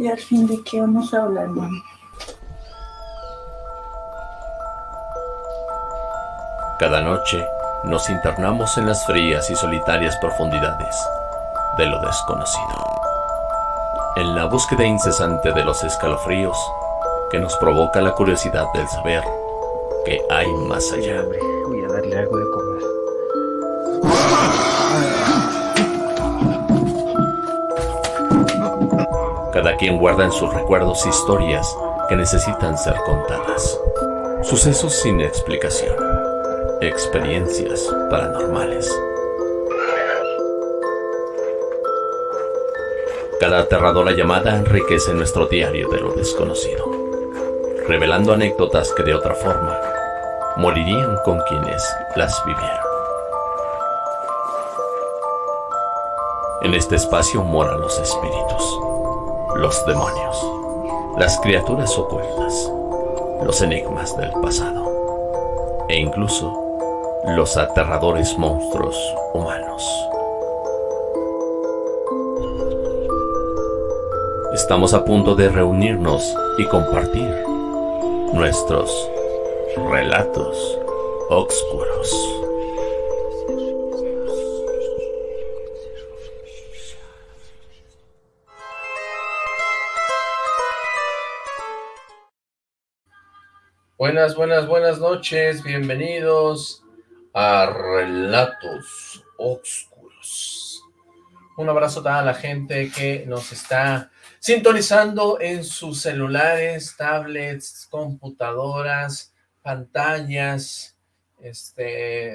¿Y al fin de qué vamos a hablar, mamá? Cada noche nos internamos en las frías y solitarias profundidades de lo desconocido. En la búsqueda incesante de los escalofríos que nos provoca la curiosidad del saber que hay más allá. Voy a darle algo de quien guarda en sus recuerdos historias que necesitan ser contadas. Sucesos sin explicación. Experiencias paranormales. Cada aterradora llamada enriquece nuestro diario de lo desconocido, revelando anécdotas que de otra forma morirían con quienes las vivieron. En este espacio moran los espíritus, los demonios, las criaturas ocultas, los enigmas del pasado e incluso los aterradores monstruos humanos. Estamos a punto de reunirnos y compartir nuestros relatos oscuros. Buenas, buenas, buenas noches, bienvenidos a Relatos Oscuros. Un abrazo a toda la gente que nos está sintonizando en sus celulares, tablets, computadoras, pantallas, este,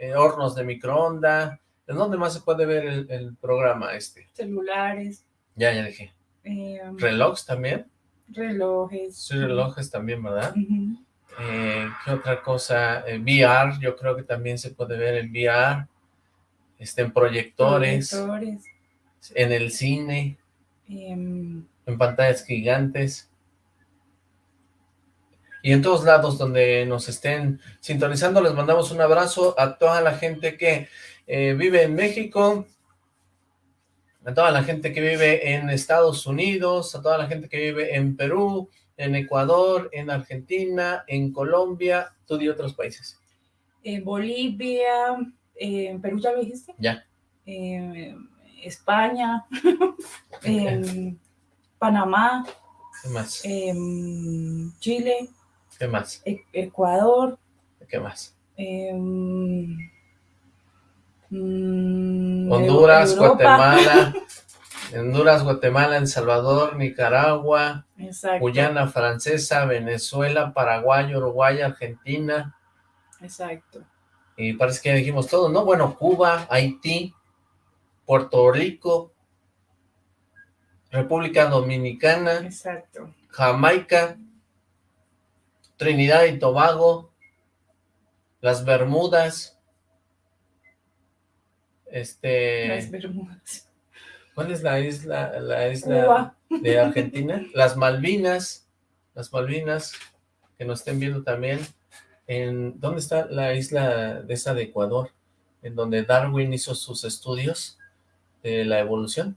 eh, hornos de microondas. ¿En dónde más se puede ver el, programa este? Celulares. Ya, ya dije. Eh, ¿Relojes también? Relojes. Sí, relojes también, ¿verdad? Eh, ¿Qué otra cosa? VR, yo creo que también se puede ver en VR. Este, en proyectores. Proyectores. En el cine. Em, en pantallas gigantes. Y en todos lados donde nos estén sintonizando, les mandamos un abrazo a toda la gente que eh, vive en México, a toda la gente que vive en Estados Unidos, a toda la gente que vive en Perú, en Ecuador, en Argentina, en Colombia, tú y otros países. en Bolivia, en Perú ya lo dijiste. Ya. Eh, España, em, Panamá, ¿Qué más? em, Chile, ¿Qué más? E- Ecuador, ¿Qué más? em, mm, Honduras, Europa. Guatemala, Honduras, Guatemala, El Salvador, Nicaragua, Exacto, Guyana Francesa, Venezuela, Paraguay, Uruguay, Argentina, exacto. y parece que ya dijimos todo, ¿no? Bueno, Cuba, Haití, Puerto Rico, República Dominicana, Exacto. Jamaica, Trinidad y Tobago, las Bermudas, este, Las Bermudas. ¿Cuál es la isla, la isla de Argentina? Las Malvinas, las Malvinas, que nos estén viendo también, en, ¿dónde está la isla de esa de Ecuador? En donde Darwin hizo sus estudios de la evolución.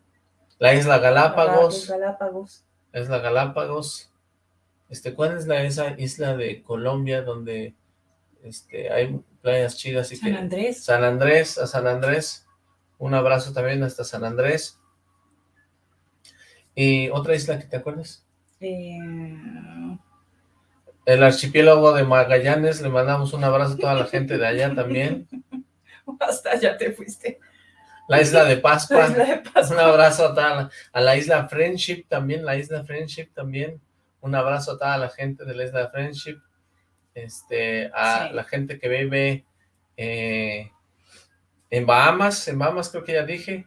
La isla Galápagos, Galápagos. la isla Galápagos, este, ¿cuál es la esa isla de Colombia donde este hay playas chidas y San que Andrés. San Andrés, a San Andrés, un abrazo también hasta San Andrés. Y otra isla que te acuerdas, eh, el archipiélago de Magallanes, le mandamos un abrazo a toda la gente de allá también. hasta ya te fuiste. La isla de Pascua, isla de Pascua. un abrazo a, toda la, a la isla Friendship también, la isla Friendship también, un abrazo a toda la gente de la isla Friendship, este, a Sí. la gente que vive eh, en Bahamas, en Bahamas creo que ya dije.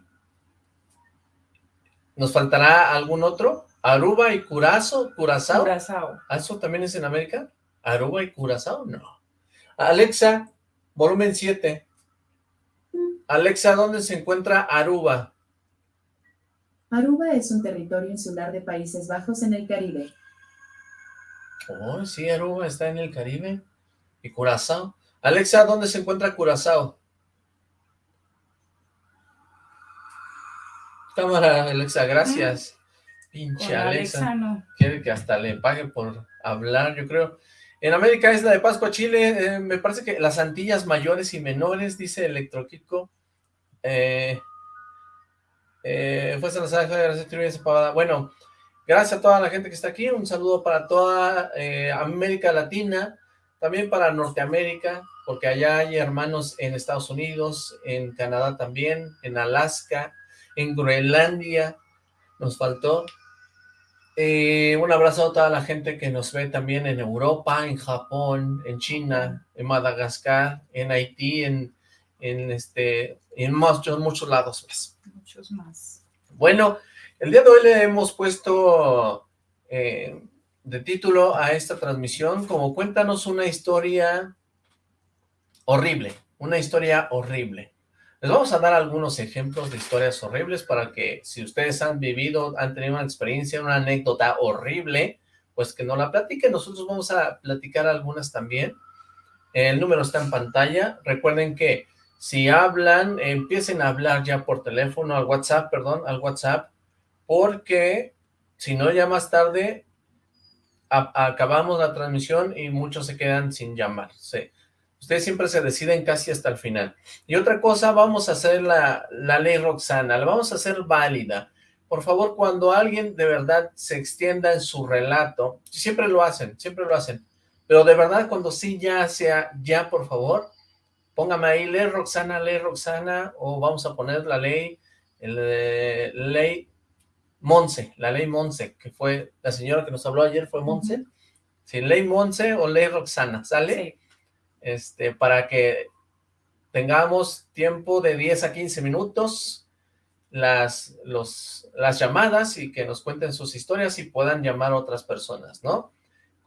¿Nos faltará algún otro? Aruba y Curazao, Curazao. Curazao. ¿Ah, ¿Eso también es en América? ¿Aruba y Curazao? No. Alexa, volumen 7. Alexa, ¿dónde se encuentra Aruba? Aruba es un territorio insular de Países Bajos en el Caribe. Oh, sí, Aruba está en el Caribe. ¿Y Curazao? Alexa, ¿dónde se encuentra Curazao? Cámara, Alexa, gracias. Pinche Con Alexa. Alexa no. Quiere que hasta le pague por hablar, yo creo. En América es la de Pascua, Chile. eh, me parece que las Antillas mayores y menores, dice Electroquico. Eh, eh, fue Salazar. Bueno, gracias a toda la gente que está aquí. Un saludo para toda eh, América Latina, también para Norteamérica, porque allá hay hermanos en Estados Unidos, en Canadá también, en Alaska, en Groenlandia, nos faltó. Eh, un abrazo a toda la gente que nos ve también en Europa, en Japón, en China, en Madagascar, en Haití, en, en este, en muchos, muchos lados más. Muchos más. Bueno, el día de hoy le hemos puesto eh, de título a esta transmisión como cuéntanos una historia horrible, una historia horrible. Les vamos a dar algunos ejemplos de historias horribles para que si ustedes han vivido, han tenido una experiencia, una anécdota horrible, pues que nos la platiquen. Nosotros vamos a platicar algunas también. El número está en pantalla. Recuerden que si hablan, empiecen a hablar ya por teléfono, al WhatsApp, perdón, al WhatsApp, porque si no ya más tarde acabamos la transmisión y muchos se quedan sin llamar. Ustedes siempre se deciden casi hasta el final. Y otra cosa, vamos a hacer la, la ley Roxana, la vamos a hacer válida. Por favor, cuando alguien de verdad se extienda en su relato, siempre lo hacen, siempre lo hacen, pero de verdad cuando sí ya sea, ya por favor, póngame ahí, ley Roxana, ley Roxana, o vamos a poner la ley, el, eh, ley Monse, la ley Monse, que fue la señora que nos habló ayer, fue Monse. Sí, ley Monse o ley Roxana, ¿sale? Sí. Este, para que tengamos tiempo de 10 a 15 minutos las, las llamadas y que nos cuenten sus historias y puedan llamar a otras personas, ¿no?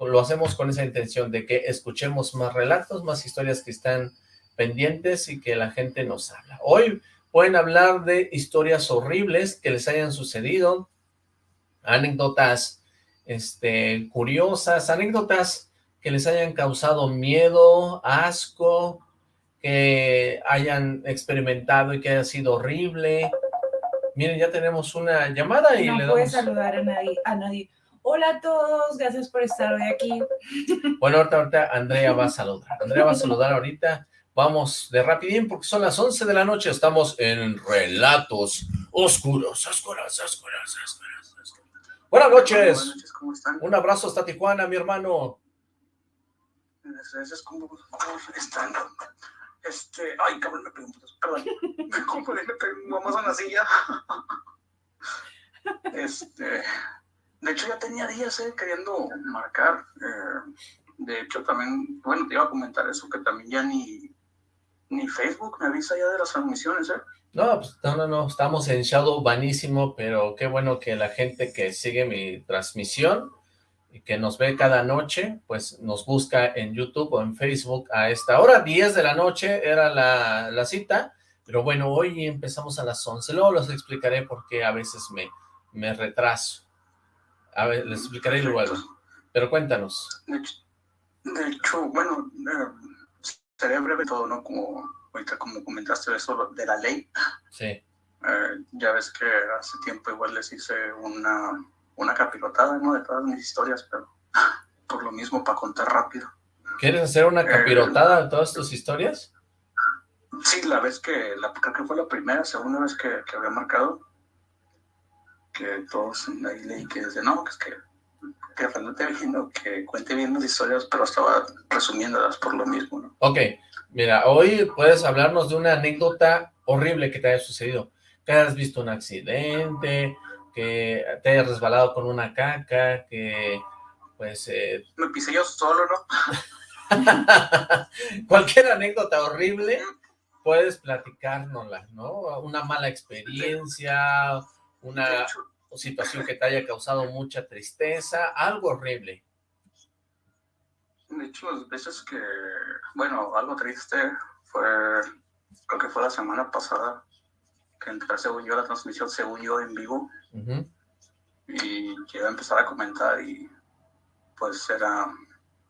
Lo hacemos con esa intención de que escuchemos más relatos, más historias que están pendientes y que la gente nos habla. Hoy pueden hablar de historias horribles que les hayan sucedido, anécdotas este, curiosas, anécdotas que les hayan causado miedo, asco, que hayan experimentado y que haya sido horrible. Miren, ya tenemos una llamada y no le puedes damos... saludar a nadie, a nadie. Hola a todos, gracias por estar hoy aquí. Bueno, ahorita, ahorita Andrea va a saludar. Andrea va a saludar ahorita. Vamos de rapidín porque son las 11 de la noche. Estamos en Relatos Oscuros, Oscuros, Oscuros, Oscuros. oscuros. Buenas noches. Buenas noches, ¿cómo están? Un abrazo hasta Tijuana, mi hermano. Gracias, ¿cómo, cómo están? Este, ay, cabrón, me pregunto, perdón. Me confundí, me pegamos a una silla. Este, de hecho ya tenía días eh, queriendo marcar. eh, de hecho también, bueno, te iba a comentar eso, que también ya ni, ni Facebook me avisa ya de las transmisiones, ¿eh? No, pues no, no, no, estamos en Shadow vanísimo, pero qué bueno que la gente que sigue mi transmisión y que nos ve cada noche, pues nos busca en YouTube o en Facebook a esta hora, 10 de la noche era la, la cita, pero bueno, hoy empezamos a las 11, luego les explicaré por qué a veces me, me retraso, a ver, les explicaré luego, pero cuéntanos. De hecho, bueno, eh, sería breve todo, ¿no? Como ahorita como comentaste eso de la ley, Sí, eh, ya ves que hace tiempo igual les hice una, una capirotada, ¿no? De todas mis historias, pero por lo mismo, para contar rápido. ¿quieres hacer una capirotada de todas tus historias? Sí, la vez que, la, creo que fue la primera, segunda vez que, que había marcado, que todos ahí leí que desde no, que es que, que Fernando viendo, que cuente bien las historias, pero estaba resumiéndolas por lo mismo, ¿no? Ok, mira, hoy puedes hablarnos de una anécdota horrible que te haya sucedido. Que hayas visto un accidente, que te hayas resbalado con una caca, que pues eh, Me pisé yo solo, ¿no? cualquier anécdota horrible puedes platicárnosla, ¿no? Una mala experiencia, una situación que te haya causado mucha tristeza, algo horrible. De hecho, las veces que, bueno, algo triste fue, creo que fue la semana pasada, que entré, según yo, a la transmisión, según yo, en vivo, y que iba a empezar a comentar y pues era,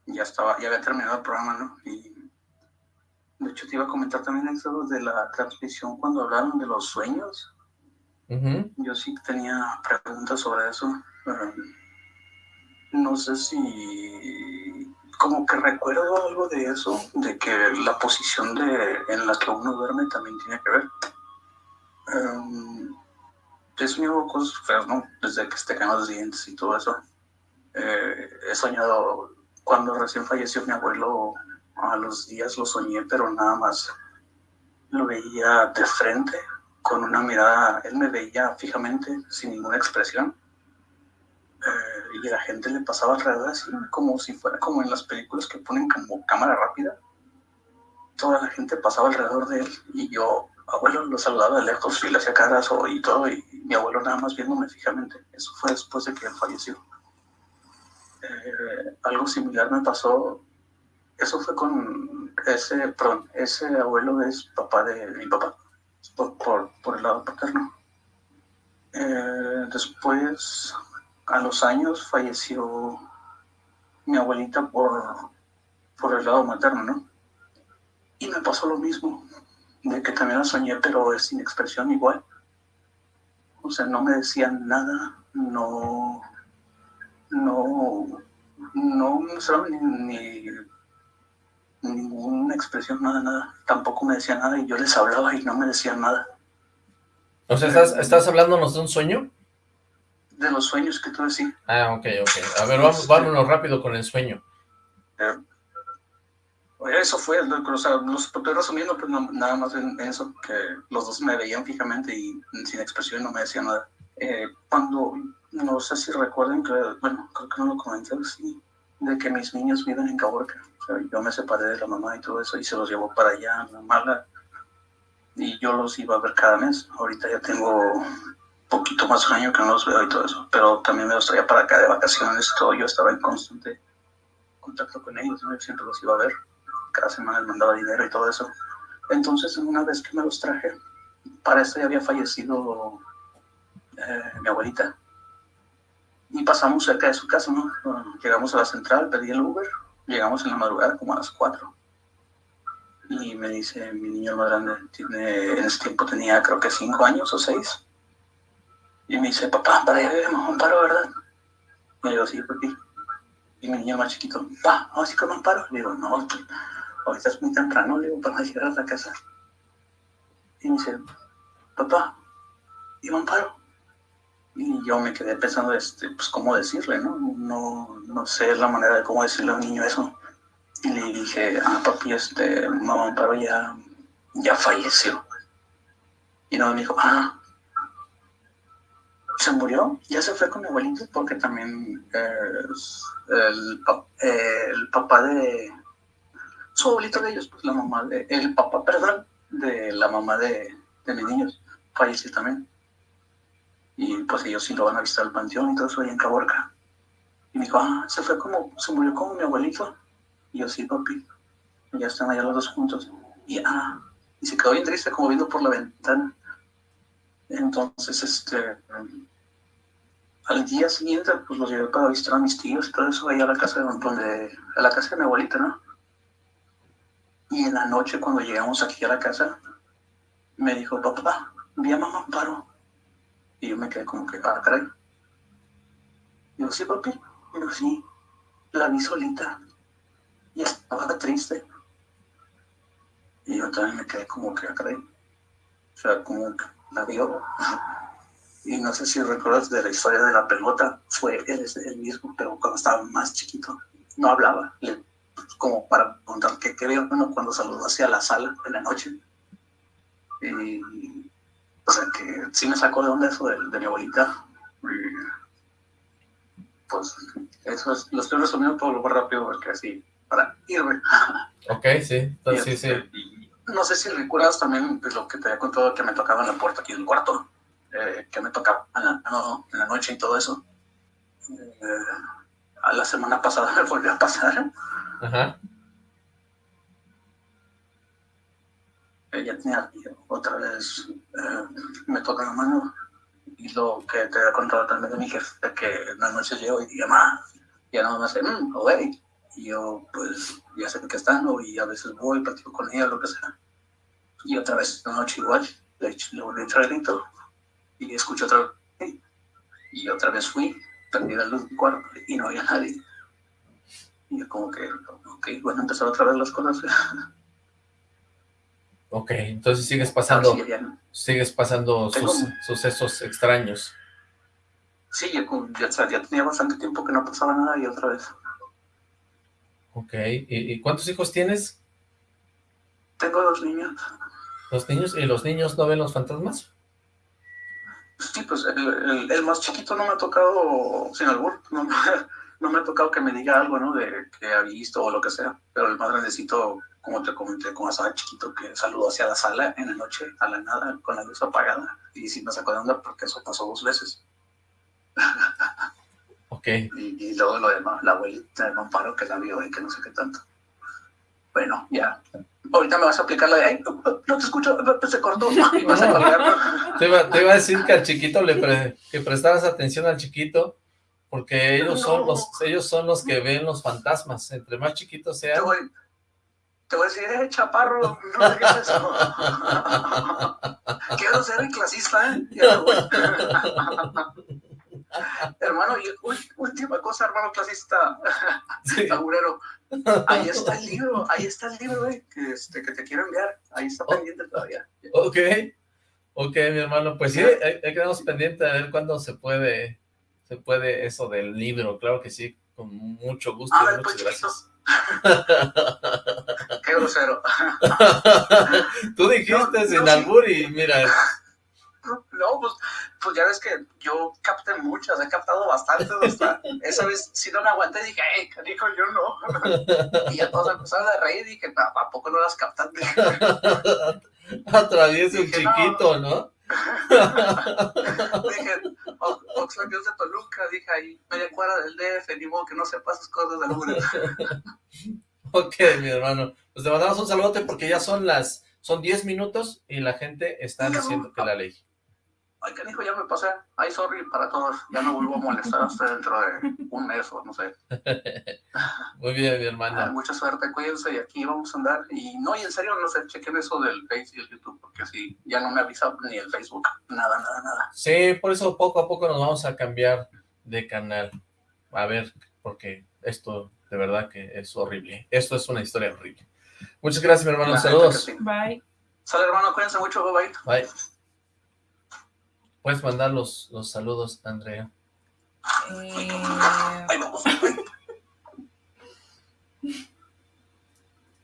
ya estaba, ya había terminado el programa, ¿no? Y de hecho te iba a comentar también eso de la transmisión cuando hablaron de los sueños, Yo sí tenía preguntas sobre eso. no sé si... Como que recuerdo algo de eso, de que la posición de, en la que uno duerme también tiene que ver. Um, he soñado cosas ¿no? Desde que te caen los dientes y todo eso. Eh, he soñado cuando recién falleció mi abuelo, a los días lo soñé, pero nada más lo veía de frente, con una mirada, él me veía fijamente, sin ninguna expresión. Eh, y la gente le pasaba alrededor así, como si fuera como en las películas que ponen como cámara rápida. Toda la gente pasaba alrededor de él y yo, abuelo, lo saludaba de lejos y le hacía caras y todo, y mi abuelo nada más viéndome fijamente. Eso fue después de que falleció. Eh, algo similar me pasó, eso fue con ese, perdón, ese abuelo es papá de mi papá, por, por, el lado paterno. Eh, después, a los años, falleció mi abuelita por, por el lado materno, ¿no? Y me pasó lo mismo, de que también la soñé, pero es sin expresión igual. O sea, no me decían nada, no, no, no mostraron ni, ni, ninguna expresión, nada, nada. Tampoco me decían nada y yo les hablaba y no me decían nada. O sea, ¿estás, ¿estás hablándonos de un sueño? De los sueños que tú decís. Ah, ok, ok. A ver, vamos, vámonos rápido con el sueño. Eh, eso fue, o sea, los estoy resumiendo, pues nada más en eso, que los dos me veían fijamente y sin expresión no me decían nada. Eh, cuando no sé si recuerden que, bueno, creo que no lo comenté, sí, de que mis niños viven en Caborca. O sea, yo me separé de la mamá y todo eso y se los llevo para allá, a Mala, y yo los iba a ver cada mes. Ahorita ya tengo poquito más de año que no los veo y todo eso, pero también me los traía para acá de vacaciones, todo. Yo estaba en constante contacto con ellos, ¿no? Yo siempre los iba a ver. Cada semana les mandaba dinero y todo eso. Entonces, una vez que me los traje, para esto ya había fallecido eh, mi abuelita y pasamos cerca de su casa, ¿no? Llegamos a la central, pedí el Uber, llegamos en la madrugada como a las 4. Y me dice, mi niño más grande, tiene, en ese tiempo tenía creo que 5 años o 6. Y me dice, papá, para allá vemos un paro, ¿verdad? Y yo sí, papi. Y mi niño más chiquito, pa, ¿vamos a ir con un paro? Le digo, no, ahorita es muy temprano, le digo, para llegar a la casa. Y me dice, papá, ¿y un paro? Y yo me quedé pensando, este, pues, cómo decirle, ¿no? No, no sé la manera de cómo decirle a un niño eso. Y le dije, ah, papi, este, mamá Amparo ya, ya falleció. Y no me dijo, ah, se murió, ya se fue con mi abuelito porque también es el, el, papá de su abuelito de ellos, pues la mamá de, el papá, perdón, de la mamá de, mis niños, falleció también. Y pues ellos sí lo van a visitar al panteón y todo eso ahí en Caborca. Y me dijo, ah, se fue como, se murió como mi abuelito. Y yo, sí, papi. Y ya están allá los dos juntos. Y, ah, y se quedó bien triste como viendo por la ventana. Entonces, este, al día siguiente, pues los llevé para visitar a mis tíos y todo eso, ahí a la casa de, donde, a la casa de mi abuelita, ¿no? Y en la noche, cuando llegamos aquí a la casa, me dijo, papá, vi a mamá Amparo. Y yo me quedé como que, ah, caray. Digo, sí, papi. Digo, sí. La vi solita. Y estaba triste. Y yo también me quedé como que, ah, caray. O sea, como que la vio. Y no sé si recuerdas de la historia de la pelota. Fue él, el mismo, pero cuando estaba más chiquito. No hablaba. Como para contar qué, vio bueno, cuando saludó hacia la sala en la noche. Y o sea, que sí me sacó de onda eso de, mi abuelita. pues eso es, lo estoy resumiendo todo lo más rápido porque así, para irme. Ok, sí, entonces, sí, sí. no sé si recuerdas también pues, lo que te había contado que me tocaba en la puerta aquí del cuarto, eh, que me tocaba en la, en la, noche y todo eso. Eh, a la semana pasada me volvió a pasar. Ajá. ella tenía otra vez eh, me toca la mano. Y lo que te he contado también de mi jefe que en las noches llego y mamá ya no me hace mmm, güey y yo pues ya sé que están y a veces voy platico con ella lo que sea. Y otra vez la noche igual le, volví a Y escuché otra vez, y otra vez fui, prendí la luz del cuarto y no había nadie. Y yo como que, ok, bueno, empezaron otra vez las cosas. Ok, entonces sigues pasando, Sí, ya- sigues pasando Tengo- sus- sucesos extraños. Sí, ya, ya, tenía bastante tiempo que no pasaba nada y otra vez. Ok, ¿y, y cuántos hijos tienes? Tengo dos niños. ¿Los niños? ¿Y los niños no ven los fantasmas? Sí, pues el, el- el más chiquito no me ha tocado, sin albur, no, no me ha tocado que me diga algo, ¿no? De que ha visto o lo que sea. Pero el más grandecito, como te comenté, como estaba chiquito, que saludó hacia la sala en la noche, a la nada, con la luz apagada. Y sí me sacó de onda porque eso pasó dos veces. Ok, Y, y luego lo demás, la abuelita de Amparo que la vio y que no sé qué tanto. Bueno, ya. Ahorita me vas a aplicar la de, ay, no, no te escucho, se cortó. Y vas a colgar. te iba, te iba a decir que al chiquito le pre- que prestaras atención al chiquito, porque ellos son los, ellos son los que ven los fantasmas, entre más chiquitos Te sean. voy, te voy a decir, eh, chaparro, no digas eso. Quiero ser el clasista, ¿eh? Hermano, y última cosa, hermano clasista, Sí. taburero. Ahí está el libro, ahí está el libro, güey, que, este, que te quiero enviar. Ahí está pendiente todavía. Ok, ok, mi hermano, pues sí, ahí ahí quedamos pendientes a ver cuándo se puede, se puede eso del libro, claro que sí, con mucho gusto A y ver, muchas gracias. Qué grosero. Tú dijiste No, sin no, sí. albur y mira, No, pues, pues ya ves que yo capté muchas, he captado bastantes hasta esa vez si no me aguanté dije, hey, canijo, yo no. Y ya todos empezaron a reír y dije, "No, ¿a poco no las captaste? atraviesa un no. chiquito, ¿no? Dije, "O- Oxlack es de Toluca, dije ahí, media cuadra del DF, ni modo que no sepas esas cosas Uber. Ok, mi hermano, pues te mandamos un saludote porque ya son las, son 10 minutos y la gente está diciendo que la ley. Ay, canijo, ya me pasé. Ay, sorry para todos. Ya no vuelvo a molestar hasta dentro de un mes o no sé. Muy bien, mi Ah, hermano. mucha suerte, cuídense y aquí vamos a andar. Y no, y en serio, no sé, chequen eso del Face y el YouTube, porque sí, ya no me avisa ni el Facebook. Nada, nada, nada. Sí, por eso poco a poco nos vamos a cambiar de canal. A ver, porque esto de verdad que es horrible. Esto es una historia horrible. Muchas gracias, mi hermano. Saludos. sí. Bye. Sale, hermano, cuídense mucho, bye bye. Bye. Puedes mandar los, los saludos, Andrea. Eh,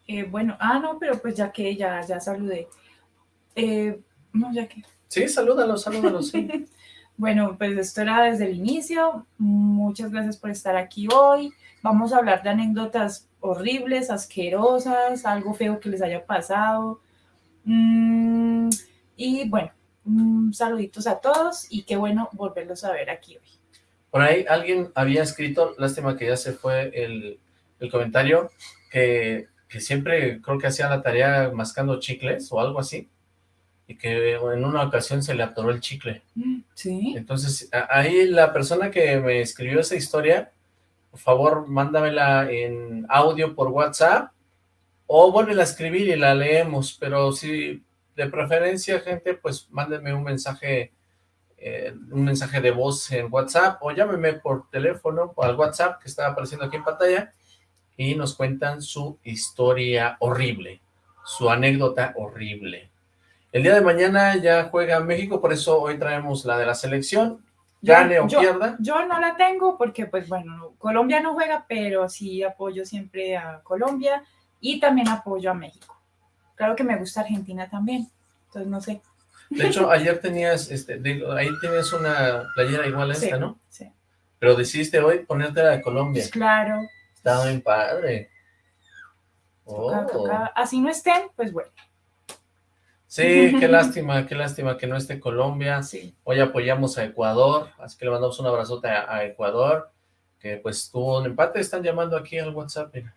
eh, bueno, ah, no, pero pues ya que ya, ya saludé. Eh, no, ya que. Sí, salúdalos, salúdalos. sí. Bueno, pues esto era desde el inicio. Muchas gracias por estar aquí hoy. Vamos a hablar de anécdotas horribles, asquerosas, algo feo que les haya pasado. Mm, y bueno, mm, saluditos a todos y qué bueno volverlos a ver aquí hoy. Por ahí alguien había escrito, lástima que ya se fue el, el comentario, que, que siempre creo que hacía la tarea mascando chicles o algo así, y que en una ocasión se le atoró el chicle. Sí. Entonces, ahí la persona que me escribió esa historia, por favor, mándamela en audio por WhatsApp, o vuélvela a escribir y la leemos, pero si de preferencia, gente, pues mándenme un mensaje, eh, un mensaje de voz en WhatsApp, o llámeme por teléfono, o al WhatsApp que está apareciendo aquí en pantalla, y nos cuentan su historia horrible, su anécdota horrible. El día de mañana ya juega México, por eso hoy traemos la de la selección, gane o yo, pierda. yo no la tengo porque, pues bueno, no- Colombia no juega, pero sí apoyo siempre a Colombia y también apoyo a México. Claro que me gusta Argentina también, entonces no sé. De hecho, ayer tenías, este, digo, ahí tienes una playera igual a esta, Sí, ¿no? sí. Pero decidiste hoy ponerte la de Colombia. Pues claro, Está bien padre. toca- Oh. toca- así no estén, pues bueno, Sí, qué lástima, qué lástima que no esté Colombia. sí. Hoy apoyamos a Ecuador, así que le mandamos un abrazote a, a Ecuador, que pues tuvo un empate. Están llamando aquí al WhatsApp, mira.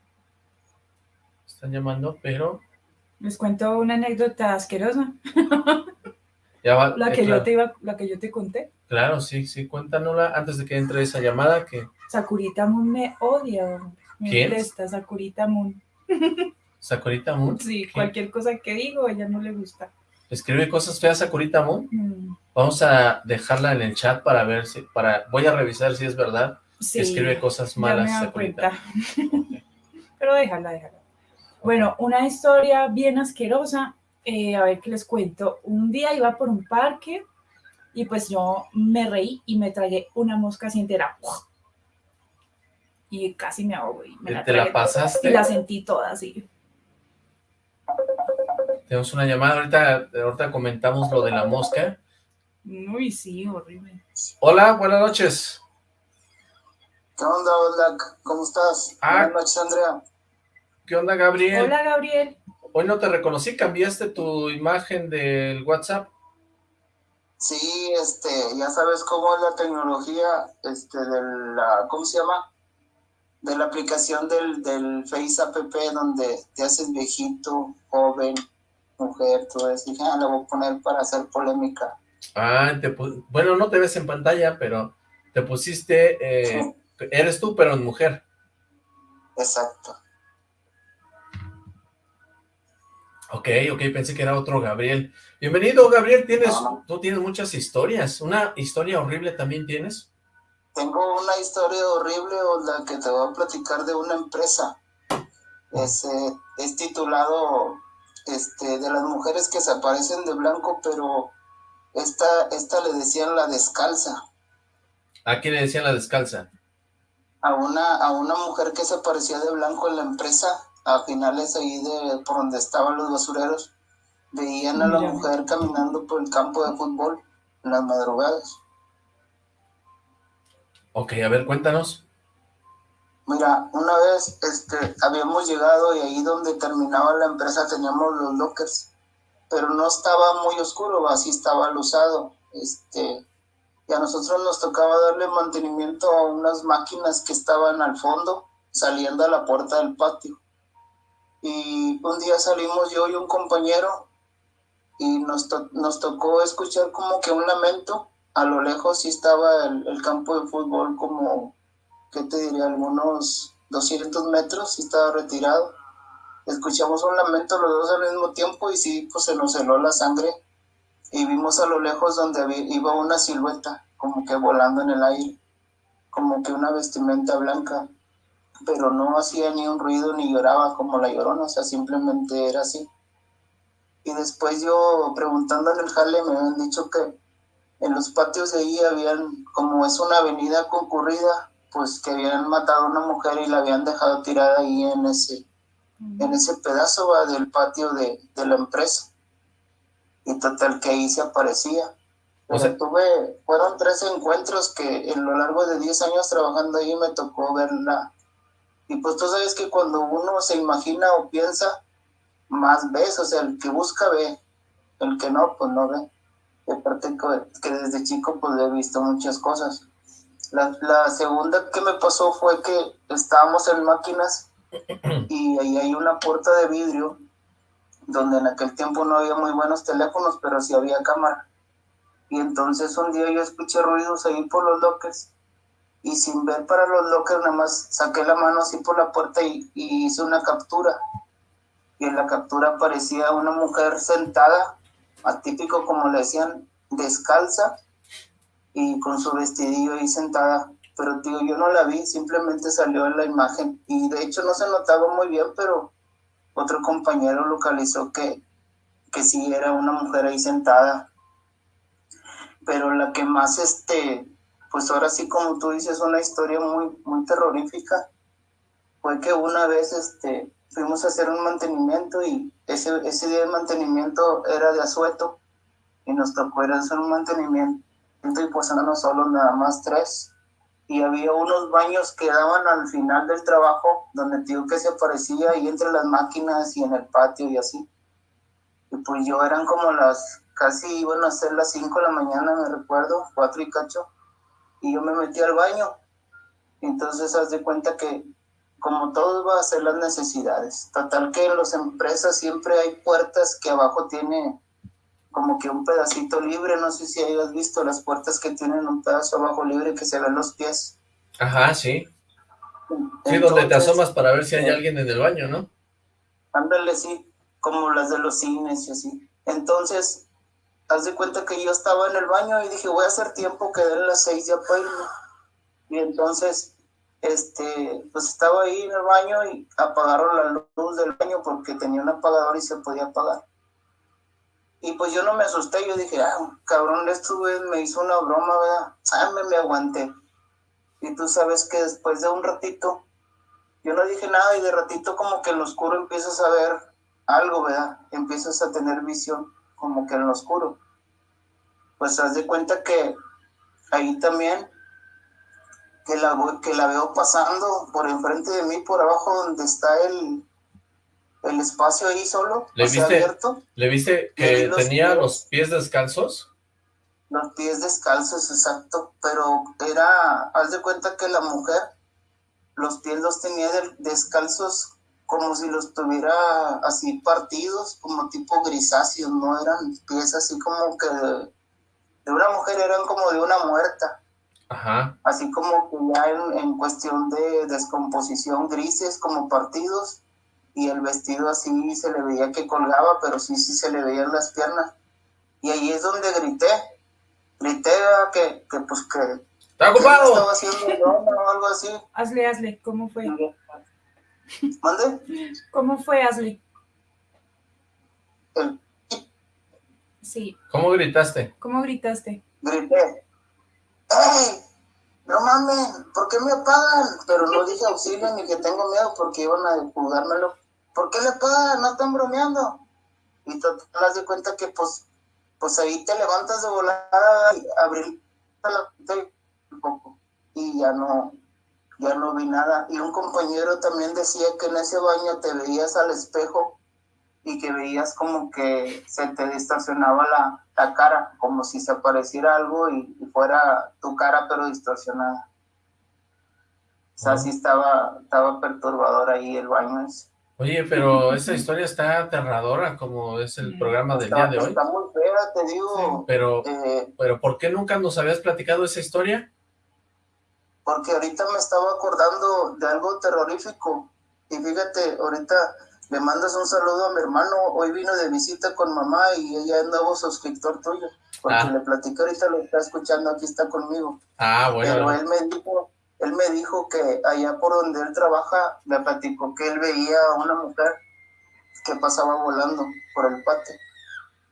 Están llamando, pero Les cuento una anécdota asquerosa, ya va. la eh, que claro, yo te iba, la que yo te conté. Claro, sí, sí, cuéntanosla antes de que entre esa llamada, que Sakurita Moon me odia, me ¿Quién? molesta Sakurita Moon. Sakurita Moon Sí, cualquier cosa que digo, a ella no le gusta. escribe cosas feas a Sakurita Moon. Mm, Vamos a dejarla en el chat para ver si, para, voy a revisar si es verdad. Sí, Escribe cosas ya malas. Sakurita. cuenta. Pero déjala, déjala. Bueno, una historia bien asquerosa. eh, a ver qué les cuento. Un día iba por un parque y pues yo me reí y me tragué una mosca así entera. Y casi me ahogo y me la ¿Te la pasaste? Y la sentí toda así. Tenemos una llamada, ahorita, ahorita comentamos lo de la mosca. Uy, sí, horrible. Hola, buenas noches. ¿Qué onda? ¿Cómo estás? Ah. Buenas noches, Andrea. ¿Qué onda, Gabriel? Hola, Gabriel. Hoy no te reconocí, cambiaste tu imagen del WhatsApp. Sí, este, ya sabes cómo es la tecnología, este, de la, ¿cómo se llama? De la aplicación del, del Face App, donde te haces viejito, joven, mujer, todo eso. Dije, ah, la voy a poner para hacer polémica. Ah, te bueno, no te ves en pantalla, pero te pusiste, eh, Sí, eres tú, pero en mujer. exacto. Ok, ok, pensé que era otro Gabriel. Bienvenido, Gabriel, tienes, No, tú tienes muchas historias. ¿Una historia horrible también tienes? Tengo una historia horrible, la que te voy a platicar de una empresa. Es, eh, es titulado este, de las mujeres que se aparecen de blanco, pero esta, esta le decían la descalza. ¿A quién le decían la descalza? A una, a una mujer que se aparecía de blanco en la empresa, a finales ahí de por donde estaban los basureros, veían a la Mira. mujer caminando por el campo de fútbol en las madrugadas. Ok, a ver, cuéntanos. Mira, una vez este, habíamos llegado y ahí donde terminaba la empresa teníamos los lockers, pero no estaba muy oscuro, así estaba luzado. Este, y a nosotros nos tocaba darle mantenimiento a unas máquinas que estaban al fondo, saliendo a la puerta del patio. Y un día salimos yo y un compañero y nos, to- nos tocó escuchar como que un lamento. A lo lejos sí estaba el, campo de fútbol como ¿qué te diría? Algunos 200 metros, sí estaba retirado. Escuchamos un lamento los dos al mismo tiempo y sí, pues se nos heló la sangre. Y vimos a lo lejos donde iba una silueta, como que volando en el aire, como que una vestimenta blanca, pero no hacía ni un ruido ni lloraba como la llorona, o sea, simplemente era así. Y después yo preguntándole al jale me habían dicho que en los patios de ahí habían, como es una avenida concurrida, pues que habían matado a una mujer y la habían dejado tirada ahí en ese, en ese pedazo va, del patio de, de la empresa. Y total que ahí se aparecía. O sea- tuve, fueron tres encuentros que en lo largo de 10 años trabajando ahí me tocó verla. Y pues tú sabes que cuando uno se imagina o piensa, más ves, o sea, el que busca ve, el que no, pues no ve. Y aparte que, desde chico pues he visto muchas cosas. La, la segunda que me pasó fue que estábamos en máquinas y ahí hay una puerta de vidrio donde en aquel tiempo no había muy buenos teléfonos, pero sí había cámara. Y entonces un día yo escuché ruidos ahí por los lockers y sin ver para los lockers nada más saqué la mano así por la puerta y, hice una captura. Y en la captura aparecía una mujer sentada, atípico como le decían, descalza y con su vestidillo ahí sentada. Pero digo, yo no la vi, simplemente salió en la imagen. Y de hecho no se notaba muy bien, pero otro compañero localizó que, que sí era una mujer ahí sentada. Pero la que más, este, pues ahora sí como tú dices, una historia muy, muy terrorífica, fue que una vez, este, fuimos a hacer un mantenimiento y ese, ese día de mantenimiento era de asueto y nos tocó ir a hacer un mantenimiento y pues éramos solo nada más tres. Y había unos baños que daban al final del trabajo donde digo que se aparecía ahí entre las máquinas y en el patio y así. Y pues yo eran como las casi iban a ser las 5 de la mañana me recuerdo cuatro y cacho y yo me metí al baño entonces haz de cuenta que como todo va a ser las necesidades total que en las empresas siempre hay puertas que abajo tiene como que un pedacito libre, no sé si hayas visto las puertas que tienen un pedazo abajo libre que se ven los pies. Ajá, sí. Sí, donde te Entonces, asomas para ver si hay alguien en el baño, ¿no? Ándale, sí, como las de los cines y así. Entonces, haz de cuenta que yo estaba en el baño y dije, voy a hacer tiempo, que den las seis ya para irme. Y entonces, este, pues estaba ahí en el baño y apagaron la luz del baño porque tenía un apagador y se podía apagar. Y pues yo no me asusté, yo dije, ah, cabrón, esto me hizo una broma, ¿verdad? Ah, me, me aguanté. Y tú sabes que después de un ratito, yo no dije nada y de ratito como que en lo oscuro empiezas a ver algo, ¿verdad? Empiezas a tener visión como que en lo oscuro. Pues haz de cuenta que ahí también, que la, que la veo pasando por enfrente de mí, por abajo donde está el, el espacio ahí solo, ¿Le viste, abierto. ¿Le viste que tenía los pies descalzos? Los pies descalzos, exacto, pero era, haz de cuenta que la mujer, los pies los tenía descalzos como si los tuviera así partidos, como tipo grisáceos, no eran pies así como que de, una mujer, eran como de una muerta. Ajá. Así como que ya en, en cuestión de descomposición grises como partidos y el vestido así se le veía que colgaba, pero sí, sí se le veían las piernas. Y ahí es donde grité, grité que, que pues que... ¡Está ocupado! Estaba haciendo o algo así. Hazle, hazle, ¿cómo fue? ¿Mande? ¿Cómo fue, hazle? El- Sí, ¿Cómo gritaste? ¿cómo gritaste? grité, ¡Ey! No mames, ¿por qué me apagan? Pero no dije auxilio ni que tengo miedo porque iban a jugármelo. ¿Por qué le apagan? No están bromeando. Y total, haz de cuenta que pues, pues ahí te levantas de volada y abrir la puerta un poco. Y ya no, ya no vi nada. Y un compañero también decía que en ese baño te veías al espejo y que veías como que se te distorsionaba la, la cara, como si se apareciera algo y, y fuera tu cara pero distorsionada. O sea, sí estaba, estaba perturbador ahí el baño ese. Oye, pero esa historia está aterradora, como es el programa del Está, día de hoy. está muy fea, te digo. Pero, eh, pero ¿por qué nunca nos habías platicado esa historia? Porque ahorita me estaba acordando de algo terrorífico. Y fíjate, ahorita le mandas un saludo a mi hermano. Hoy vino de visita con mamá y ella es nuevo suscriptor tuyo. Porque Ah. le platiqué ahorita, lo está escuchando, aquí está conmigo. Ah, Pero bueno, él me dijo, él me dijo que allá por donde él trabaja, me platicó que él veía a una mujer que pasaba volando por el patio.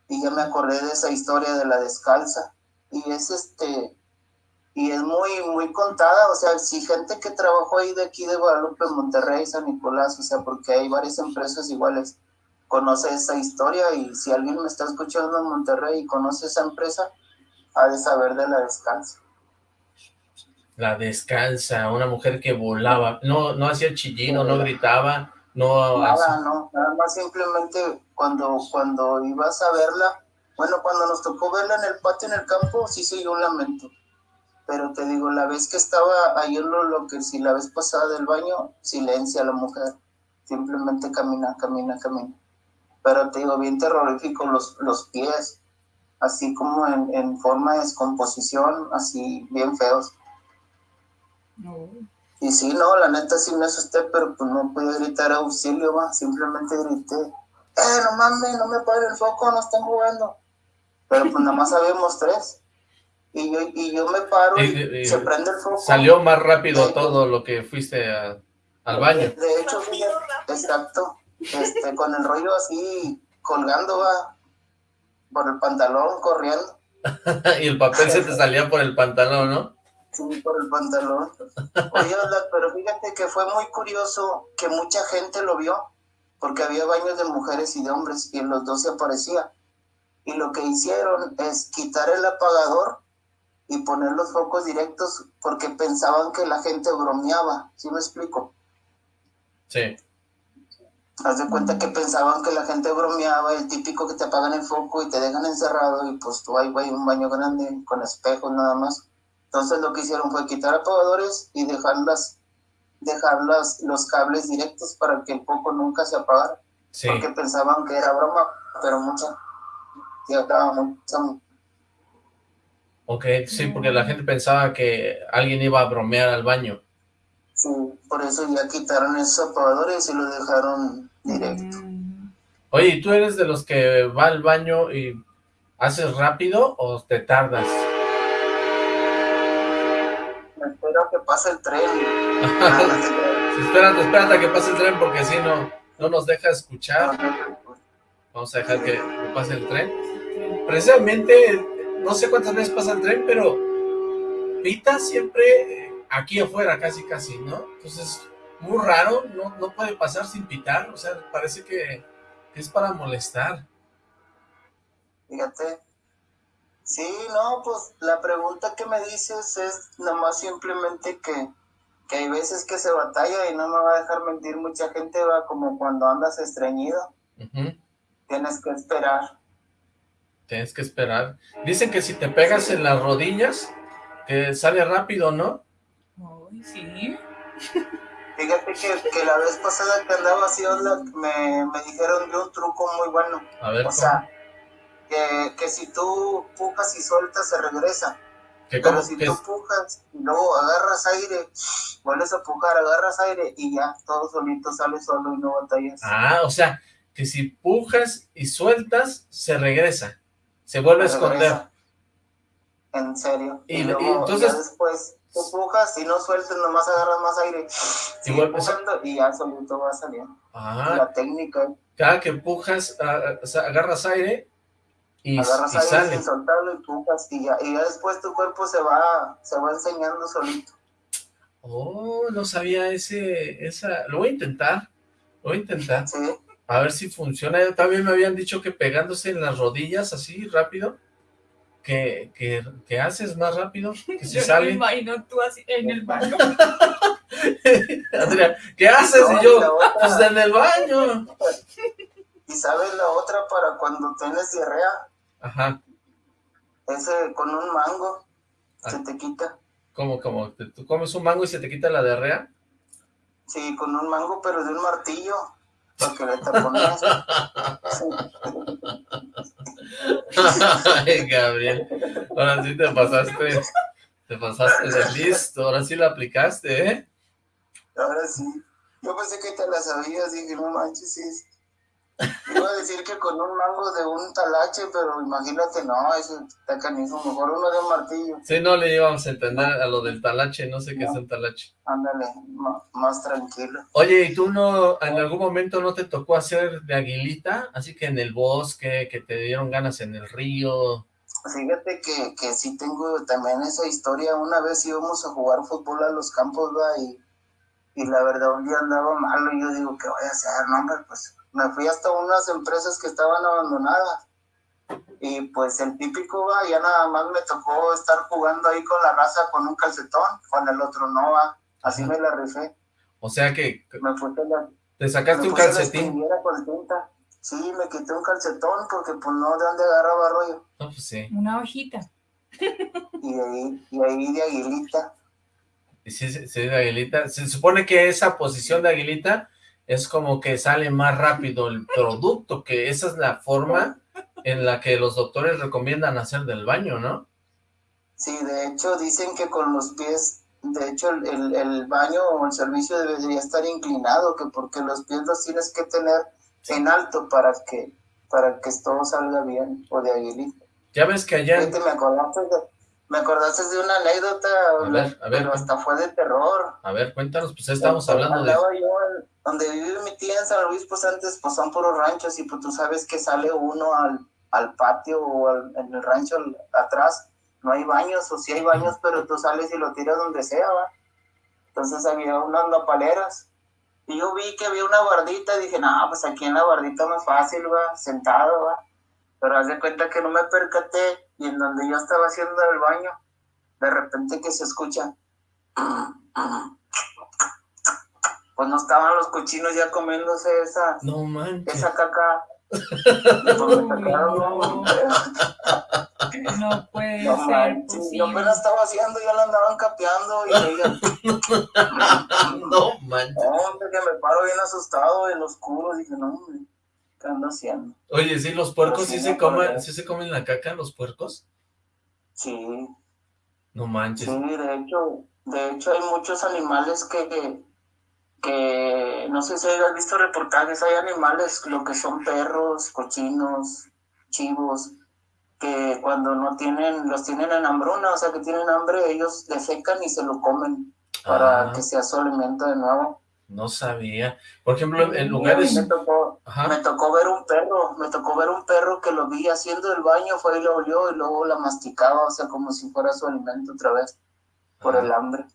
Y ya me acordé de esa historia de la descalza. Y es este, y es muy, muy contada, o sea, si gente que trabajó ahí de aquí de Guadalupe, Monterrey, San Nicolás, o sea, porque hay varias empresas iguales, conoce esa historia y si alguien me está escuchando en Monterrey y conoce esa empresa, ha de saber de la descalza. la descalza, una mujer que volaba, no, no hacía chillino, no gritaba, no Nada, hacía- no, nada más simplemente cuando, cuando ibas a verla, bueno, cuando nos tocó verla en el patio, en el campo, sí se oyó un lamento. Pero te digo, la vez que estaba ahí en lo, que si la vez pasada del baño, silencia la mujer, simplemente camina, camina, camina. Pero te digo, bien terrorífico los, los pies, así como en, en forma de descomposición, así bien feos. No. Y sí, no, la neta sí me asusté, pero pues no pude gritar auxilio, va. Simplemente grité, eh, no mames, no me paren el foco, no están jugando. Pero pues nada más habíamos tres. Y yo, y yo me paro y, Y- y- se prende el foco. Salió más rápido todo lo que fuiste a- al baño. De hecho, fíjate, exacto. Este, con el rollo así colgando, va. Por el pantalón, corriendo. y el papel se te salía por el pantalón, ¿no? Sí, por el pantalón. Oye, pero fíjate que fue muy curioso que mucha gente lo vio, porque había baños de mujeres y de hombres, y en los dos se aparecía. Y lo que hicieron es quitar el apagador y poner los focos directos, porque pensaban que la gente bromeaba. ¿Sí me explico? Sí. Haz de cuenta que pensaban que la gente bromeaba, el típico que te apagan el foco y te dejan encerrado, y pues tú ahí, güey, un baño grande con espejos nada más. Entonces lo que hicieron fue quitar apagadores y dejarlas, dejar las- los cables directos para que el foco nunca se apagara, Sí, porque pensaban que era broma, pero mucha, ya estaba mucha, ok, sí, porque la gente pensaba que alguien iba a bromear al baño. sí, por eso ya quitaron esos apagadores y lo dejaron directo. Mm, Oye, ¿y tú eres de los que va al baño y ¿Haces rápido o te tardas? Me espero que pase el tren. espérate, espérate a que pase el tren porque si no, no nos deja escuchar. Vamos a dejar que pase el tren. Precisamente, no sé cuántas veces pasa el tren, pero pita siempre aquí afuera, casi casi, ¿no? Entonces, muy raro, no, no puede pasar sin pitar, o sea, parece que, es para molestar. Fíjate. Sí, no, pues la pregunta que me dices es nomás simplemente que, que hay veces que se batalla y no me va a dejar mentir, mucha gente va como cuando andas estreñido. Tienes que esperar. Tienes que esperar. Dicen que si te pegas en las rodillas, que sale rápido, ¿no? Ay, sí. Fíjate que, la vez pasada que andaba así, me, me dijeron de un truco muy bueno. A ver, O sea, que, si tú pujas y sueltas, se regresa. Pero si tú pujas y luego agarras aire, vuelves a pujar, agarras aire y ya, todo solito sale solo y no batallas. Ah, o sea, que si pujas y sueltas, se regresa. Se vuelve a esconder. En serio. Y, luego, entonces... después tú pujas y no sueltes, nomás agarras más aire. Y, y ya solito va a salir. Ah. La técnica. Cada que pujas, agarras aire y, agarras y aire sale. sin soltarlo y pujas y ya, y ya después tu cuerpo se va, se va enseñando solito. Oh, no sabía ese, esa, lo voy a intentar, lo voy a intentar. Sí. A ver si funciona. También me habían dicho que pegándose en las rodillas así rápido, que, que, haces más rápido, que se sale. me imagino tú así en el baño. Adrián, ¿qué haces? y yo, pues en el baño. ¿Y sabes la otra para cuando tienes diarrea? Ajá. Ese con un mango ah. se te quita. ¿Cómo, cómo? ¿Tú comes un mango y se te quita la diarrea? Sí, con un mango, pero de un martillo. Porque. Ay, Gabriel. Ahora sí te pasaste. Te pasaste de listo. Ahora sí la aplicaste, ¿eh? Ahora sí. Yo pensé que te la sabías. Dije, no manches, sí. Iba a decir que con un mango de un talache, pero imagínate, no, eso está canijo, mejor uno de un martillo. Sí, no le íbamos a entender a lo del talache, no sé qué es un talache. Ándale, más tranquilo. Oye, ¿y tú no, en algún momento no te tocó hacer de aguilita? Así que en el bosque, que te dieron ganas en el río. Fíjate que, que sí tengo también esa historia. Una vez íbamos a jugar fútbol a los campos, ¿va? Y, y la verdad un día andaba malo y yo digo, ¿qué voy a hacer? No, hombre, pues me fui hasta unas empresas que estaban abandonadas. Y pues el típico va, ya nada más me tocó estar jugando ahí con la raza con un calcetón, con el otro no va. Así me la rifé. O sea que me puse la, te sacaste un calcetín. Sí, me quité un calcetón porque pues no de dónde agarraba rollo. No, pues sí. Una hojita. Y ahí, y ahí de aguilita. Y sí, sí, de aguilita. Se supone que esa posición de aguilita es como que sale más rápido el producto, que esa es la forma en la que los doctores recomiendan hacer del baño, ¿no? Sí, de hecho dicen que con los pies, de hecho el, el baño o el servicio debería estar inclinado, que porque los pies los tienes que tener en alto para que para que todo salga bien, o de aguilita. Ya ves que allá... me acordaste de, me acordaste de una anécdota, a ver, a ver, pero hasta fue de terror. A ver, cuéntanos, pues estamos hablando de... Yo donde vive mi tía en San Luis, pues antes pues son puros ranchos y pues tú sabes que sale uno al, al patio o en el rancho atrás, no hay baños, o sí hay baños, pero tú sales y lo tiras donde sea, ¿va? Entonces había unas nopaleras y yo vi que había una bardita y dije, no, pues aquí en la bardita más fácil, va, sentado, va. Pero haz de cuenta que no me percaté y en donde yo estaba haciendo el baño, de repente que se escucha pues no estaban los cochinos ya comiéndose esa, no manches. esa caca. no, puede ser posible. Yo apenas estaba haciendo, ya la andaban capeando y ella... no manches. No, que me paro bien asustado en los oscuro, dije, no, ¿qué ando haciendo? Oye, ¿sí los puercos sí, se comen, sí se comen la caca, los puercos? Sí. No manches. Sí, de hecho, de hecho hay muchos animales que que no sé si has visto reportajes, hay animales, lo que son perros, cochinos, chivos, que cuando no tienen, los tienen en hambruna, o sea que tienen hambre, ellos defecan y se lo comen para Ah. que sea su alimento de nuevo. No sabía. Por ejemplo, en lugares... Me tocó, me tocó ver un perro, me tocó ver un perro que lo vi haciendo el baño, fue y lo olió y luego la masticaba, o sea, como si fuera su alimento otra vez, por Ah. el hambre.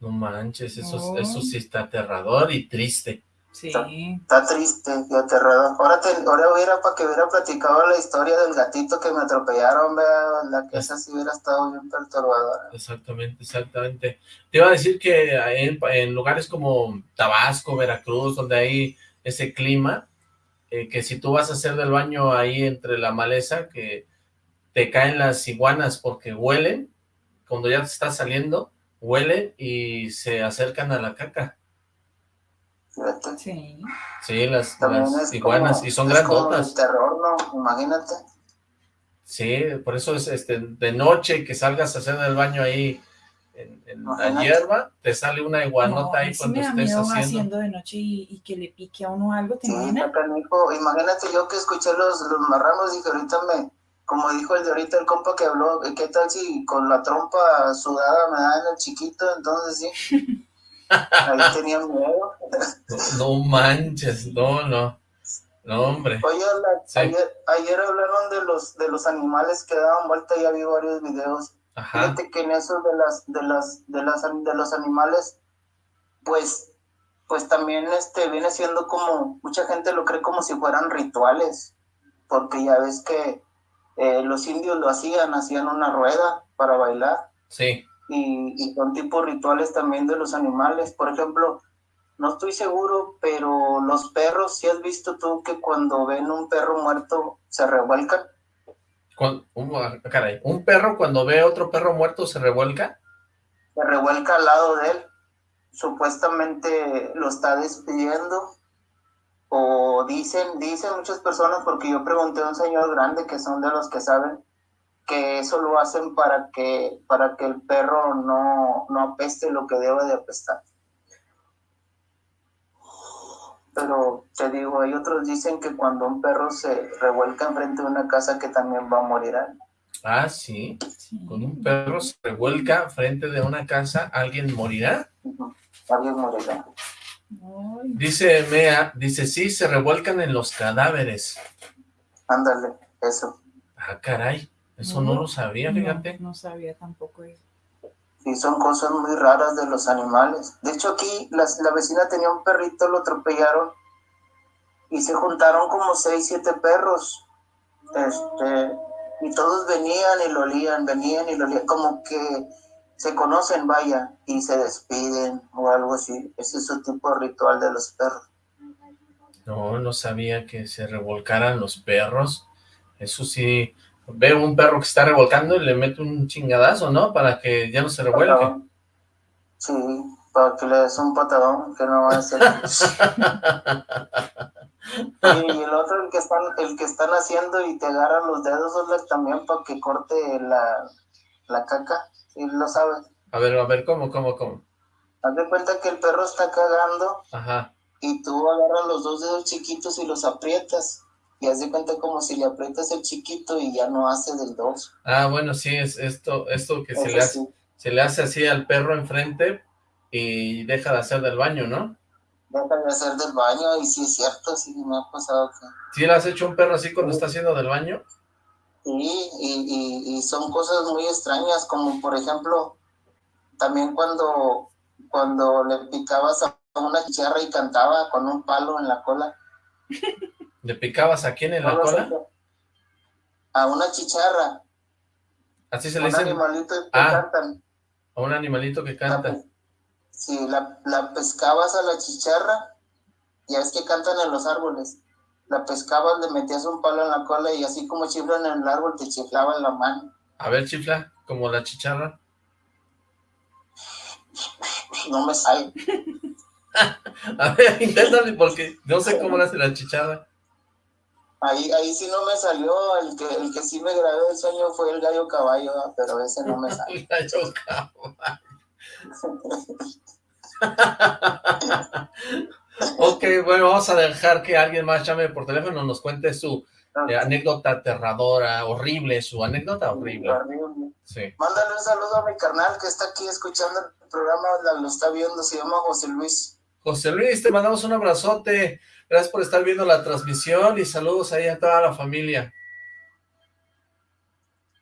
No manches, eso, eso sí está aterrador y triste. Sí. Está triste y aterrador. Ahora, te, ahora hubiera para que hubiera platicado la historia del gatito que me atropellaron, vea, la que esa sí hubiera estado bien perturbadora. Exactamente, exactamente. Te iba a decir que en, en lugares como Tabasco, Veracruz, donde hay ese clima, eh, que si tú vas a hacer del baño ahí entre la maleza, que te caen las iguanas porque huelen, cuando ya te está saliendo, huelen y se acercan a la caca. Sí. Sí, las, iguanas, como- y son es grandotas. terror, ¿no? Imagínate. Sí, por eso es este de noche que salgas a hacer el baño ahí en, en la hierba, te sale una No, iguanota a ahí cuando me da estés miedo haciendo. haciendo de noche y, y que le pique a uno algo, ¿te Sí, imaginas? Imagínate yo que escuché los, los marranos y que ahorita me, como dijo el de ahorita el compa que habló, ¿qué tal si con la trompa sudada me dan el chiquito? Entonces sí. Ahí tenía miedo. No manches, no, no. No, hombre. Oye, la- Sí. ayer, ayer hablaron de los, de los animales que daban vuelta, ya vi varios videos. Ajá. Fíjate que en eso de las, de las, de las, de los animales, pues, pues también este viene siendo como, mucha gente lo cree como si fueran rituales, porque ya ves que eh, los indios lo hacían, hacían una rueda para bailar, Sí. y, y son tipos rituales también de los animales. Por ejemplo, no estoy seguro, pero los perros, si has visto tú que cuando ven un perro muerto se revuelcan? Un, ah, caray, un perro cuando ve otro perro muerto se revuelca. se revuelca al lado de él, supuestamente lo está despidiendo, o dicen, dicen muchas personas, porque yo pregunté a un señor grande que son de los que saben, que eso lo hacen para que, para que el perro no, no apeste lo que debe de apestar. Pero te digo, hay otros dicen que cuando un perro se revuelca enfrente de una casa que también va a morir. Ah, sí. Sí. Cuando un perro se revuelca frente de una casa, ¿alguien morirá? Alguien morirá. Dice Mea, dice, sí, se revuelcan en los cadáveres. Ándale, eso. Ah, caray, eso no, No, lo sabía, no, fíjate. No, sabía tampoco eso. Sí, son cosas muy raras de los animales. De hecho, aquí las- la, vecina tenía un perrito, lo atropellaron y se juntaron como seis, siete perros. Este, y todos venían y lo olían, venían y lo olían, como que se conocen, vaya, y se despiden o algo así. Ese es su tipo de ritual de los perros. No, no sabía que se revolcaran los perros. Eso sí, veo un perro que está revolcando y le meto un chingadazo, ¿no? Para que ya no se revuelque. Patadón. Sí, para que le des un patadón, que no va a ser. y el otro, el que están, el que están haciendo y te agarran los dedos, también para que corte la, la caca. Sí, lo sabes. A ver, a ver, ¿cómo, cómo, cómo? Haz de cuenta que el perro está cagando Ajá. y tú agarras los dos dedos chiquitos y los aprietas. Y haz de cuenta como si le aprietas el chiquito y ya no hace del dos. Ah, bueno, sí, es esto, esto que se le, hace, sí, se le hace así al perro enfrente y deja de hacer del baño, ¿no? deja de hacer del baño y sí es cierto, sí me ha pasado que... ¿Sí le has hecho un perro así cuando está haciendo del baño? Sí, y, y, y son cosas muy extrañas, como por ejemplo, también cuando, cuando le picabas a una chicharra y cantaba con un palo en la cola. ¿Le picabas a quién en la ¿No lo cola? sé? A una chicharra, Así se le un dice animalito que Ah. cantan. a un animalito que canta. Sí, la, la pescabas a la chicharra, ya es que cantan en los árboles. La pescabas, le metías un palo en la cola y así como chiflan en el árbol, te chiflaba en la mano. A ver, chifla, como la chicharra. No me sale. A ver, inténtale porque no sé cómo le hace la chicharra. Ahí, ahí sí no me salió, el que, el que sí me grabé el sueño fue el gallo caballo, pero ese no me sale. Gallo caballo. ok, bueno, vamos a dejar que alguien más llame por teléfono, nos cuente su eh, anécdota aterradora, horrible, su anécdota horrible. Horrible. Sí. Mándale un saludo a mi carnal que está aquí escuchando el programa, lo está viendo, se llama José Luis. José Luis, te mandamos un abrazote. Gracias por estar viendo la transmisión y saludos ahí a toda la familia.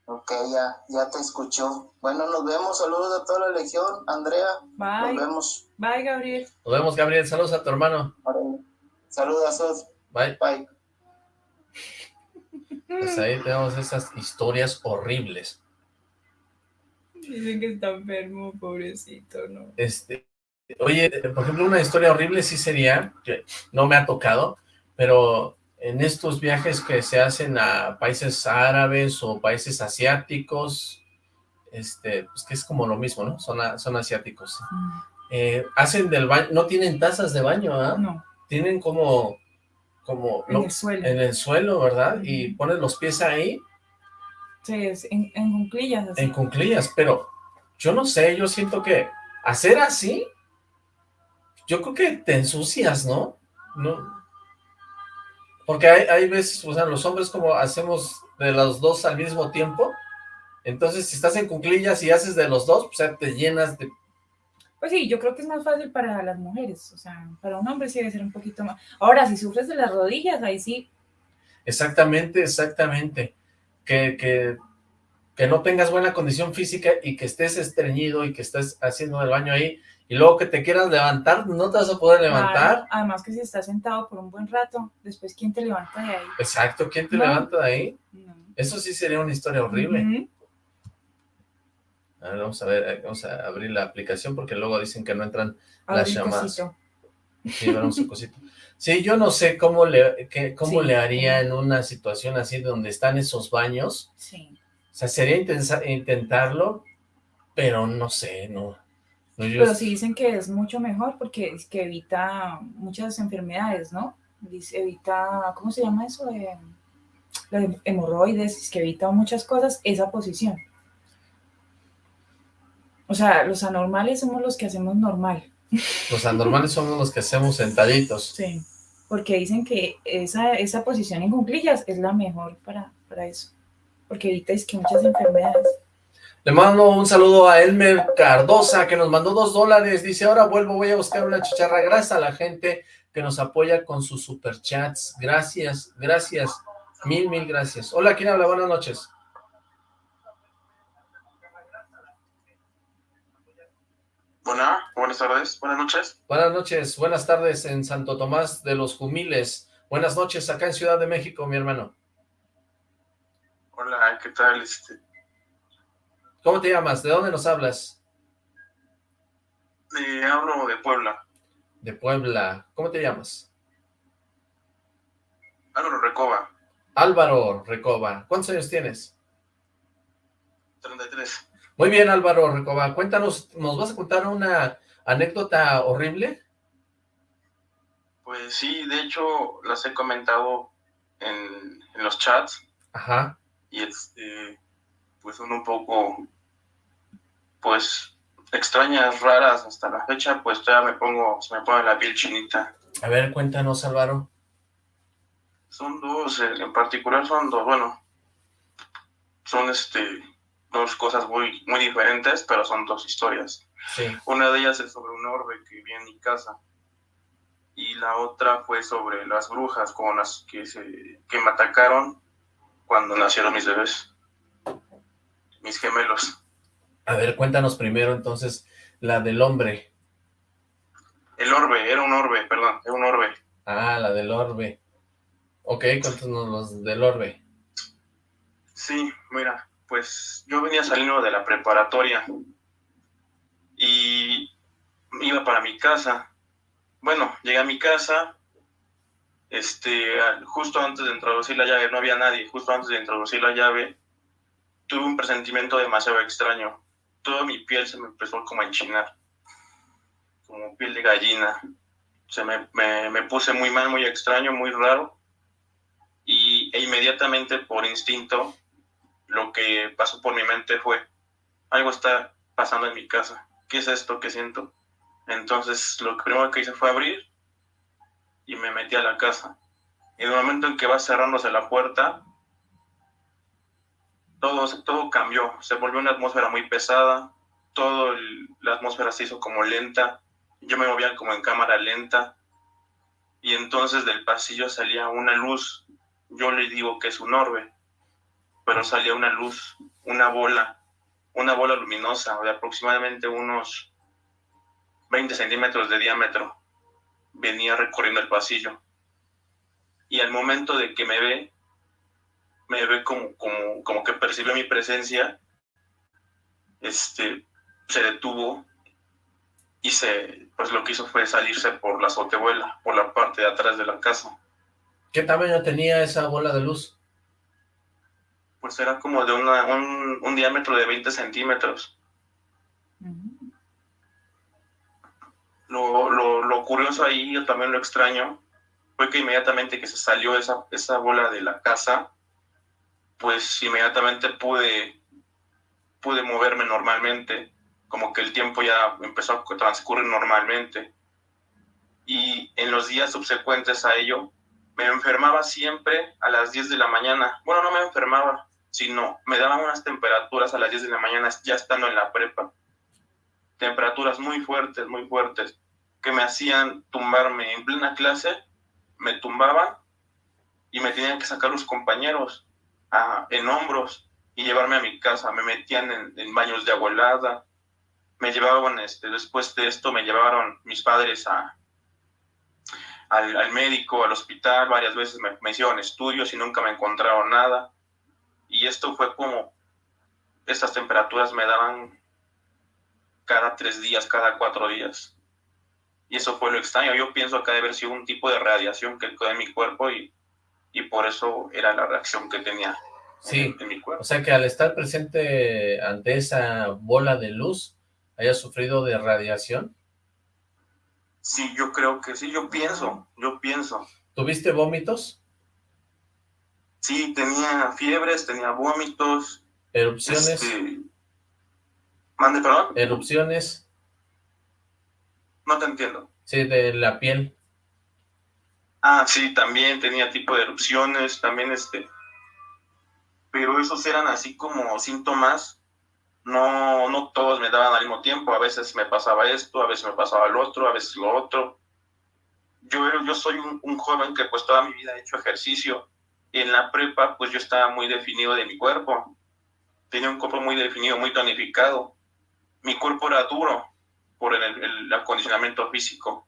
Ok, ya, ya te escuchó. Bueno, nos vemos, saludos a toda la legión, Andrea, nos Bye. vemos. Bye, Gabriel. Nos vemos, Gabriel. Saludos a tu hermano. Saludos, Bye. bye. Pues ahí tenemos esas historias horribles. Dicen que está enfermo, pobrecito, ¿no? Este, oye, por ejemplo, una historia horrible sí sería, que no me ha tocado, pero en estos viajes que se hacen a países árabes o países asiáticos, este, pues que es como lo mismo, ¿no? Son, a- son asiáticos. Eh, hacen del baño, no tienen tazas de baño, ¿ah? No, Tienen como, como, en lo- el suelo. en el suelo, ¿verdad? Y ponen los pies ahí Sí, en, en cunclillas. así. en cunclillas, pero yo no sé, yo siento que hacer así, yo creo que te ensucias, ¿no? No. Porque hay, hay veces, o sea, los hombres como hacemos de los dos al mismo tiempo, entonces si estás en cunclillas y haces de los dos, pues ya te llenas de... Pues sí, yo creo que es más fácil para las mujeres, o sea, para un hombre sí debe ser un poquito más. Ahora, si sufres de las rodillas, ahí sí, Exactamente, exactamente. Que, que, que no tengas buena condición física y que estés estreñido y que estés haciendo el baño ahí y luego que te quieras levantar, no te vas a poder levantar. claro, además que si estás sentado por un buen rato, después ¿quién te levanta de ahí? Exacto, ¿quién te No. levanta de ahí? No. Eso sí sería una historia horrible. A ver, vamos a ver, eh, vamos a abrir la aplicación porque luego dicen que no entran las llamadas. cosito. Sí, veremos un cosito. Sí, yo no sé cómo le, qué- cómo Sí. le haría en una situación así donde están esos baños. Sí. O sea, sería intentarlo, pero no sé, no. Pero sí dicen que es mucho mejor porque es que evita muchas enfermedades, ¿no? Dice, evita, ¿cómo se llama eso? Eh, las hemorroides, es que evita muchas cosas esa posición. O sea, los anormales somos los que hacemos normal. Los anormales somos los que hacemos sentaditos. Sí. Porque dicen que esa, esa posición en cuclillas es la mejor para, para eso. Porque evita es que muchas enfermedades. Le mando un saludo a Elmer Cardosa, que nos mandó dos dólares. Dice, ahora vuelvo, voy a buscar una chicharra. Gracias a la gente que nos apoya con sus superchats. Gracias, gracias. Mil, mil gracias. Hola, ¿quién habla? Buenas noches. Buena, buenas tardes, buenas noches. Buenas noches, buenas tardes en Santo Tomás de los Jumiles. Buenas noches acá en Ciudad de México, mi hermano. Hola, ¿qué tal? Este, ¿Cómo te llamas? ¿De dónde nos hablas? eh, hablo de Puebla, De Puebla. ¿Cómo te llamas? Álvaro Recoba, Álvaro Recoba. ¿Cuántos años tienes? 33. Muy bien, Álvaro Recoba. Cuéntanos, ¿nos vas a contar una anécdota horrible? Pues sí, de hecho las he comentado en, en los chats Ajá. y este, pues son un poco, pues extrañas, raras hasta la fecha, pues todavía me pongo, se me pone la piel chinita. A ver, cuéntanos, Álvaro. Son dos, eh, en particular son dos, bueno, son este, dos cosas muy, muy diferentes, pero son dos historias. Sí. Una de ellas es sobre un orbe que vi en mi casa. Y la otra fue sobre las brujas con las que, se, que me atacaron cuando nacieron mis bebés. Mis gemelos. A ver, cuéntanos primero entonces la del hombre. El orbe, era un orbe, perdón, era un orbe. Ah, la del orbe. Ok, cuéntanos los del orbe. Sí, mira, pues yo venía saliendo de la preparatoria y iba para mi casa. Bueno, llegué a mi casa, este, justo antes de introducir la llave, no había nadie, justo antes de introducir la llave, tuve un presentimiento demasiado extraño. Toda mi piel se me empezó como a enchinar, como piel de gallina. Se me, me, me puse muy mal, muy extraño, muy raro. Y e inmediatamente por instinto lo que pasó por mi mente fue, algo está pasando en mi casa, ¿qué es esto que siento? Entonces lo primero que hice fue abrir y me metí a la casa. En el momento en que va cerrándose la puerta, todo, todo cambió, se volvió una atmósfera muy pesada, todo la atmósfera se hizo como lenta, yo me movía como en cámara lenta, y entonces del pasillo salía una luz, yo le digo que es un orbe, pero salía una luz, una bola, una bola luminosa de aproximadamente unos 20 centímetros de diámetro, venía recorriendo el pasillo. Y al momento de que me ve, me ve como, como, como que percibió mi presencia, este, se detuvo y se, pues lo que hizo fue salirse por la azotehuela, por la parte de atrás de la casa. ¿Qué tamaño tenía esa bola de luz? Pues era como de una, un, un diámetro de 20 centímetros. lo, lo, lo, curioso ahí, yo también lo extraño, fue que inmediatamente que se salió esa, esa bola de la casa, pues inmediatamente pude, pude moverme normalmente, como que el tiempo ya empezó a transcurrir normalmente. Y en los días subsecuentes a ello, me enfermaba siempre a las 10 de la mañana. Bueno, no me enfermaba, sino me daban unas temperaturas a las 10 de la mañana ya estando en la prepa. Temperaturas muy fuertes, muy fuertes, que me hacían tumbarme en plena clase, me tumbaban y me tenían que sacar los compañeros a, en hombros y llevarme a mi casa. Me metían en, baños de agua helada, me llevaban, este, después de esto me llevaron mis padres a, al, médico, al hospital, varias veces me, me, hicieron estudios y nunca me encontraron nada. Y esto fue como, estas temperaturas me daban cada tres días, cada cuatro días. Y eso fue lo extraño. Yo pienso que debe haber sido un tipo de radiación que quedó en mi cuerpo y, y por eso era la reacción que tenía sí. en mi cuerpo. O sea que al estar presente ante esa bola de luz, haya sufrido de radiación. Sí, yo creo que sí, yo pienso, yo pienso. ¿Tuviste vómitos? Sí, tenía fiebres, tenía vómitos. ¿Erupciones? Este... ¿Mande, perdón? ¿Erupciones? No te entiendo. Sí, de la piel. Ah, sí, también tenía tipo de erupciones, también este... Pero esos eran así como síntomas no, no todos me daban al mismo tiempo, a veces me pasaba esto, a veces me pasaba lo otro, a veces lo otro. Yo, yo soy un, joven que pues toda mi vida he hecho ejercicio, en la prepa pues yo estaba muy definido de mi cuerpo, tenía un cuerpo muy definido, muy tonificado, mi cuerpo era duro por el, acondicionamiento físico.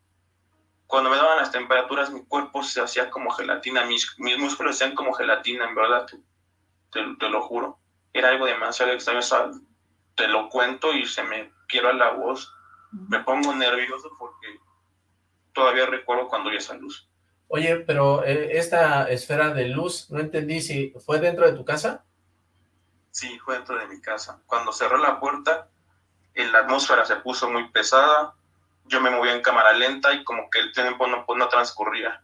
Cuando me daban las temperaturas, mi cuerpo se hacía como gelatina, mis, mis músculos se hacían como gelatina, en verdad, te, te lo juro. Era algo demasiado extraño, te lo cuento y se me quiebra la voz. Me pongo nervioso porque todavía recuerdo cuando vi esa luz. Oye, pero eh, esta esfera de luz, no entendí si fue dentro de tu casa. Sí, fue dentro de mi casa. Cuando cerró la puerta, la atmósfera se puso muy pesada, yo me movía en cámara lenta y como que el tiempo no, pues, no transcurría.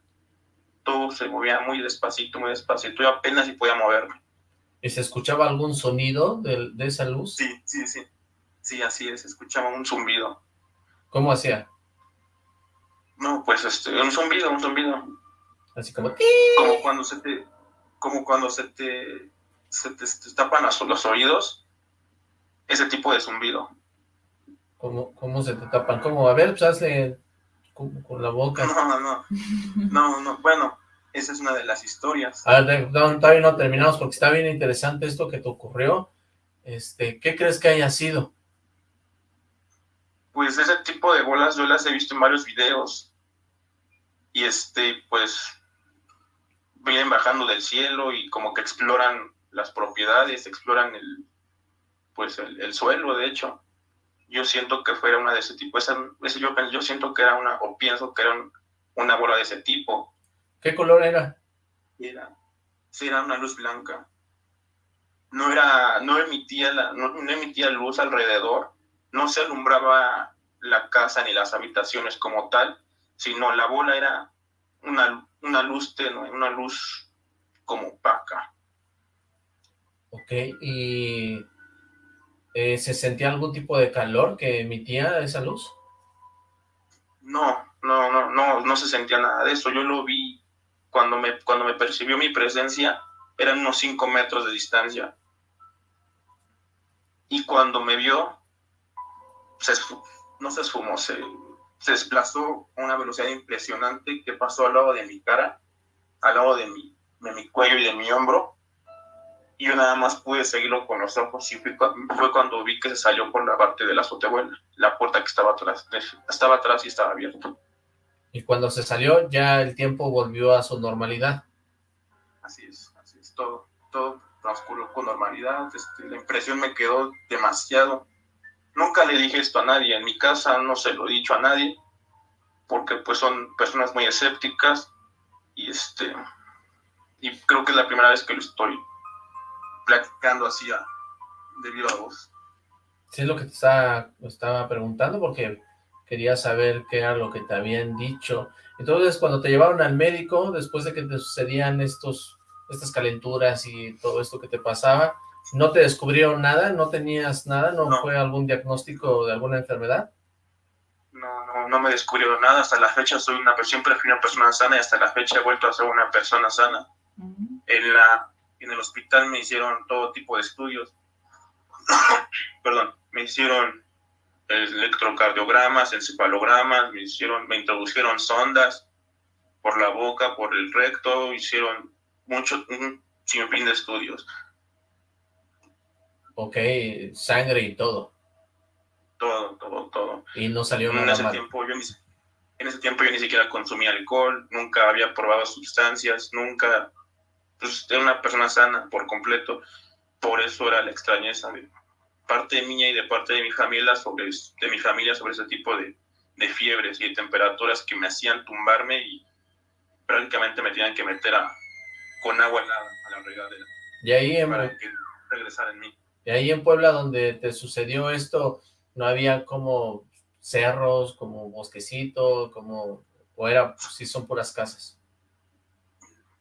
Todo se movía muy despacito, muy despacito, yo apenas si podía moverme. ¿Y se escuchaba algún sonido de, de esa luz? Sí, sí, sí. Sí, así es, escuchaba un zumbido. ¿Cómo hacía? No, pues este, un zumbido, un zumbido. Así como... Como cuando se te... Como cuando se te... Se te, tapan los, los, oídos. Ese tipo de zumbido. ¿Cómo, ¿Cómo se te tapan? ¿Cómo? A ver, pues hazle con, con la boca. No, no, no, no, bueno, esa es una de las historias. A ver, no, todavía no terminamos porque está bien interesante esto que te ocurrió. Este, ¿Qué crees que haya sido? Pues ese tipo de bolas yo las he visto en varios videos. Y este, pues, vienen bajando del cielo y como que exploran las propiedades, exploran el, pues el, suelo, de hecho. Yo siento que fuera una de ese tipo. Esa, ese yo, yo siento que era una, o pienso que era una bola de ese tipo ¿Qué color era? Era, sí, era una luz blanca. No era, no emitía, la, no, emitía luz alrededor, no se alumbraba la casa ni las habitaciones como tal, sino la bola era una, una luz tenue, una luz como opaca. Ok, ¿y eh, se sentía algún tipo de calor que emitía esa luz? No, no, no, no, no se sentía nada de eso. Yo lo vi cuando me, cuando me percibió mi presencia, eran unos 5 metros de distancia. Y cuando me vio, se no se esfumó, se, se desplazó a una velocidad impresionante que pasó al lado de mi cara, al lado de mi, de mi cuello y de mi hombro. Y yo nada más pude seguirlo con los ojos y fue, fue cuando vi que se salió por la parte de la azotehuela, la puerta que estaba atrás, estaba atrás y estaba abierta. Y cuando se salió, ya el tiempo volvió a su normalidad. Así es, así es, todo, todo transcurrió con normalidad, este, la impresión me quedó demasiado. Nunca le dije esto a nadie, en mi casa no se lo he dicho a nadie, porque pues son personas muy escépticas, y este, y creo que es la primera vez que lo estoy platicando así a, debido a vos. Sí, es lo que te estaba, estaba preguntando, porque quería saber qué era lo que te habían dicho. Entonces, cuando te llevaron al médico, después de que te sucedían estos, estas calenturas y todo esto que te pasaba, ¿no te descubrieron nada? ¿No tenías nada? ¿No, fue algún diagnóstico de alguna enfermedad? No, no, no me descubrieron nada. Hasta la fecha soy una, siempre fui una persona sana y hasta la fecha he vuelto a ser una persona sana. En la en el hospital me hicieron todo tipo de estudios. Perdón, me hicieron electrocardiogramas, encefalogramas, me hicieron, me introdujeron sondas por la boca, por el recto, hicieron mucho, un sinfín de estudios. Ok, sangre y todo. Todo, todo, todo. Y no salió en ese Tiempo yo ni, en ese tiempo yo ni siquiera consumía alcohol, nunca había probado sustancias, nunca, pues era una persona sana por completo. Por eso era la extrañeza de, parte mía y de parte de mi familia sobre, de mi familia sobre ese tipo de, de fiebres y de temperaturas que me hacían tumbarme y prácticamente me tenían que meter a, con agua helada a la regadera. Y ahí en, para que regresara en mí. Y ahí en Puebla donde te sucedió esto, ¿no había como cerros, como bosquecito, como, o era, si son puras casas?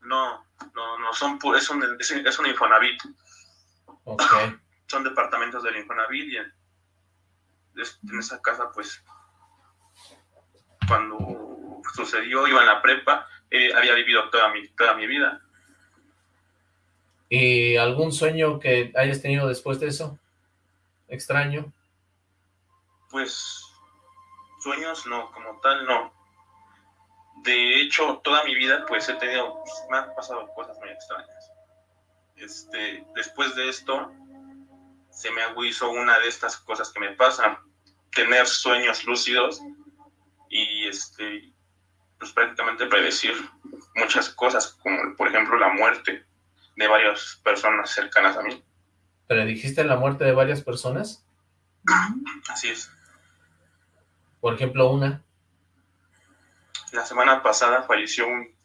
No, no, no, son es un, es, un Infonavit. Ok son departamentos del Infonavit y en, esa casa pues cuando sucedió iba en la prepa eh, había vivido toda mi, toda mi vida ¿Y algún sueño que hayas tenido después de eso? ¿Extraño? Pues sueños no, como tal no. De hecho, toda mi vida pues he tenido, pues, me han pasado cosas muy extrañas. Este, después de esto, se me agudizó una de estas cosas que me pasan, tener sueños lúcidos y este, pues prácticamente predecir muchas cosas, como por ejemplo la muerte de varias personas cercanas a mí. ¿Predijiste la muerte de varias personas? Así es. Por ejemplo, una. La semana pasada falleció un,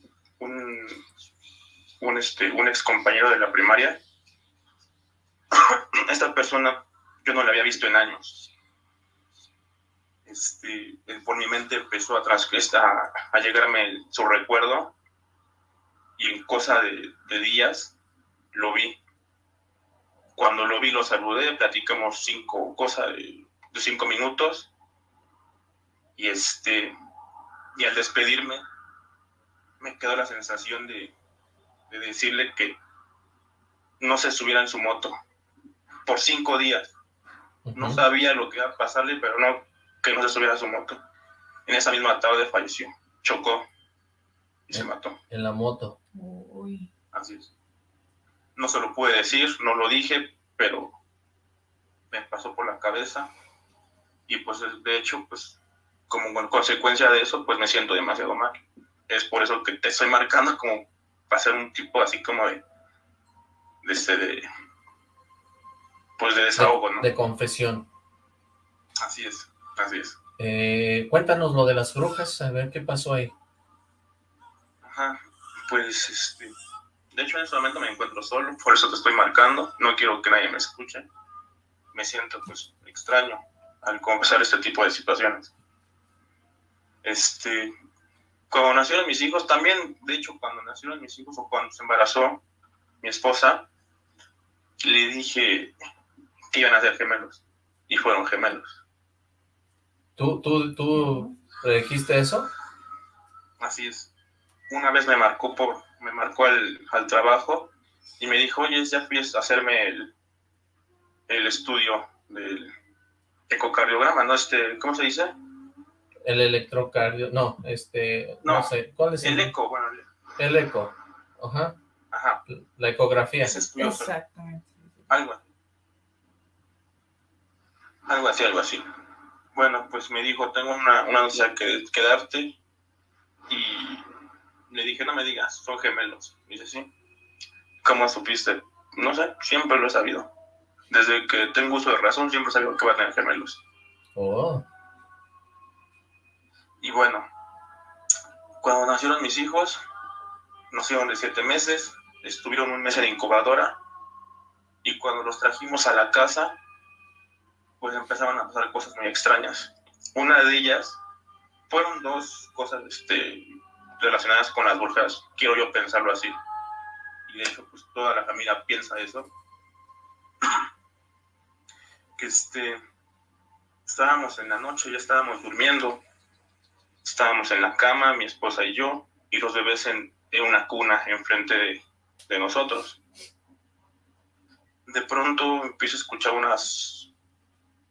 un, este, un ex compañero de la primaria esta persona yo no la había visto en años. Este, por mi mente empezó a, a, a llegarme su recuerdo y en cosa de, días lo vi. Cuando lo vi lo saludé, platicamos cinco, cosas de, cinco minutos y este y al despedirme me quedó la sensación de, de decirle que no se subiera en su moto por cinco días. No sabía lo que iba a pasarle, pero no, que no se subiera a su moto. En esa misma tarde falleció, chocó y se mató. En la moto. Así es. No se lo pude decir, no lo dije, pero me pasó por la cabeza. Y pues de hecho, pues como consecuencia de eso, pues me siento demasiado mal. Es por eso que te estoy marcando como para ser un tipo así como de, de, este, de, pues de desahogo, ¿no? De confesión. Así es, así es. Eh, cuéntanos lo de las brujas, a ver qué pasó ahí. Ajá, pues este, de hecho en este momento me encuentro solo, por eso te estoy marcando, no quiero que nadie me escuche. Me siento pues extraño al confesar este tipo de situaciones. Este, cuando nacieron mis hijos, también, de hecho, cuando nacieron mis hijos o cuando se embarazó mi esposa, le dije, que iban a ser gemelos. Y fueron gemelos. ¿Tú, tú, tú predijiste eso? Así es. una vez me marcó por, me marcó al, al trabajo y me dijo, oye, ya fui a hacerme el, el estudio del ecocardiograma, ¿no? Este, ¿cómo se dice? El electrocardio, no, este, no, sé, ¿cuál es? El, eco, bueno. El eco, ajá. Ajá. La ecografía. Exactamente. Algo. Algo así, algo así. Bueno, pues me dijo, tengo una, una noticia que, que darte y le dije, no me digas, son gemelos. dice, sí. ¿Cómo supiste? No sé, siempre lo he sabido. Desde que tengo uso de razón, siempre he sabido que van a tener gemelos. Oh. Y bueno, cuando nacieron mis hijos, nacieron de siete meses, estuvieron un mes en incubadora, y cuando los trajimos a la casa, pues empezaban a pasar cosas muy extrañas. Una de ellas fueron dos cosas este, relacionadas con las brujas, quiero yo pensarlo así. Y de hecho, pues toda la familia piensa eso. Que este, estábamos en la noche, ya estábamos durmiendo, estábamos en la cama, mi esposa y yo, y los bebés en, una cuna enfrente de, de nosotros. De pronto empiezo a escuchar unas,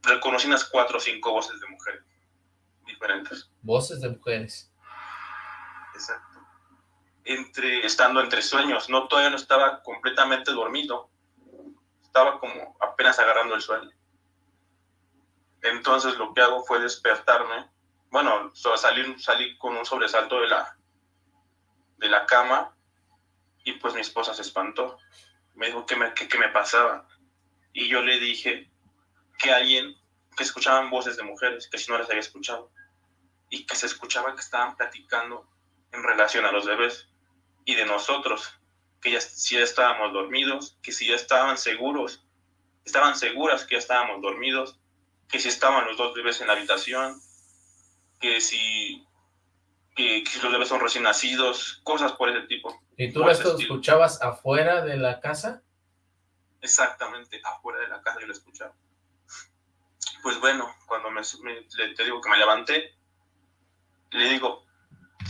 reconocí unas cuatro o cinco voces de mujeres diferentes. Voces de mujeres. Exacto. Entre, estando entre sueños, no, todavía no estaba completamente dormido, estaba como apenas agarrando el sueño. Entonces lo que hago fue despertarme, bueno, salir, salí con un sobresalto de la, de la cama y pues mi esposa se espantó. Me dijo que me, que, me pasaba. Y yo le dije que alguien, que escuchaban voces de mujeres, que si no las había escuchado, y que se escuchaba que estaban platicando en relación a los bebés y de nosotros, que ya, si ya estábamos dormidos, que si ya estaban seguros, estaban seguras que ya estábamos dormidos, que si estaban los dos bebés en la habitación, que si, que, si los bebés son recién nacidos, cosas por ese tipo. ¿Y tú esto escuchabas afuera de la casa? Exactamente, afuera de la casa yo lo escuchaba. Pues bueno, cuando me, te digo que me levanté, le digo,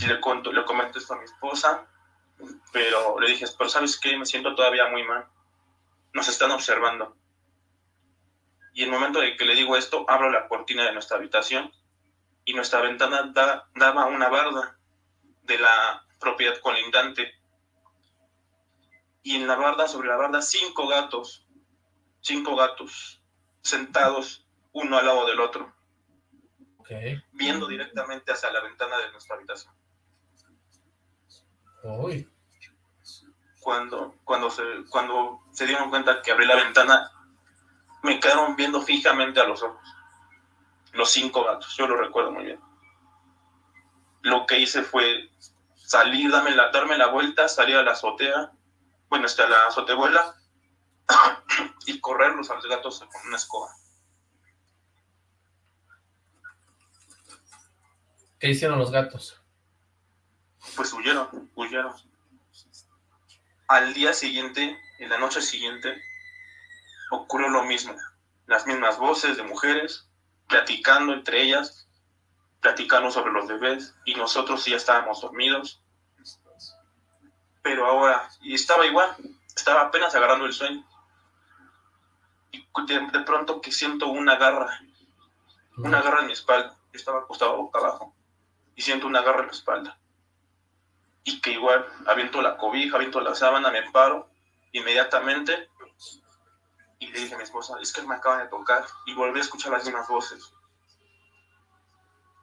le, cuento, le comento esto a mi esposa, pero le dije, pero ¿sabes qué? Me siento todavía muy mal. Nos están observando. Y el momento de que le digo esto, abro la cortina de nuestra habitación y nuestra ventana daba una barda de la propiedad colindante. Y en la barda, sobre la barda, cinco gatos, cinco gatos, sentados uno al lado del otro viendo directamente hacia la ventana de nuestra habitación. Cuando, cuando, se, cuando se dieron cuenta que abrí la ventana, me quedaron viendo fijamente a los ojos. Los cinco gatos, yo lo recuerdo muy bien. Lo que hice fue salir, darme la, darme la vuelta, salir a la azotea, bueno, hasta la azotebuela, y correrlos a los gatos con una escoba. ¿Qué hicieron los gatos? Pues huyeron, huyeron. Al día siguiente, en la noche siguiente, ocurrió lo mismo. Las mismas voces de mujeres, platicando entre ellas, platicando sobre los bebés, y nosotros ya estábamos dormidos. Pero ahora, y estaba igual, estaba apenas agarrando el sueño. Y de, pronto que siento una garra, una garra en mi espalda, estaba acostado boca abajo y siento una garra en la espalda. Y que igual aviento la cobija, aviento la sábana, me paro inmediatamente y le dije a mi esposa, es que me acaban de tocar y volví a escuchar las mismas voces.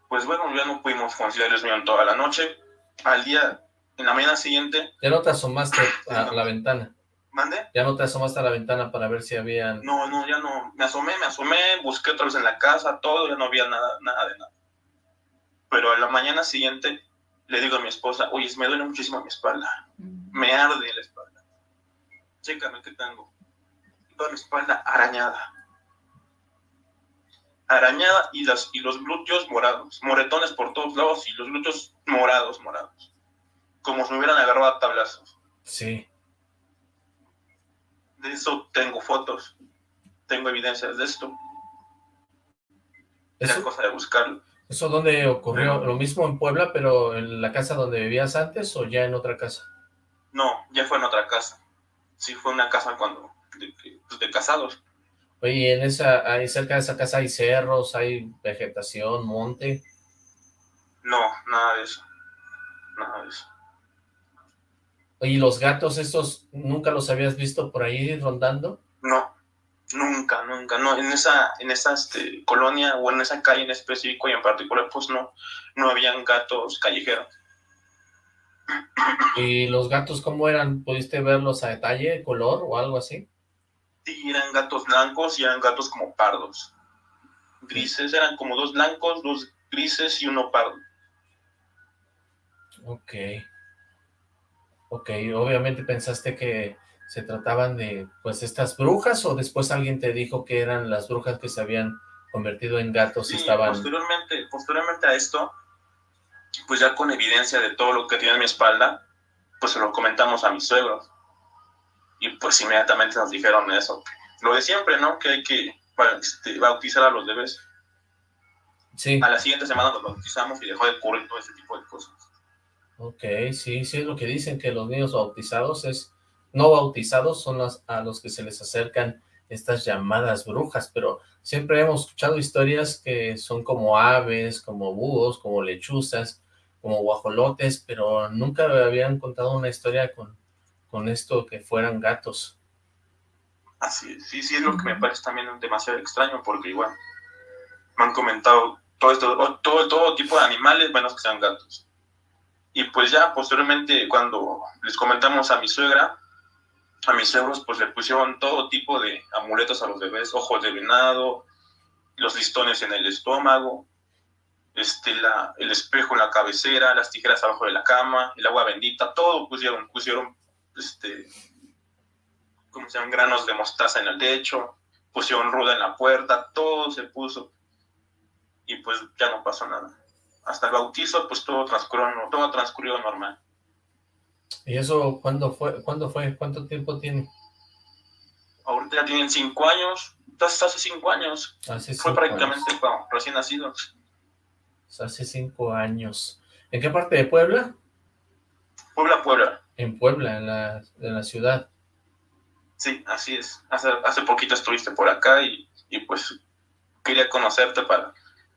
Pues bueno, ya no pudimos conciliar el sueño toda la noche. Al día, en la mañana siguiente... ¿Ya no te asomaste a la ventana? ¿Mande? ¿Ya no te asomaste a la ventana para ver si habían...? No, no, ya no. Me asomé, me asomé, busqué otra vez en la casa, todo, ya no había nada, nada de nada. Pero a la mañana siguiente le digo a mi esposa, oye, me duele muchísimo mi espalda, me arde la espalda. Chécame qué tengo. Toda mi espalda arañada. Arañada y, las, y los glúteos morados, moretones por todos lados y los glúteos morados, morados. Como si me hubieran agarrado a tablazos. Sí. De eso tengo fotos, tengo evidencias de esto. Es cosa de buscarlo. ¿Eso dónde ocurrió? ¿Lo mismo en Puebla, pero en la casa donde vivías antes o ya en otra casa? No, ya fue en otra casa. Sí, fue una casa cuando, de, pues, de casados. Oye, en esa, ahí cerca de esa casa hay cerros, hay vegetación, monte. No, nada de eso. Nada de eso. Oye, ¿los gatos estos nunca los habías visto por ahí rondando? No, nunca, nunca, no, en esa, en esa este, colonia o en esa calle en específico y en particular, pues no, no habían gatos callejeros. ¿Y los gatos cómo eran? ¿Pudiste verlos a detalle, color o algo así? Sí, eran gatos blancos y eran gatos como pardos. Grises, eran como dos blancos, dos grises y uno pardo. Ok. Ok, obviamente pensaste que se trataban de, pues, estas brujas, o después alguien te dijo que eran las brujas que se habían convertido en gatos y estaban... posteriormente, posteriormente a esto, pues ya con evidencia de todo lo que tiene en mi espalda, pues se lo comentamos a mis suegros. Y pues inmediatamente nos dijeron eso. Lo de siempre, ¿no? Que hay que este, bautizar a los bebés. Sí. A la siguiente semana nos bautizamos y dejó de ocurrir todo ese tipo de cosas. Ok, sí, sí es lo que dicen, que los niños bautizados es, no bautizados son los, a los que se les acercan estas llamadas brujas, pero siempre hemos escuchado historias que son como aves, como búhos, como lechuzas, como guajolotes, pero nunca habían contado una historia con, con esto que fueran gatos. Así es, sí, sí es lo que me parece también demasiado extraño, porque igual me han comentado todo esto, todo, todo tipo de animales, menos que sean gatos. Y pues ya posteriormente cuando les comentamos a mi suegra, a mis suegros pues le pusieron todo tipo de amuletos a los bebés, ojos de venado, los listones en el estómago, este, el espejo en la cabecera, las tijeras abajo de la cama, el agua bendita, todo pusieron, pusieron, este, como se llaman, granos de mostaza en el techo, pusieron ruda en la puerta, todo se puso y pues ya no pasó nada hasta el bautizo, pues todo transcurrió, todo transcurrió normal. ¿Y eso cuándo fue? ¿Cuándo fue? ¿Cuánto tiempo tiene? Ahorita ya tienen cinco años, hace cinco años. Hace fue prácticamente recién nacido. Hace cinco años. ¿En qué parte de Puebla? Puebla, Puebla. En Puebla, en la, en la ciudad. Sí, así es. Hace, hace poquito estuviste por acá y, y pues quería conocerte para,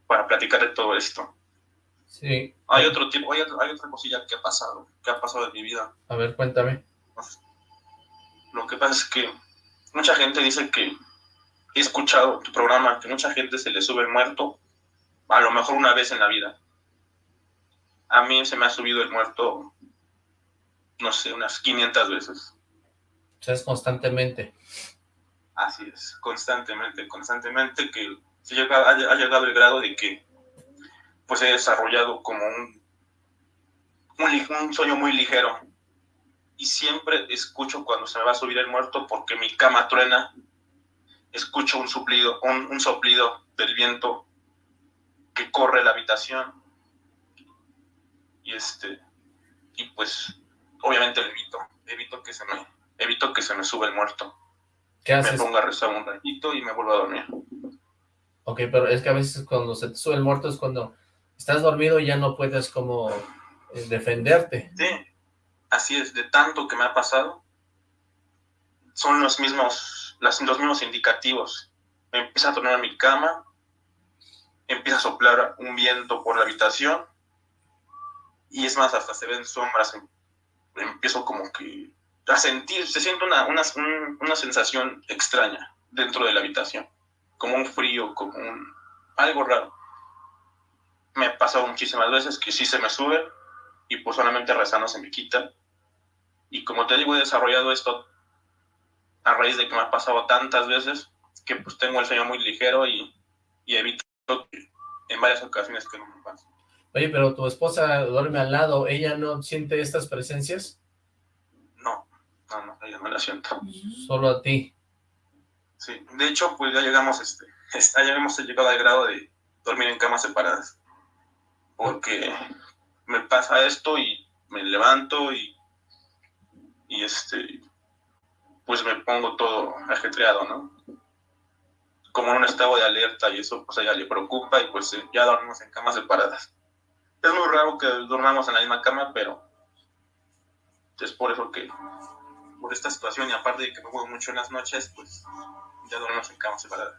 para platicar de todo esto. Sí. Hay otro tipo, hay, otra cosilla que ha pasado, que ha pasado en mi vida. A ver, cuéntame. Lo que pasa es que mucha gente dice que he escuchado tu programa, que mucha gente se le sube el muerto, a lo mejor una vez en la vida. A mí se me ha subido el muerto, no sé, unas 500 veces. O sea, es constantemente. Así es, constantemente, constantemente, que se llega, ha llegado el grado de que pues he desarrollado como un, un, sueño muy ligero. Y siempre escucho cuando se me va a subir el muerto porque mi cama truena, escucho un, suplido, un, soplido del viento que corre la habitación. Y este, y pues obviamente evito, evito que se me, evito que se me suba el muerto. ¿Qué haces? Me pongo a rezar un ratito y me vuelvo a dormir. Ok, pero es que a veces cuando se te sube el muerto es cuando estás dormido y ya no puedes como eh, defenderte. Sí, así es, de tanto que me ha pasado, son los mismos, los mismos indicativos. Me empieza a tornar mi cama, empieza a soplar un viento por la habitación, y es más, hasta se ven sombras, em, empiezo como que a sentir, se siente una, una, una sensación extraña dentro de la habitación, como un frío, como un, algo raro me ha pasado muchísimas veces que sí se me sube y pues solamente rezando se me quita. Y como te digo, he desarrollado esto a raíz de que me ha pasado tantas veces que pues tengo el sueño muy ligero y, y evito en varias ocasiones que no me pase. Oye, pero tu esposa duerme al lado, ¿ella no siente estas presencias? No, no, no, ella no la siento. Solo a ti. Sí, de hecho, pues ya llegamos, este, ya hemos llegado al grado de dormir en camas separadas porque me pasa esto y me levanto y, y este, pues me pongo todo ajetreado, ¿no? como en un estado de alerta y eso pues a ella le preocupa y pues eh, ya dormimos en camas separadas. Es muy raro que dormamos en la misma cama, pero es por eso que, por esta situación y aparte de que me juego mucho en las noches, pues ya dormimos en camas separadas.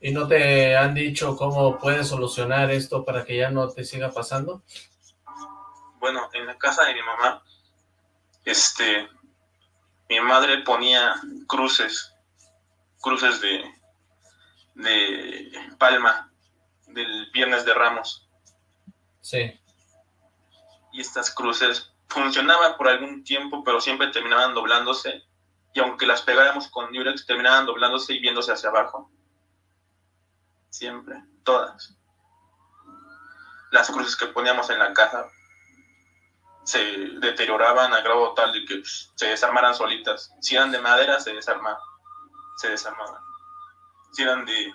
¿Y no te han dicho cómo puedes solucionar esto para que ya no te siga pasando? Bueno, en la casa de mi mamá, este, mi madre ponía cruces, cruces de, de palma del Viernes de Ramos. Sí. Y estas cruces funcionaban por algún tiempo, pero siempre terminaban doblándose. Y aunque las pegáramos con Durex, terminaban doblándose y viéndose hacia abajo. Siempre, todas. Las cruces que poníamos en la caja se deterioraban a grado tal de que se desarmaran solitas. Si eran de madera, se desarmaban. Se desarmaban si eran de,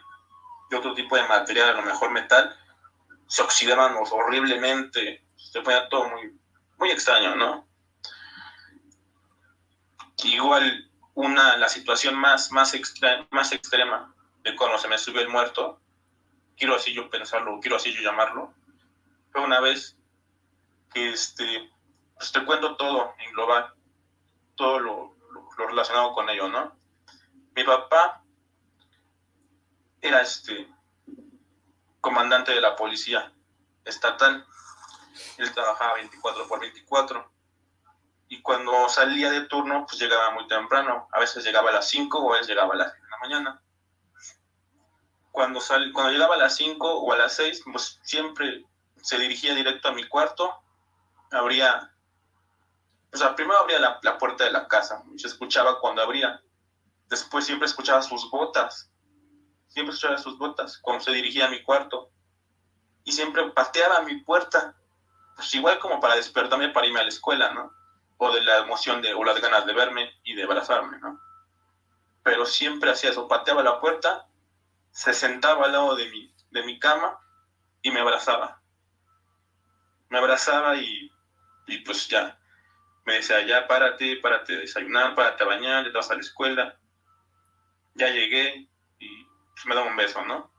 otro tipo de material, a lo mejor metal, se oxidaban horriblemente, se ponía todo muy, muy extraño, ¿no? Igual una, la situación más, más, más extrema de cuando se me subió el muerto, quiero así yo pensarlo, quiero así yo llamarlo, fue una vez que este, pues te cuento todo en global, todo lo, lo relacionado con ello, ¿no? Mi papá era este comandante de la policía estatal. Él trabajaba 24 por 24. Y cuando salía de turno, pues llegaba muy temprano. A veces llegaba a las 5 o a veces llegaba a las 6 de la mañana. Cuando, sal, cuando llegaba a las 5 o a las 6, pues siempre se dirigía directo a mi cuarto. Abría, o sea, primero abría la, la puerta de la casa. Se escuchaba cuando abría. Después siempre escuchaba sus botas siempre escuchaba sus botas cuando se dirigía a mi cuarto. Y siempre pateaba mi puerta, pues igual como para despertarme para irme a la escuela, ¿no? O de la emoción de, o las ganas de verme y de abrazarme, ¿no? Pero siempre hacía eso, pateaba la puerta, se sentaba al lado de mi, de mi cama y me abrazaba. Me abrazaba y, y pues ya, me decía, ya párate, párate desayunar, párate a bañar, ya vas a la escuela. Ya llegué, pues, me da un beso, ¿no?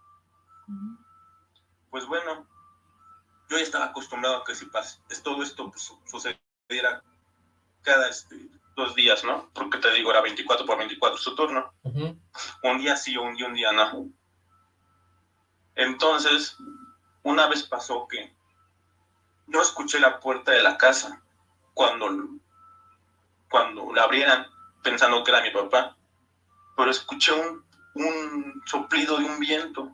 Pues bueno, yo ya estaba acostumbrado a que si pasa, todo esto pues, sucediera cada este, dos días, ¿no? Porque te digo, era 24 por 24 su turno. Un día sí, un día, un día no. Entonces, una vez pasó que yo escuché la puerta de la casa cuando, cuando la abrieran pensando que era mi papá, pero escuché un un soplido de un viento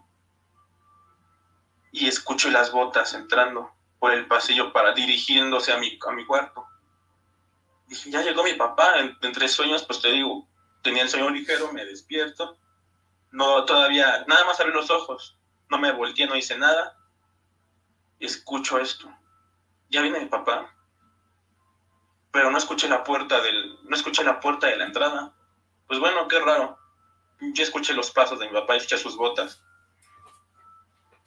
y escucho las botas entrando por el pasillo para dirigiéndose a mi, a mi cuarto. Dije, ya llegó mi papá, entre sueños, pues te digo, tenía el sueño ligero, me despierto, no todavía, nada más abrí los ojos, no me volteé, no hice nada, escucho esto. Ya viene mi papá, pero no escuché la puerta del, no escuché la puerta de la entrada. Pues bueno, qué raro yo escuché los pasos de mi papá, escuché sus botas.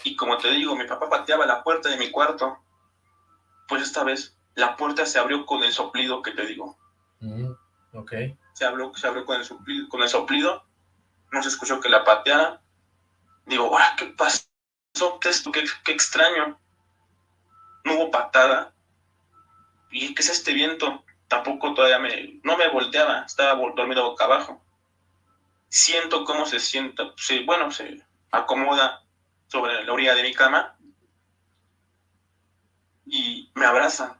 Y como te digo, mi papá pateaba la puerta de mi cuarto. Pues esta vez la puerta se abrió con el soplido que te digo. Mm, ok. Se abrió, se abrió con, el soplido, con el soplido. No se escuchó que la pateara. Digo, ¿qué pasó? ¿Qué, esto? ¿Qué, qué extraño? No hubo patada. ¿Y qué es este viento? Tampoco todavía me... No me volteaba, estaba dormido boca abajo siento cómo se sienta, bueno, se acomoda sobre la orilla de mi cama y me abraza.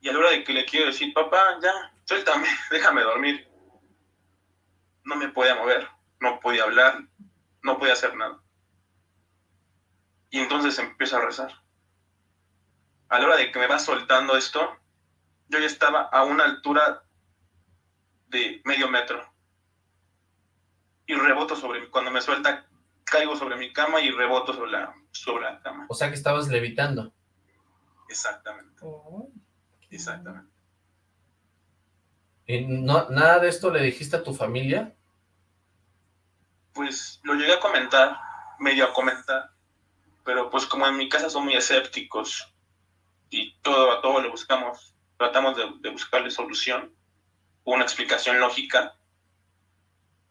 Y a la hora de que le quiero decir, papá, ya, suéltame, déjame dormir. No me podía mover, no podía hablar, no podía hacer nada. Y entonces empiezo a rezar. A la hora de que me va soltando esto, yo ya estaba a una altura de medio metro y reboto sobre cuando me suelta caigo sobre mi cama y reboto sobre la, sobre la cama. O sea que estabas levitando. Exactamente. Oh. Exactamente. ¿Y no, nada de esto le dijiste a tu familia? Pues lo llegué a comentar, medio a comentar, pero pues como en mi casa son muy escépticos y todo a todo le buscamos, tratamos de, de buscarle solución, una explicación lógica,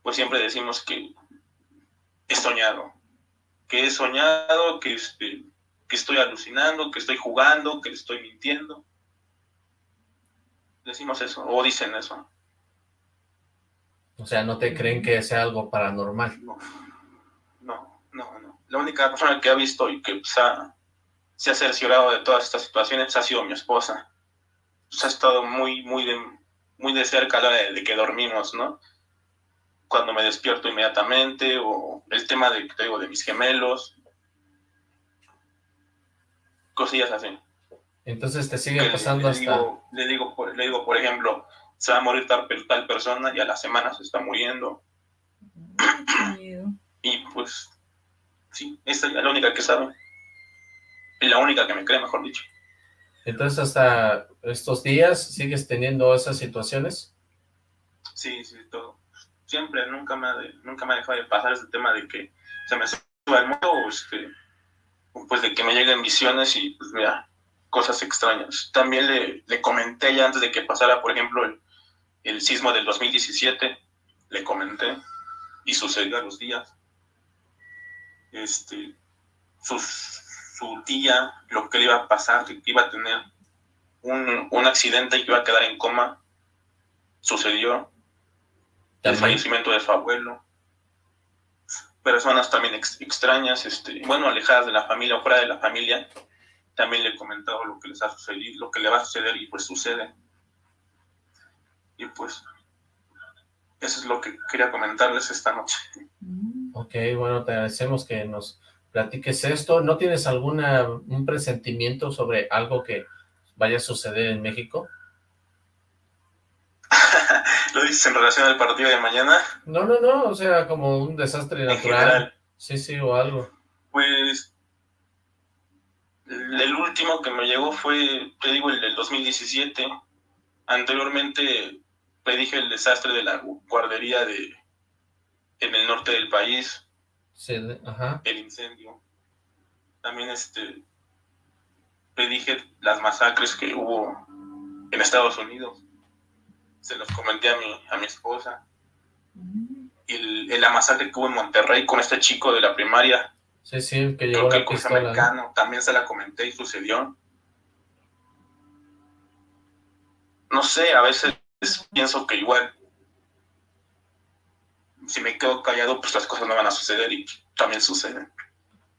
pues siempre decimos que he soñado. Que he soñado, que, este, que estoy alucinando, que estoy jugando, que estoy mintiendo. Decimos eso, o dicen eso. O sea, ¿no te creen que sea algo paranormal? No, no, no, no. La única persona que ha visto y que se ha, se ha cerciorado de todas estas situaciones ha sido mi esposa. Pues, ha estado muy, muy de, muy de cerca a la hora de, que dormimos, ¿no? Cuando me despierto inmediatamente, o el tema de, te digo, de mis gemelos, cosillas así. Entonces te sigue pasando le, hasta... Digo, le, digo, le digo, por ejemplo, se va a morir tal, tal persona y a la semana se está muriendo. y pues, sí, esta es la única que sabe. Y la única que me cree, mejor dicho. Entonces, hasta estos días, ¿sigues teniendo esas situaciones? Sí, sí, todo. Siempre, nunca me ha, nunca me ha dejado de pasar ese tema de que se me suba el mundo o este, pues de que me lleguen visiones y pues vea cosas extrañas. También le, le comenté ya antes de que pasara, por ejemplo, el, el sismo del 2017, le comenté y sucedió a los días. Este, sus, su tía, lo que le iba a pasar, que iba a tener un, un accidente y que iba a quedar en coma, sucedió. El fallecimiento de su abuelo. Personas también extrañas, este, bueno, alejadas de la familia o fuera de la familia, también le he comentado lo que les ha sucedido, lo que le va a suceder y pues sucede. Y pues, eso es lo que quería comentarles esta noche. Ok, bueno, te agradecemos que nos platiques esto. ¿No tienes alguna un presentimiento sobre algo que vaya a suceder en México? ¿Lo dices en relación al partido de mañana? No, no, no, o sea, como un desastre natural. Sí, sí, o algo. Pues, el último que me llegó fue, te digo, el del 2017. Anteriormente predije el desastre de la guardería de en el norte del país el incendio. También este predije las masacres que hubo en Estados Unidos. Se los comenté a mi, a mi esposa. Y la masacre que hubo en Monterrey con este chico de la primaria. Sí, sí, que llegó el americano, también se la comenté y sucedió. No sé, a veces pienso que igual si me quedo callado, pues las cosas no van a suceder y también suceden.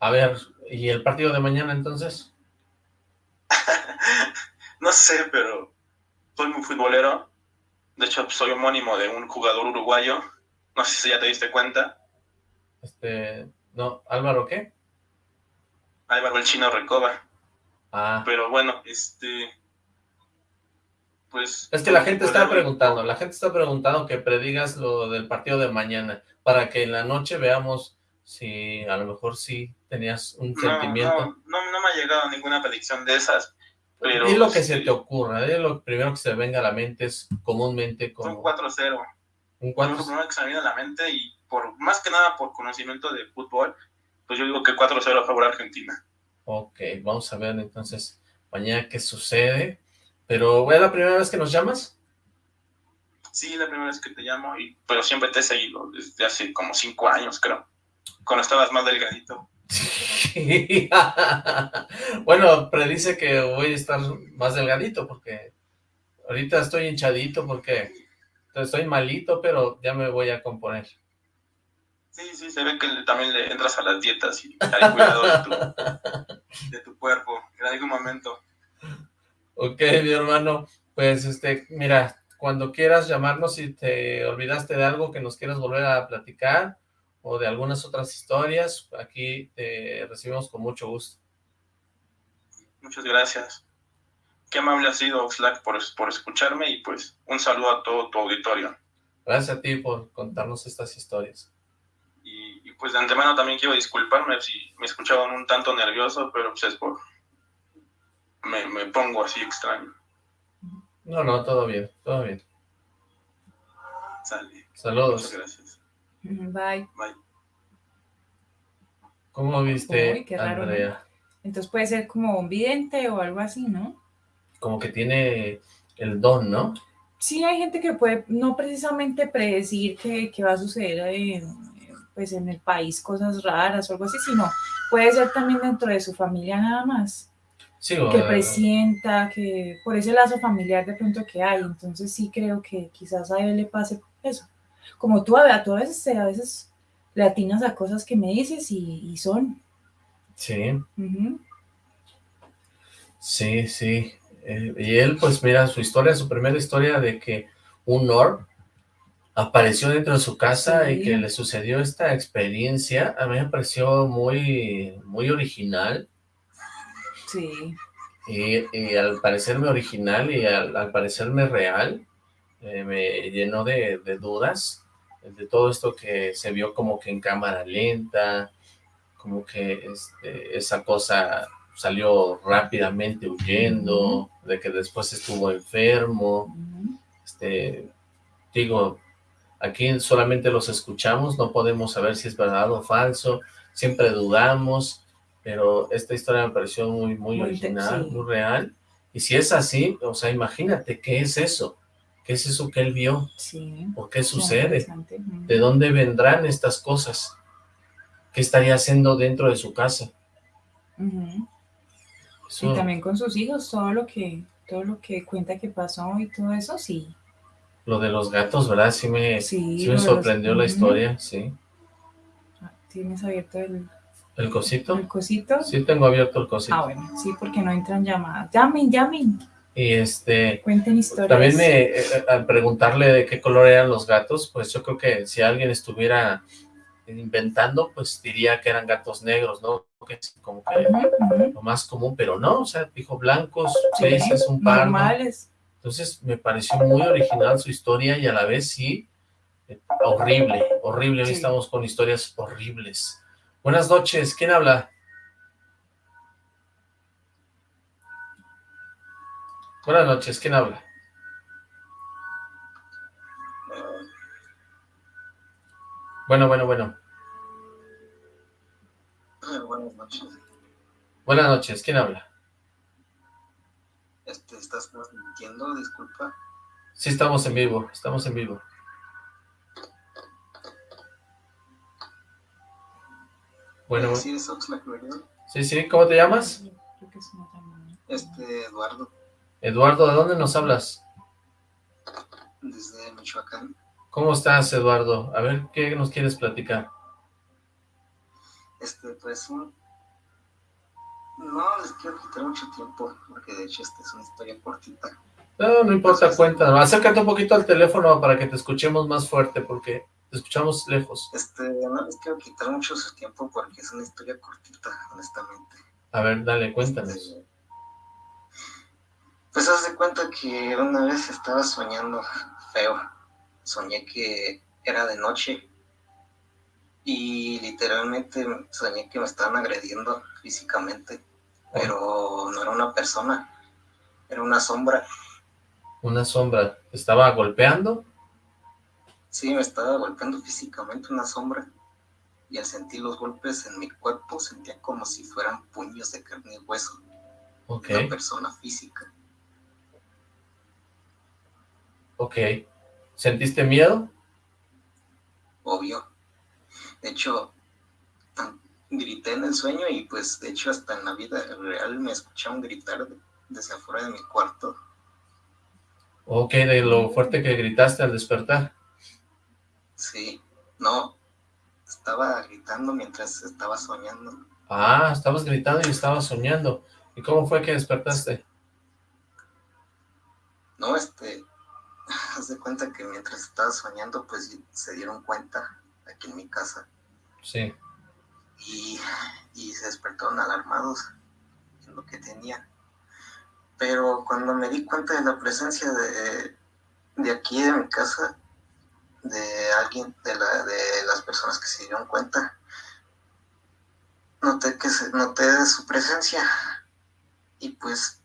A ver, ¿y el partido de mañana entonces? no sé, pero soy muy futbolero. De hecho, soy homónimo de un jugador uruguayo. No sé si ya te diste cuenta. Este, no, ¿Álvaro qué? Álvaro el Chino Recoba. Ah. Pero bueno, este, pues... Es que la gente está preguntando, la gente está preguntando que predigas lo del partido de mañana, para que en la noche veamos si a lo mejor sí tenías un sentimiento. No, no, me ha llegado ninguna predicción de esas, pero... Y lo que se te ocurra, ¿eh? lo primero que se venga a la mente es comúnmente como... Un 4-0. Un 4 Lo primero que se me viene a la mente y por más que nada por conocimiento de fútbol, pues yo digo que 4-0 a favor Argentina. Ok, vamos a ver entonces mañana qué sucede. Pero, ¿es la primera vez que nos llamas? Sí, la primera vez que te llamo, y, pero siempre te he seguido desde hace como cinco años, creo. Cuando estabas más delgadito. bueno, predice que voy a estar más delgadito porque ahorita estoy hinchadito porque estoy malito, pero ya me voy a componer. Sí, sí, se ve que también le entras a las dietas y al cuidado de tu, de tu cuerpo en algún momento. Ok, mi hermano, pues este, mira, cuando quieras llamarnos si te olvidaste de algo que nos quieras volver a platicar o de algunas otras historias, aquí te recibimos con mucho gusto. Muchas gracias. Qué amable ha sido Oxlack por, por escucharme y pues un saludo a todo tu auditorio. Gracias a ti por contarnos estas historias. Y, y pues de antemano también quiero disculparme si me escuchaban un tanto nervioso, pero pues es por, me, me pongo así extraño. No, no, todo bien, todo bien. Sale. Saludos. Muchas gracias. Bye. Bye. ¿Cómo viste, Uy, qué raro, Andrea? ¿no? Entonces puede ser como un vidente o algo así, ¿no? Como que tiene el don, ¿no? Sí, hay gente que puede no precisamente predecir qué, qué va a suceder, eh, pues en el país cosas raras o algo así, sino puede ser también dentro de su familia nada más. Sí, que presienta, que por ese lazo familiar de pronto que hay. Entonces sí creo que quizás a él le pase eso. Como tú, a, tú a veces, a veces le atinas a cosas que me dices y, son. Sí. Sí, sí. Eh, y él, pues mira, su historia, su primera historia de que un Nor apareció dentro de su casa y que le sucedió esta experiencia, a mí me pareció muy, muy original. Sí. Y, al parecerme original y al, parecerme real, eh, me llenó de, dudas de todo esto que se vio como que en cámara lenta, como que este, esa cosa salió rápidamente huyendo, de que después estuvo enfermo, este, digo, aquí solamente los escuchamos, no podemos saber si es verdad o falso, siempre dudamos, pero esta historia me pareció muy, muy, original, muy real, y si es así, o sea, imagínate, ¿qué es eso? ¿Qué es eso que él vio? Sí. ¿Por qué sucede? ¿De dónde vendrán estas cosas? ¿Qué estaría haciendo dentro de su casa? Y también con sus hijos, todo lo que todo lo que cuenta que pasó y todo eso, sí. Lo de los gatos, ¿verdad? Sí me, sí, me sorprendió la historia, sí. Ah, ¿Tienes abierto el... ¿El cosito? ¿El cosito? Sí, tengo abierto el cosito. Ah, bueno, sí, porque no entran llamadas. Llamen, llamen. Y este... Cuenten historias. También me, eh, al preguntarle de qué color eran los gatos, pues yo creo que si alguien estuviera inventando, pues diría que eran gatos negros, ¿no? Que es como que lo más común, pero no, o sea, dijo blancos, grises, un par. Normales. Entonces me pareció muy original su historia y a la vez sí, eh, horrible, horrible. Hoy estamos con historias horribles. Buenas noches, ¿quién habla? Buenas noches, ¿quién habla? Bueno, bueno, bueno. buenas noches. Buenas noches, ¿quién habla? Este, ¿Estás mintiendo? Disculpa. Sí, estamos en vivo, estamos en vivo. Bueno, sí, sí, sí, ¿cómo te llamas? Este, Eduardo. Eduardo, ¿de dónde nos hablas? Desde Michoacán. ¿Cómo estás, Eduardo? A ver, ¿qué nos quieres platicar? Este, pues, no les quiero quitar mucho tiempo, porque de hecho esta es una historia cortita. No, no importa, cuenta. Acércate un poquito al teléfono para que te escuchemos más fuerte, porque te escuchamos lejos. Este, no les quiero quitar mucho su tiempo, porque es una historia cortita, honestamente. A ver, dale, cuéntanos. Este, pues haz de cuenta que una vez estaba soñando feo soñé que era de noche y literalmente soñé que me estaban agrediendo físicamente, pero no era una persona, era una sombra. ¿Una sombra? ¿Te estaba golpeando? Sí, me estaba golpeando físicamente una sombra y al sentir los golpes en mi cuerpo sentía como si fueran puños de carne y hueso. Okay. Una persona física. Ok. ¿Sentiste miedo? Obvio. De hecho, grité en el sueño y pues de hecho hasta en la vida real me escucharon gritar desde afuera de mi cuarto. Ok, de lo fuerte que gritaste al despertar. Sí, no, estaba gritando mientras estaba soñando. Ah, estabas gritando y estabas soñando. ¿Y cómo fue que despertaste? No, este, haz de cuenta que mientras estaba soñando, pues se dieron cuenta aquí en mi casa. Sí. Y, se despertaron alarmados en lo que tenía. Pero cuando me di cuenta de la presencia de, de aquí de mi casa, de alguien, de, la, de las personas que se dieron cuenta, noté que se, noté su presencia y pues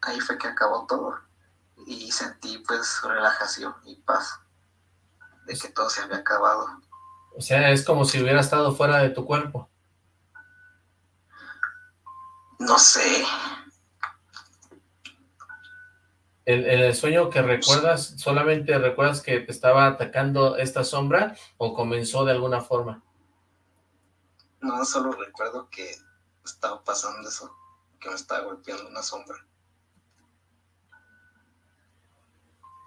ahí fue que acabó todo y sentí pues relajación y paz de que todo se había acabado. O sea, es como si hubiera estado fuera de tu cuerpo. No sé. ¿En, el sueño que recuerdas, solamente recuerdas que te estaba atacando esta sombra o comenzó de alguna forma? No, solo recuerdo que estaba pasando eso, que me estaba golpeando una sombra.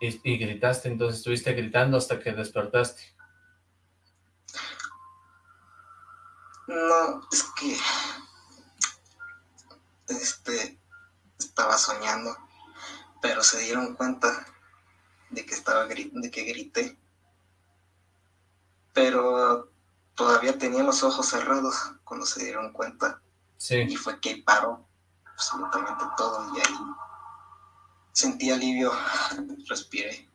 Y, gritaste, entonces estuviste gritando hasta que despertaste. No, es que este estaba soñando, pero se dieron cuenta de que estaba de que grité. Pero todavía tenía los ojos cerrados cuando se dieron cuenta. Sí. Y fue que paró absolutamente todo y ahí Sentí alivio, respiré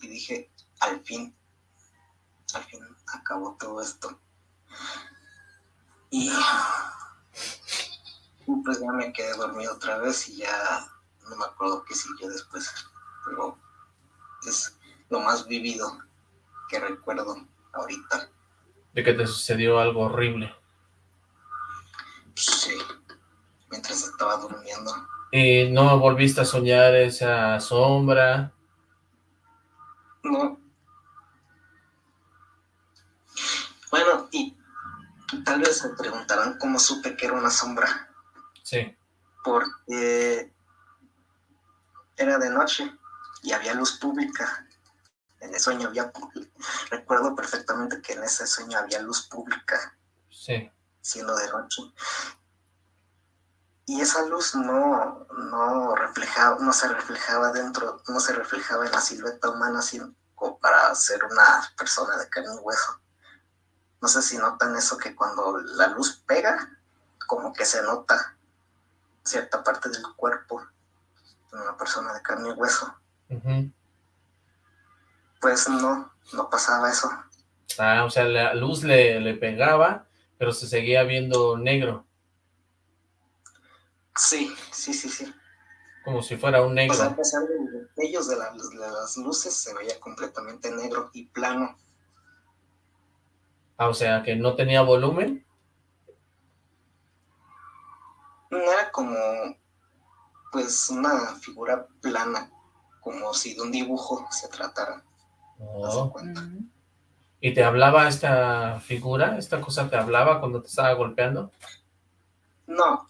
y dije, al fin, al fin acabó todo esto. Y pues ya me quedé dormido otra vez y ya no me acuerdo qué siguió después, pero es lo más vivido que recuerdo ahorita. ¿De que te sucedió algo horrible? Sí, mientras estaba durmiendo. ¿Y no volviste a soñar esa sombra? No. Bueno, y tal vez se preguntarán cómo supe que era una sombra. Sí. Porque era de noche y había luz pública. En el sueño había... Recuerdo perfectamente que en ese sueño había luz pública. Sí. Siendo de noche y esa luz no, no reflejaba, no se reflejaba dentro, no se reflejaba en la silueta humana sino para ser una persona de carne y hueso. No sé si notan eso que cuando la luz pega, como que se nota cierta parte del cuerpo de una persona de carne y hueso. Pues no, no pasaba eso. Ah, o sea, la luz le, le pegaba, pero se seguía viendo negro. Sí, sí, sí, sí. Como si fuera un negro. O sea, a pesar de ellos de, las luces se veía completamente negro y plano. Ah, o sea, que no tenía volumen. Era como, pues, una figura plana, como si de un dibujo se tratara. Oh. ¿Y te hablaba esta figura? ¿Esta cosa te hablaba cuando te estaba golpeando? No,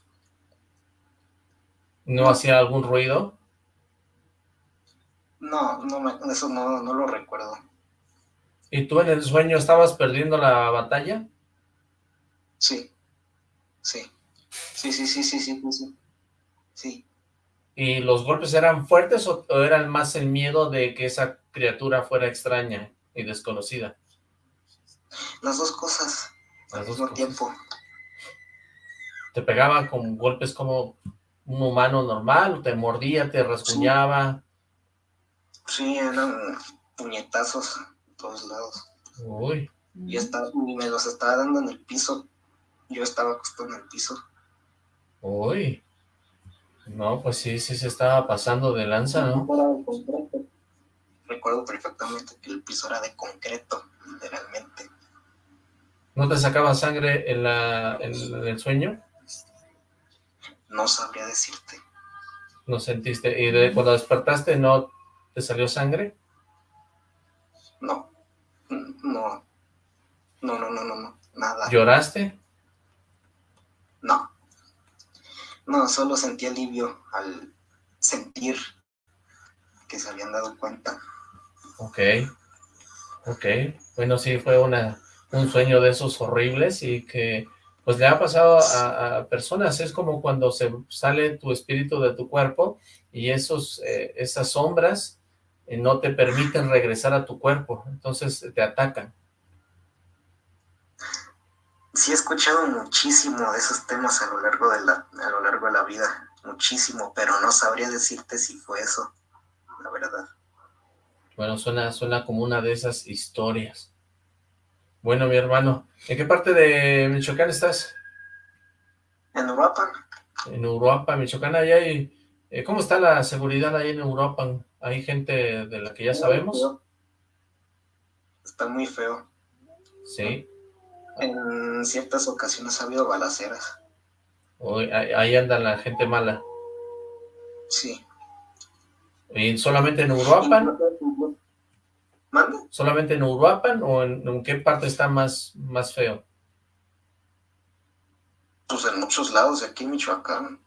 ¿No hacía algún ruido? No, no eso no, no lo recuerdo. ¿Y tú en el sueño estabas perdiendo la batalla? Sí, sí, sí, sí, sí, sí, sí, sí. ¿Y los golpes eran fuertes o, o eran más el miedo de que esa criatura fuera extraña y desconocida? Las dos cosas Las al mismo tiempo. ¿Te pegaban con golpes como un humano normal, te mordía, te rasguñaba. Sí, eran puñetazos a todos lados. Uy. Y, estaba, me los estaba dando en el piso. Yo estaba acostado en el piso. Uy. No, pues sí, sí se estaba pasando de lanza, ¿no? Recuerdo perfectamente que el piso era de concreto, literalmente. ¿No te sacaba sangre en, la, en el sueño? No sabría decirte. ¿No sentiste? ¿Y de, cuando despertaste no te salió sangre? No. No. No, no, no, no, no. Nada. ¿Lloraste? No. No, solo sentí alivio al sentir que se habían dado cuenta. Ok. Ok. Bueno, sí, fue una, un sueño de esos horribles y que pues le ha pasado a, personas, es como cuando se sale tu espíritu de tu cuerpo y esos, eh, esas sombras eh, no te permiten regresar a tu cuerpo, entonces te atacan. Sí he escuchado muchísimo de esos temas a lo largo de la, a lo largo de la vida, muchísimo, pero no sabría decirte si fue eso, la verdad. Bueno, suena, suena como una de esas historias. Bueno, mi hermano, ¿en qué parte de Michoacán estás? En Uruapan. En Uruapan, Michoacán, allá hay... Eh, ¿Cómo está la seguridad ahí en Uruapan? ¿Hay gente de la que ya sabemos? Está muy feo. Sí. En ciertas ocasiones ha habido balaceras. ahí anda la gente mala. Sí. ¿Y solamente en Uruapan? ¿Solamente en Uruapan o en, en, qué parte está más, más feo? Pues en muchos lados, aquí en Michoacán.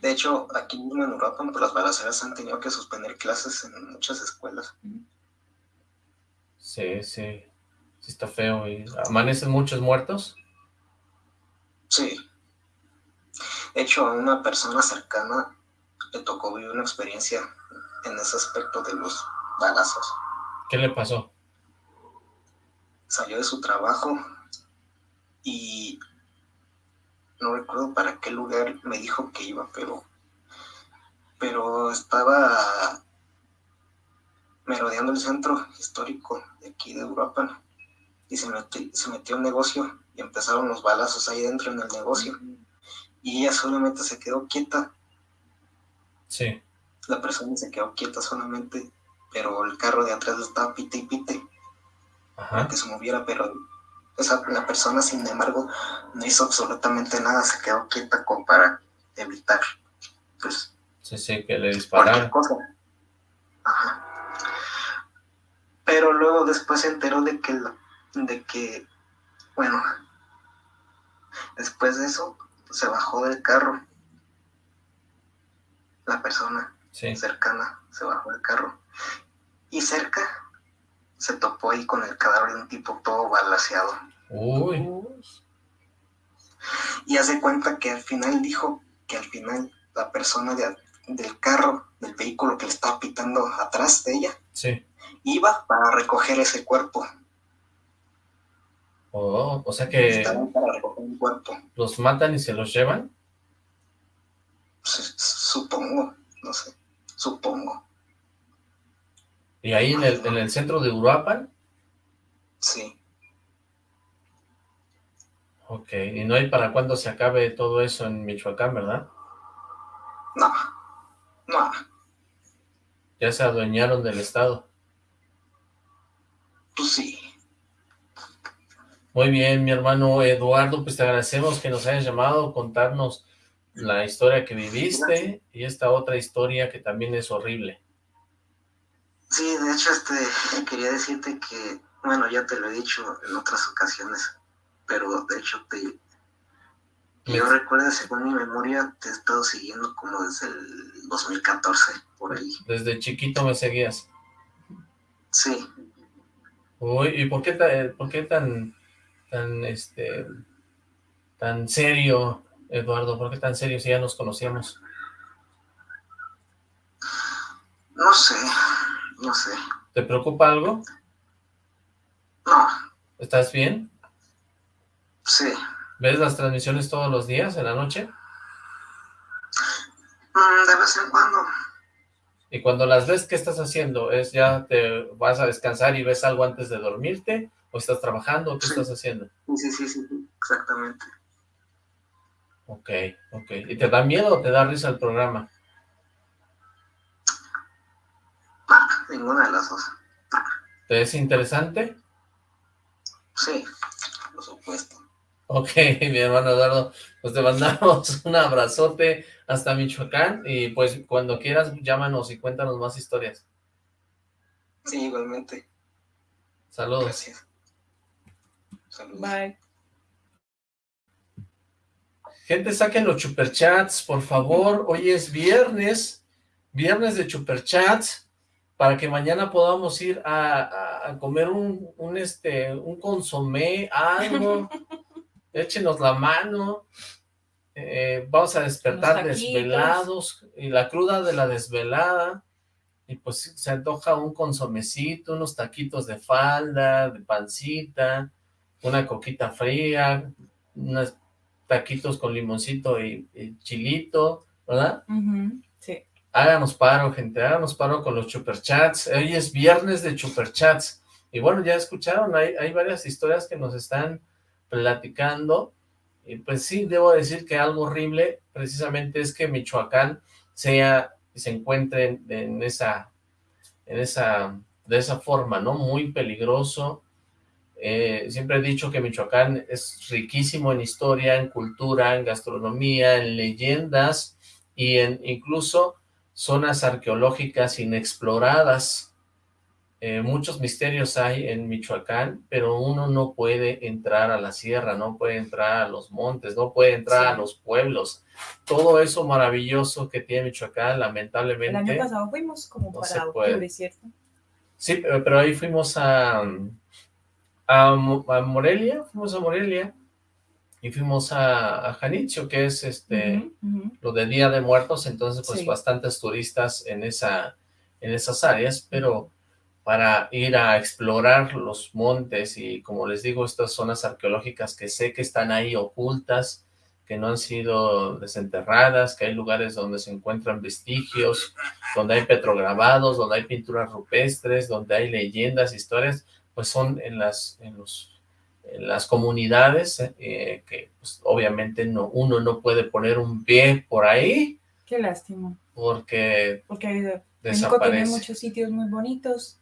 De hecho, aquí mismo en Uruapan, pues las balaceras han tenido que suspender clases en muchas escuelas. Sí, sí. Sí está feo. ¿Y amanecen muchos muertos? Sí. De hecho, a una persona cercana le tocó vivir una experiencia en ese aspecto de los balazos. ¿Qué le pasó? Salió de su trabajo y no recuerdo para qué lugar me dijo que iba, pero pero estaba merodeando el centro histórico de aquí de Europa y se metió, se metió un negocio y empezaron los balazos ahí dentro en el negocio y ella solamente se quedó quieta. Sí. La persona se quedó quieta solamente, pero el carro de atrás estaba pite y pite. Ajá. que se moviera, pero esa, la persona, sin embargo, no hizo absolutamente nada, se quedó quieta como para evitar, pues... Sí, sí, que le dispararon. Ajá. Pero luego después se enteró de que, de que, bueno, después de eso, se bajó del carro. La persona cercana se bajó del carro. Y cerca se topó ahí con el cadáver de un tipo todo balaseado. Uy. Y hace cuenta que al final dijo que al final la persona del carro, del vehículo que le estaba pitando atrás de ella, sí. iba para recoger ese cuerpo. Oh, o sea que... Para recoger un cuerpo. ¿Los matan y se los llevan? Supongo, no sé, supongo. ¿Y ahí en el, en el centro de Uruapan? Sí. Ok, y no hay para cuándo se acabe todo eso en Michoacán, ¿verdad? No, no. Ya se adueñaron del Estado. Pues sí. Muy bien, mi hermano Eduardo, pues te agradecemos que nos hayas llamado, contarnos la historia que viviste y esta otra historia que también es horrible. Sí, de hecho, este, quería decirte que, bueno, ya te lo he dicho en otras ocasiones, pero de hecho te... Yo recuerdo, según mi memoria, te he estado siguiendo como desde el 2014, por ahí. Desde chiquito me seguías. Sí. Uy, ¿y por qué, por qué tan, tan, este, tan serio, Eduardo? ¿Por qué tan serio si ya nos conocíamos? No sé, no sé. ¿Te preocupa algo? No. ¿Estás bien? Sí. ¿Ves las transmisiones todos los días, en la noche? Mm, de vez en cuando. Y cuando las ves, ¿qué estás haciendo? ¿Es ya te vas a descansar y ves algo antes de dormirte? ¿O estás trabajando? ¿O qué estás haciendo? Sí, sí, sí, exactamente. Ok, ok. ¿Y te da miedo o te da risa el programa? ninguna de las dos. ¿Te es interesante? Sí, por supuesto. Ok, mi hermano Eduardo, pues te mandamos un abrazote hasta Michoacán y pues cuando quieras llámanos y cuéntanos más historias. Sí, igualmente. Saludos. Gracias. Saludos. Bye. Gente, saquen los superchats, por favor. Hoy es viernes, viernes de superchats para que mañana podamos ir a, comer un, un, este, un consomé, algo, échenos la mano, eh, vamos a despertar desvelados, y la cruda de la desvelada, y pues se antoja un consomecito, unos taquitos de falda, de pancita, una coquita fría, unos taquitos con limoncito y, chilito, ¿verdad? Sí. Háganos paro, gente, háganos paro con los superchats. Hoy es viernes de superchats. Y bueno, ya escucharon, hay, hay varias historias que nos están platicando. Y pues sí, debo decir que algo horrible precisamente es que Michoacán sea y se encuentre en, esa, en esa, de esa forma, ¿no? Muy peligroso. Eh, siempre he dicho que Michoacán es riquísimo en historia, en cultura, en gastronomía, en leyendas y en incluso zonas arqueológicas inexploradas, eh, muchos misterios hay en Michoacán, pero uno no puede entrar a la sierra, no puede entrar a los montes, no puede entrar a los pueblos. Todo eso maravilloso que tiene Michoacán, lamentablemente... El año pasado fuimos como para octubre, ¿cierto? Sí, pero ahí fuimos a, a, Morelia, fuimos a Morelia y fuimos a, a Janitzio, que es este lo de Día de Muertos, entonces pues bastantes turistas en, esa, en esas áreas, pero para ir a explorar los montes y como les digo, estas zonas arqueológicas que sé que están ahí ocultas, que no han sido desenterradas, que hay lugares donde se encuentran vestigios, donde hay petrograbados, donde hay pinturas rupestres, donde hay leyendas, historias, pues son en las, en los, en las comunidades eh, que pues, obviamente no, uno no puede poner un pie por ahí. Qué lástima. Porque, porque México tiene muchos sitios muy bonitos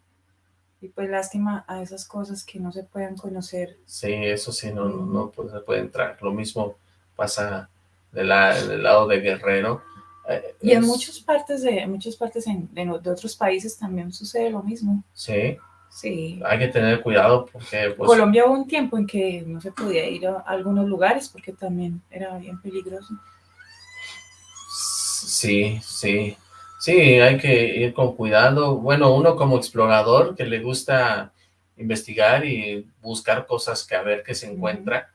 y pues lástima a esas cosas que no se puedan conocer. Sí, eso sí, no, no, pues, se puede entrar. Lo mismo pasa de la, del lado de Guerrero. Eh, y en muchas partes de muchas partes de, otros países también sucede lo mismo. Sí. Sí. Hay que tener cuidado porque... Pues, Colombia hubo un tiempo en que no se podía ir a algunos lugares porque también era bien peligroso. Sí, sí. Sí, hay que ir con cuidado. Bueno, uno como explorador que le gusta investigar y buscar cosas que a ver qué se encuentra,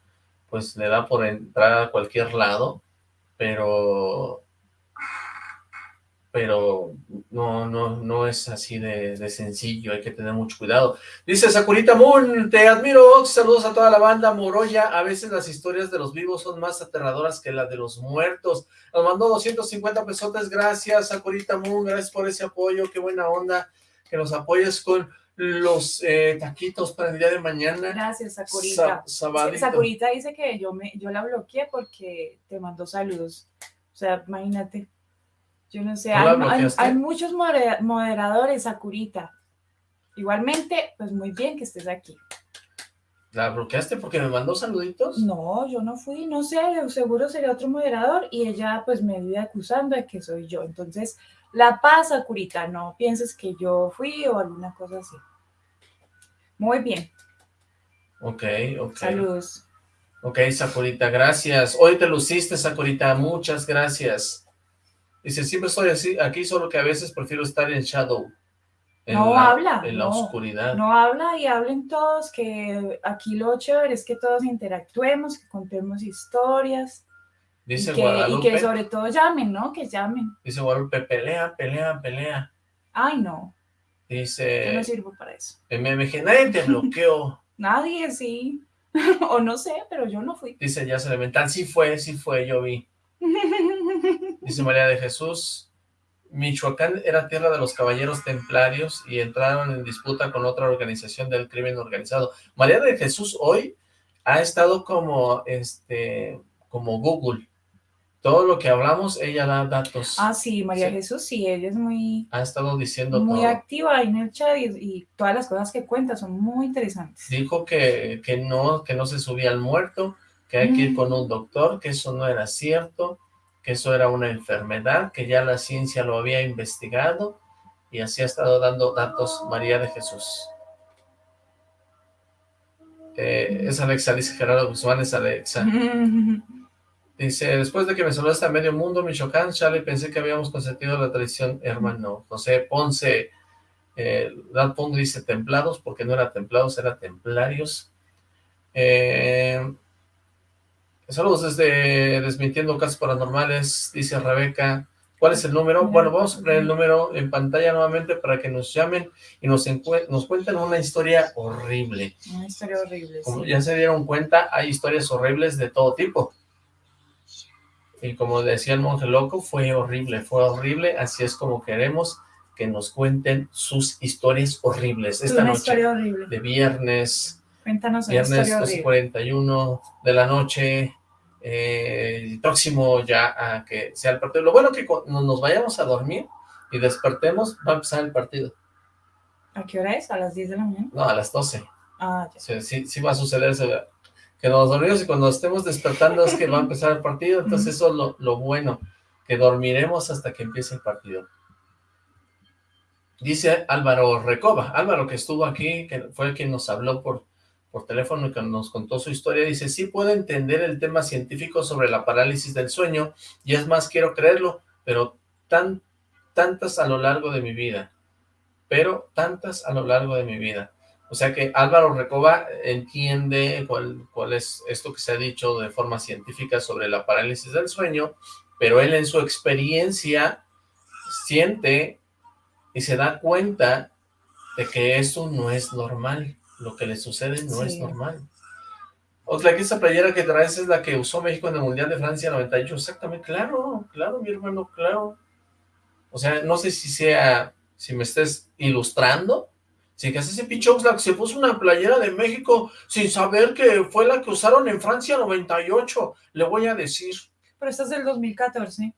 pues le da por entrar a cualquier lado, pero pero no, no, no es así de, sencillo, hay que tener mucho cuidado. Dice Sakurita Moon, te admiro, saludos a toda la banda Moroya, a veces las historias de los vivos son más aterradoras que las de los muertos. Nos mandó 250 pesotes, gracias Sakurita Moon, gracias por ese apoyo, qué buena onda que nos apoyes con los eh, taquitos para el día de mañana. Gracias, Sakurita. Sakurita dice que yo, me, yo la bloqueé porque te mandó saludos. O sea, imagínate. Yo no sé, hay, muchos moderadores, Sakurita. Igualmente, pues muy bien que estés aquí. ¿La bloqueaste porque me mandó saluditos? No, yo no fui, no sé, seguro sería otro moderador y ella pues me vive acusando de que soy yo. Entonces, la paz, Sakurita, no pienses que yo fui o alguna cosa así. Muy bien. Ok, ok. Saludos. Ok, Sakurita, gracias. Hoy te luciste, Sakurita, muchas gracias. Dice, siempre estoy así, aquí, solo que a veces prefiero estar en shadow. no habla. En la oscuridad. No habla y hablen todos, que aquí lo chévere es que todos interactuemos, que contemos historias. Dice y que, Guadalupe. Y que sobre todo llamen, ¿no? Que llamen. Dice Guadalupe, pelea, pelea, pelea. Ay, no. Dice... Yo no sirvo para eso. En MMG, nadie te bloqueó. nadie, sí. o no sé, pero yo no fui. Dice ya Elemental, sí fue, sí fue, yo vi. Dice María de Jesús, Michoacán era tierra de los caballeros templarios y entraron en disputa con otra organización del crimen organizado. María de Jesús hoy ha estado como, este, como Google. Todo lo que hablamos, ella da datos. Ah, sí, María Jesús, sí, ella es muy... Ha estado diciendo Muy activa en el chat y, todas las cosas que cuenta son muy interesantes. Dijo que, que, no, que no se subía al muerto, que hay que ir con un doctor, que eso no era cierto, que eso era una enfermedad, que ya la ciencia lo había investigado, y así ha estado dando datos María de Jesús. Eh, es Alexa, dice Gerardo Guzmán, es Alexa. Dice, después de que me saludaste a medio mundo, Michoacán, Charlie, pensé que habíamos consentido la tradición, hermano. José Ponce, eh, Dan dice templados, porque no era templados, era templarios. Eh, Saludos desde Desmintiendo Casos Paranormales, dice Rebeca. ¿Cuál es el número? Bueno, vamos a poner el número en pantalla nuevamente para que nos llamen y nos, nos cuenten una historia horrible. Una historia horrible, Como ya se dieron cuenta, hay historias horribles de todo tipo. Y como decía el monje loco, fue horrible, fue horrible, así es como queremos que nos cuenten sus historias horribles. Esta una noche historia horrible. de viernes Cuéntanos Viernes 12.41 de la noche, eh, próximo ya a que sea el partido. Lo bueno que cuando nos vayamos a dormir y despertemos, va a empezar el partido. ¿A qué hora es? ¿A las 10 de la mañana? No, a las 12. Ah, ya. Sí, sí, va a suceder que nos dormimos y cuando estemos despertando es que va a empezar el partido, entonces eso es lo, lo bueno, que dormiremos hasta que empiece el partido. Dice Álvaro Recoba, Álvaro que estuvo aquí, que fue el quien nos habló por, por teléfono y que nos contó su historia, dice, sí puedo entender el tema científico sobre la parálisis del sueño, y es más, quiero creerlo, pero tan, tantas a lo largo de mi vida, pero tantas a lo largo de mi vida. O sea que Álvaro Recoba entiende cuál, cuál es esto que se ha dicho de forma científica sobre la parálisis del sueño, pero él en su experiencia siente y se da cuenta de que eso no es normal, lo que le sucede no es normal. Otra que esa playera que traes es la que usó México en el Mundial de Francia 98, exactamente, claro, claro, mi hermano, claro. O sea, no sé si sea, si me estés ilustrando, si que hace ese pinche Oxlack se puso una playera de México sin saber que fue la que usaron en Francia 98, le voy a decir. Pero esta es del 2014.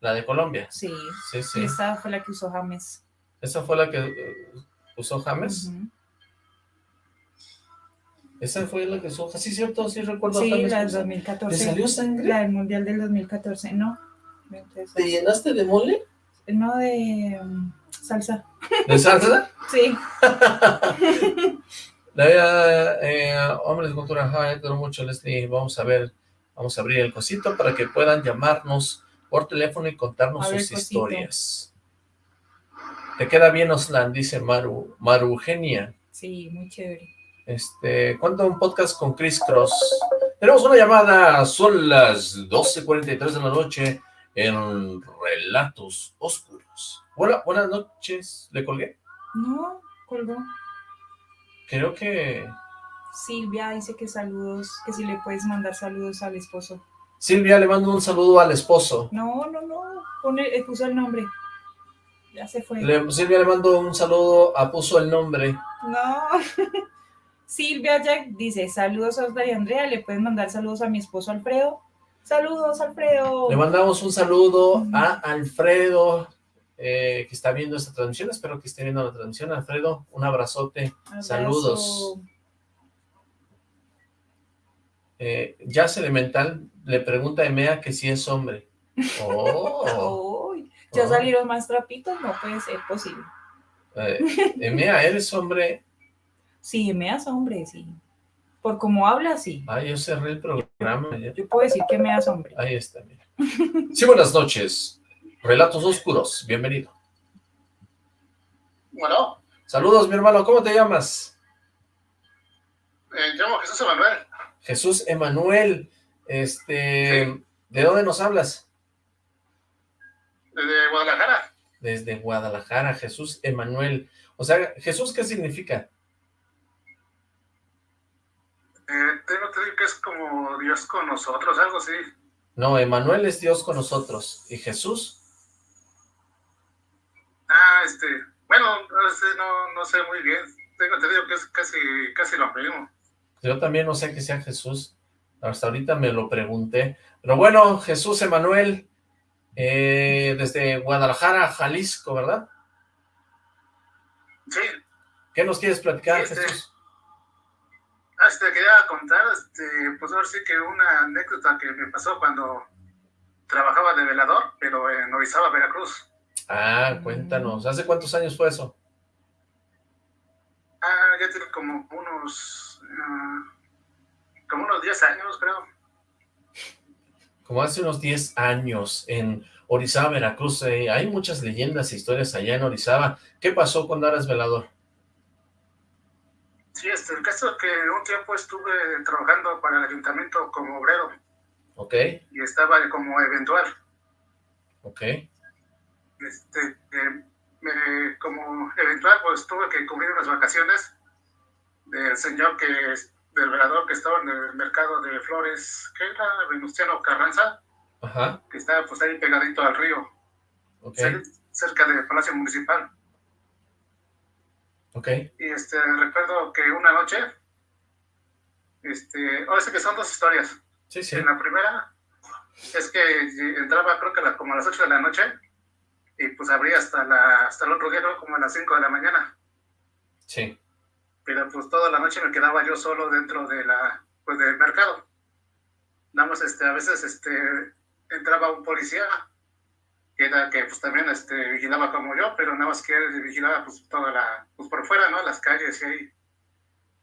La de Colombia. Sí. Sí, sí. Y esta fue la que usó James. ¿Esa fue la que eh, usó James? Ujú. Esa fue la que usó, sí, cierto, sí recuerdo Sí, la del usar. 2014. ¿Le salió sangre? La del Mundial del 2014, no. Entonces, ¿Te llenaste de mole? No de um, salsa. ¿De salsa? Sí. La vida, eh, hombres de cultura, ajá, mucho, Leslie, vamos a ver, vamos a abrir el cosito para que puedan llamarnos por teléfono y contarnos ver, sus cosito. historias. Te queda bien, Oslan, dice Maru, Maru Eugenia. Sí, muy chévere. Este, ¿cuánto un podcast con Chris Cross? Tenemos una llamada, son las 12.43 de la noche en Relatos Oscuros. Hola, buenas noches, ¿le colgué? No, colgó. Creo que Silvia dice que saludos, que si le puedes mandar saludos al esposo. Silvia le mando un saludo al esposo. No, no, no, pone, puso el nombre. Ya se fue. Le- Silvia le mando un saludo a Puso el Nombre. No. Silvia Jack dice, saludos a Oscar y Andrea, le puedes mandar saludos a mi esposo Alfredo. Saludos, Alfredo. Le mandamos un saludo a Alfredo, eh, que está viendo esta transmisión. Espero que esté viendo la transmisión. Alfredo, un abrazote. Abrazo. Saludos. Eh, Jazz Elemental le pregunta a Emea que si es hombre. Oh, ya Oh. salieron más trapitos, no puede ser posible. eh, Emea, ¿eres hombre? Sí, me das hombre, sí. Por cómo habla, sí. Ay, yo cerré el programa. ya. Yo puedo decir que me das hombre. Ahí está, mira. Sí, buenas noches. Relatos Oscuros, bienvenido. Bueno, Saludos, mi hermano, ¿cómo te llamas? eh, llamo Jesús Emanuel, Jesús Emanuel, este, ¿de dónde nos hablas? desde Guadalajara. Desde Guadalajara, Jesús Emanuel. O sea, Jesús, ¿qué significa? Eh, tengo que decir que es como Dios con nosotros, algo así. No, Emanuel es Dios con nosotros. ¿Y Jesús? Ah, este, bueno, este, no, no sé muy bien. Tengo entendido que es casi, casi lo mismo. Yo también no sé que sea Jesús. Hasta ahorita me lo pregunté. Pero bueno, Jesús Emanuel, eh, desde Guadalajara, Jalisco, ¿verdad? Sí, ¿Qué nos quieres platicar, Este, Jesús? Ah, este, quería contar, este, pues ahora sí que una anécdota que me pasó cuando trabajaba de velador, pero en Orizaba, Veracruz. Ah, cuéntanos. ¿Hace cuántos años fue eso? Ah, ya tiene como unos, ah, como unos 10 años, creo. Como hace unos 10 años en Orizaba, Veracruz. eh, hay muchas leyendas e historias allá en Orizaba. ¿Qué pasó cuando eras velador? Sí, este, el caso es que un tiempo estuve trabajando para el ayuntamiento como obrero ¿Ok? y estaba como eventual. ¿Ok? Este, eh, me- como eventual, pues tuve que cubrir unas vacaciones del señor que del velador que estaba en el mercado de flores, que era Venustiano Carranza, Ajá. que estaba pues ahí pegadito al río, ¿Ok? cer- cerca del Palacio Municipal. ¿Ok? Y este, recuerdo que una noche, este, ahora sí que son dos historias. Sí, sí. En la primera es que entraba creo que a la- como a las 8 de la noche y pues abría hasta, la, hasta el otro día, ¿no? como a las 5 de la mañana. Sí. Pero pues toda la noche me quedaba yo solo dentro de la, pues, del mercado. Nada más, este, a veces este, entraba un policía que era que pues también este, vigilaba como yo, pero nada más que él vigilaba pues toda la, pues por fuera, ¿no? Las calles y ahí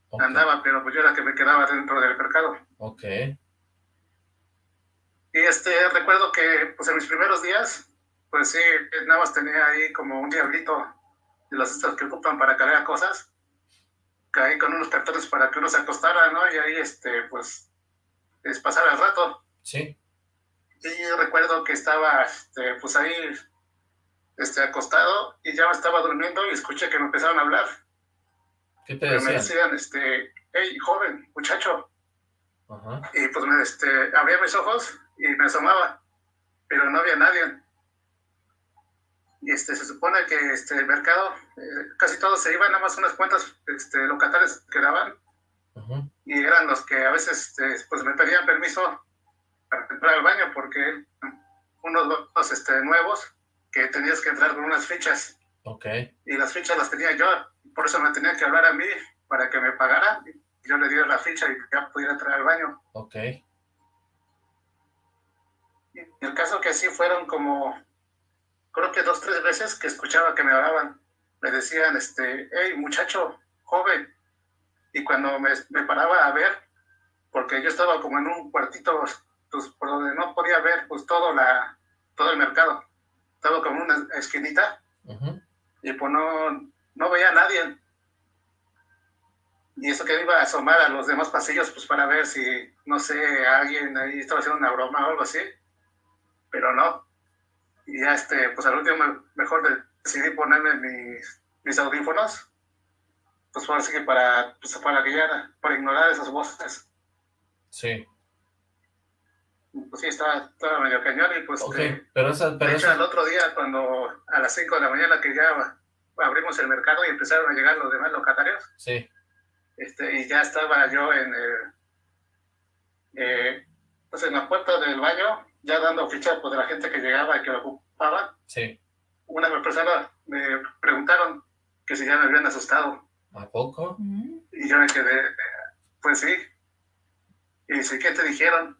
Ok, andaba, pero pues yo era que me quedaba dentro del mercado. ok, Y este, recuerdo que pues en mis primeros días, pues sí, nada más tenía ahí como un diablito de las estas que ocupan para cargar cosas, caí con unos cartones para que uno se acostara, ¿no? Y ahí, este, pues, es pasar el rato. sí, Y recuerdo que estaba, este, pues ahí, este, acostado y ya me estaba durmiendo y escuché que me empezaron a hablar. ¿qué te Pero me decían? decían, este, hey, joven, muchacho. Ajá, Y pues me, este, abría mis ojos y me asomaba, pero no había nadie. Y este, se supone que este, el mercado, eh, casi todos se iban, nada más unas cuantas este, locatarios quedaban ajá, y eran los que a veces este, pues me pedían permiso para entrar al baño porque unos locos este, nuevos que tenías que entrar con unas fichas ok, y las fichas las tenía yo, por eso me tenía que hablar a mí para que me pagara. Yo le diera la ficha y ya pudiera entrar al baño. ok, Y el caso que sí fueron como, creo que dos, tres veces que escuchaba que me hablaban. Me decían, este, hey, muchacho, joven. Y cuando me, me paraba a ver, porque yo estaba como en un cuartito, pues, por donde no podía ver, pues, todo, la, todo el mercado. Estaba como una esquinita y pues no, no veía a nadie. Y eso que me iba a asomar a los demás pasillos, pues para ver si, no sé, alguien ahí estaba haciendo una broma o algo así, pero no. Y ya, este, pues al último me- mejor de- decidí ponerme mis, mis audífonos, pues ahora sí que para, pues para ya, para ignorar esas voces. sí, Pues sí, estaba, estaba medio cañón y pues... ok, este, pero esa, pero de hecho, esa, el otro día, cuando a las 5 de la mañana que ya abrimos el mercado y empezaron a llegar los demás locatarios, sí, este, y ya estaba yo en el, eh, pues en la puerta del baño, ya dando ficha pues, de la gente que llegaba y que lo ocupaba. sí, Una persona me preguntaron que si ya me habían asustado, ¿a poco? Mm, y yo me quedé, eh, pues sí. Y dice, ¿qué te dijeron?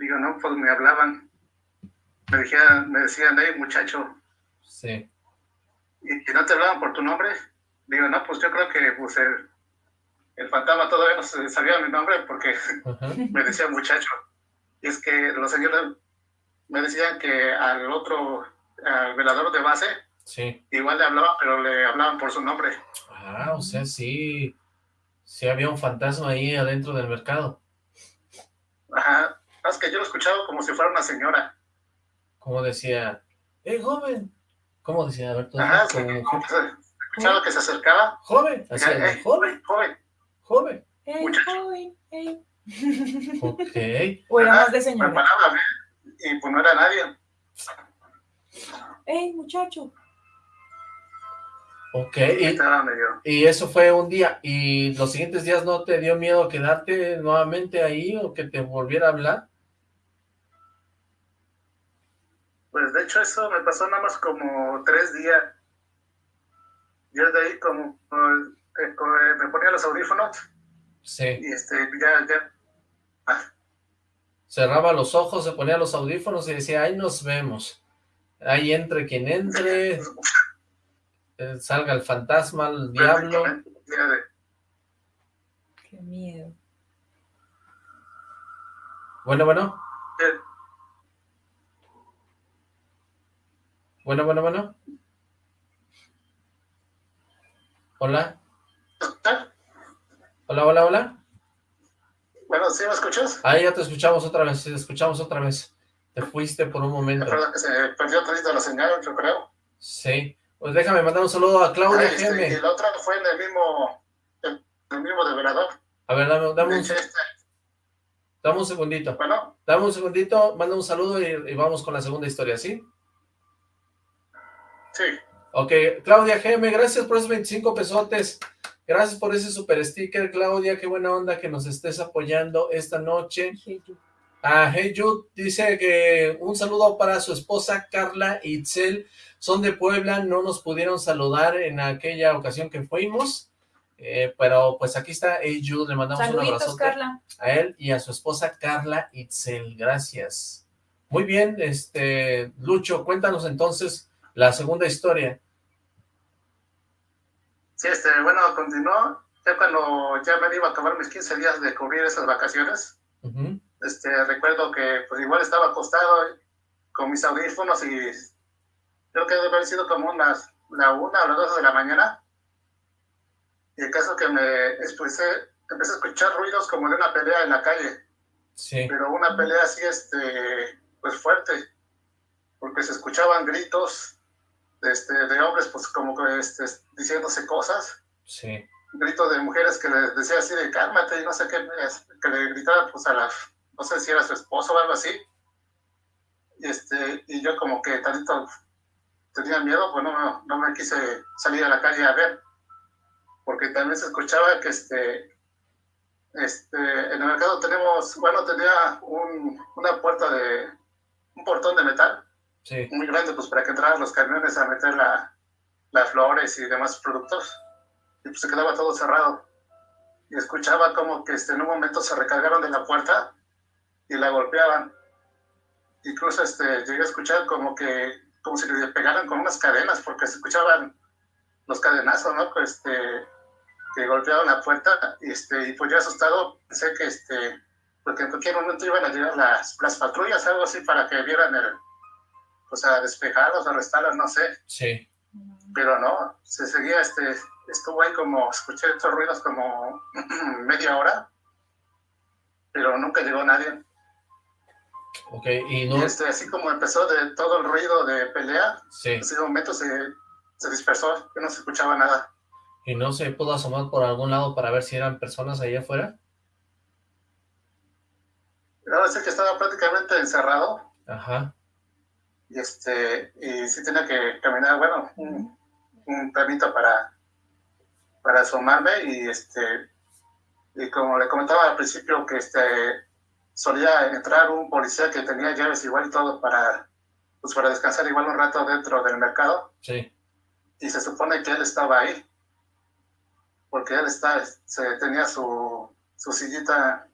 Digo, no, pues me hablaban. Me, dijeron, me decían, hey, muchacho, Sí, ¿y no te hablaban por tu nombre? Digo, no, pues yo creo que pues, el, el fantasma todavía no se- sabía mi nombre porque me decía muchacho. Y es que los señores me decían que al otro, al velador de base, sí, igual le hablaban, pero le hablaban por su nombre. ah, o sea, sí, sí había un fantasma ahí adentro del mercado, Ajá. Es que yo lo escuchaba como si fuera una señora. como decía, ¡eh, joven! ¿Cómo decía? A ver, tú, Ajá, como se- escuchaba que se acercaba. joven, así, "Ey, joven, joven, joven, ¡Ey, Muchacho. joven! ¡Ey! ok, o era más de me señora. y pues no era nadie. ¡Ey, muchacho! ok, Y y eso fue un día, ¿y los siguientes días no te dio miedo quedarte nuevamente ahí o que te volviera a hablar? Pues de hecho eso me pasó nada más como tres días. Yo de ahí como, como, me ponía los audífonos Sí, y este, ya, ya, cerraba los ojos, se ponía los audífonos y decía, ahí nos vemos, ahí entre quien entre, eh, salga el fantasma, el diablo, ¡Qué miedo! bueno, bueno, eh, bueno, bueno, bueno, hola, hola, hola, hola, Bueno, ¿sí me escuchas? ahí ya te escuchamos otra vez, te escuchamos otra vez, te fuiste por un momento, Perdón, que se perdió tantito la señal, yo creo. sí, pues déjame mandar un saludo a Claudia Ah, este, y la otra fue en el mismo, en el mismo develador. a ver, dame, dame un, este, dame un segundito, bueno, dame un segundito, manda un saludo y, y vamos con la segunda historia, ¿sí? Sí. Ok, Claudia GM, gracias por esos 25 pesotes. Gracias por ese super sticker, Claudia. Qué buena onda que nos estés apoyando esta noche. Hey, you. Ah, Hey Jude dice que un saludo para su esposa Carla Itzel. Son de Puebla, no nos pudieron saludar en aquella ocasión que fuimos. eh, pero pues aquí está Hey Jude, le mandamos un abrazo Carla. a él y a su esposa Carla Itzel. Gracias Muy bien, este, Lucho, cuéntanos entonces la segunda historia. Sí, este, bueno, continuó, ya cuando ya me iba a tomar mis 15 días de cubrir esas vacaciones, este, recuerdo que pues igual estaba acostado con mis audífonos y creo que debe haber sido como unas, la una o las dos de la mañana, y el caso que me expuse, empecé a escuchar ruidos como de una pelea en la calle, sí. pero una pelea así, este, pues fuerte, porque se escuchaban gritos este, de hombres, pues como que este, diciéndose cosas. Sí. Gritos de mujeres que le decía así de cálmate y no sé qué, que le gritaban pues a la, no sé si era su esposo o algo así. Y, este, y yo como que tantito tenía miedo, pues no, no me quise salir a la calle a ver, porque también se escuchaba que este, este, en el mercado tenemos, bueno, tenía un, una puerta de, un portón de metal muy grande, pues para que entraran los camiones a meter la, las flores y demás productos. Y pues se quedaba todo cerrado. Y escuchaba como que este, en un momento se recargaron de la puerta y la golpeaban. Incluso este, llegué a escuchar como que, como si le pegaran con unas cadenas, porque se escuchaban los cadenazos, ¿no? Pues, este, que golpeaban la puerta y, este, y pues yo asustado pensé que este, porque en cualquier momento iban a llegar las, las patrullas, algo así, para que vieran el, pues a despejarlos, arrestarlos, no sé. Sí. Pero no, se seguía, este, estuvo ahí como, escuché estos ruidos como media hora, pero nunca llegó nadie. Ok, y no... este, así como empezó de todo el ruido de pelea, sí. en ese momento se, se dispersó, que no se escuchaba nada. ¿Y no se pudo asomar por algún lado para ver si eran personas ahí afuera? No, sé que estaba prácticamente encerrado. Ajá y este y sí tenía que caminar bueno un, un para para asomarme y este y como le comentaba al principio que este solía entrar un policía que tenía llaves igual y todo para pues para descansar igual un rato dentro del mercado. Sí. Y se supone que él estaba ahí porque él está se tenía su su sillita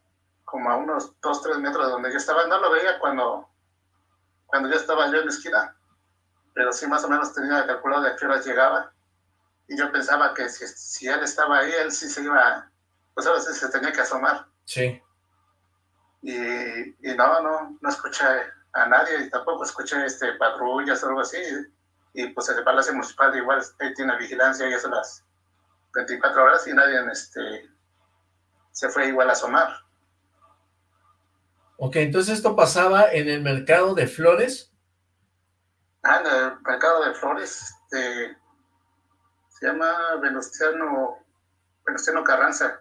como a unos dos tres metros de donde yo estaba. No lo veía cuando cuando ya estaba yo en la esquina, pero sí más o menos tenía calculado de a qué hora llegaba. Y yo pensaba que si, si él estaba ahí, él sí se iba, pues ahora sí se tenía que asomar. Sí. Y, y no, no, no escuché a nadie y tampoco escuché este, patrullas o algo así. Y pues el Palacio Municipal igual ahí tiene vigilancia y eso las 24 horas y nadie este, se fue igual a asomar. Ok, entonces esto pasaba en el mercado de flores. Ah, en el mercado de flores, este, se llama Venustiano, Venustiano Carranza.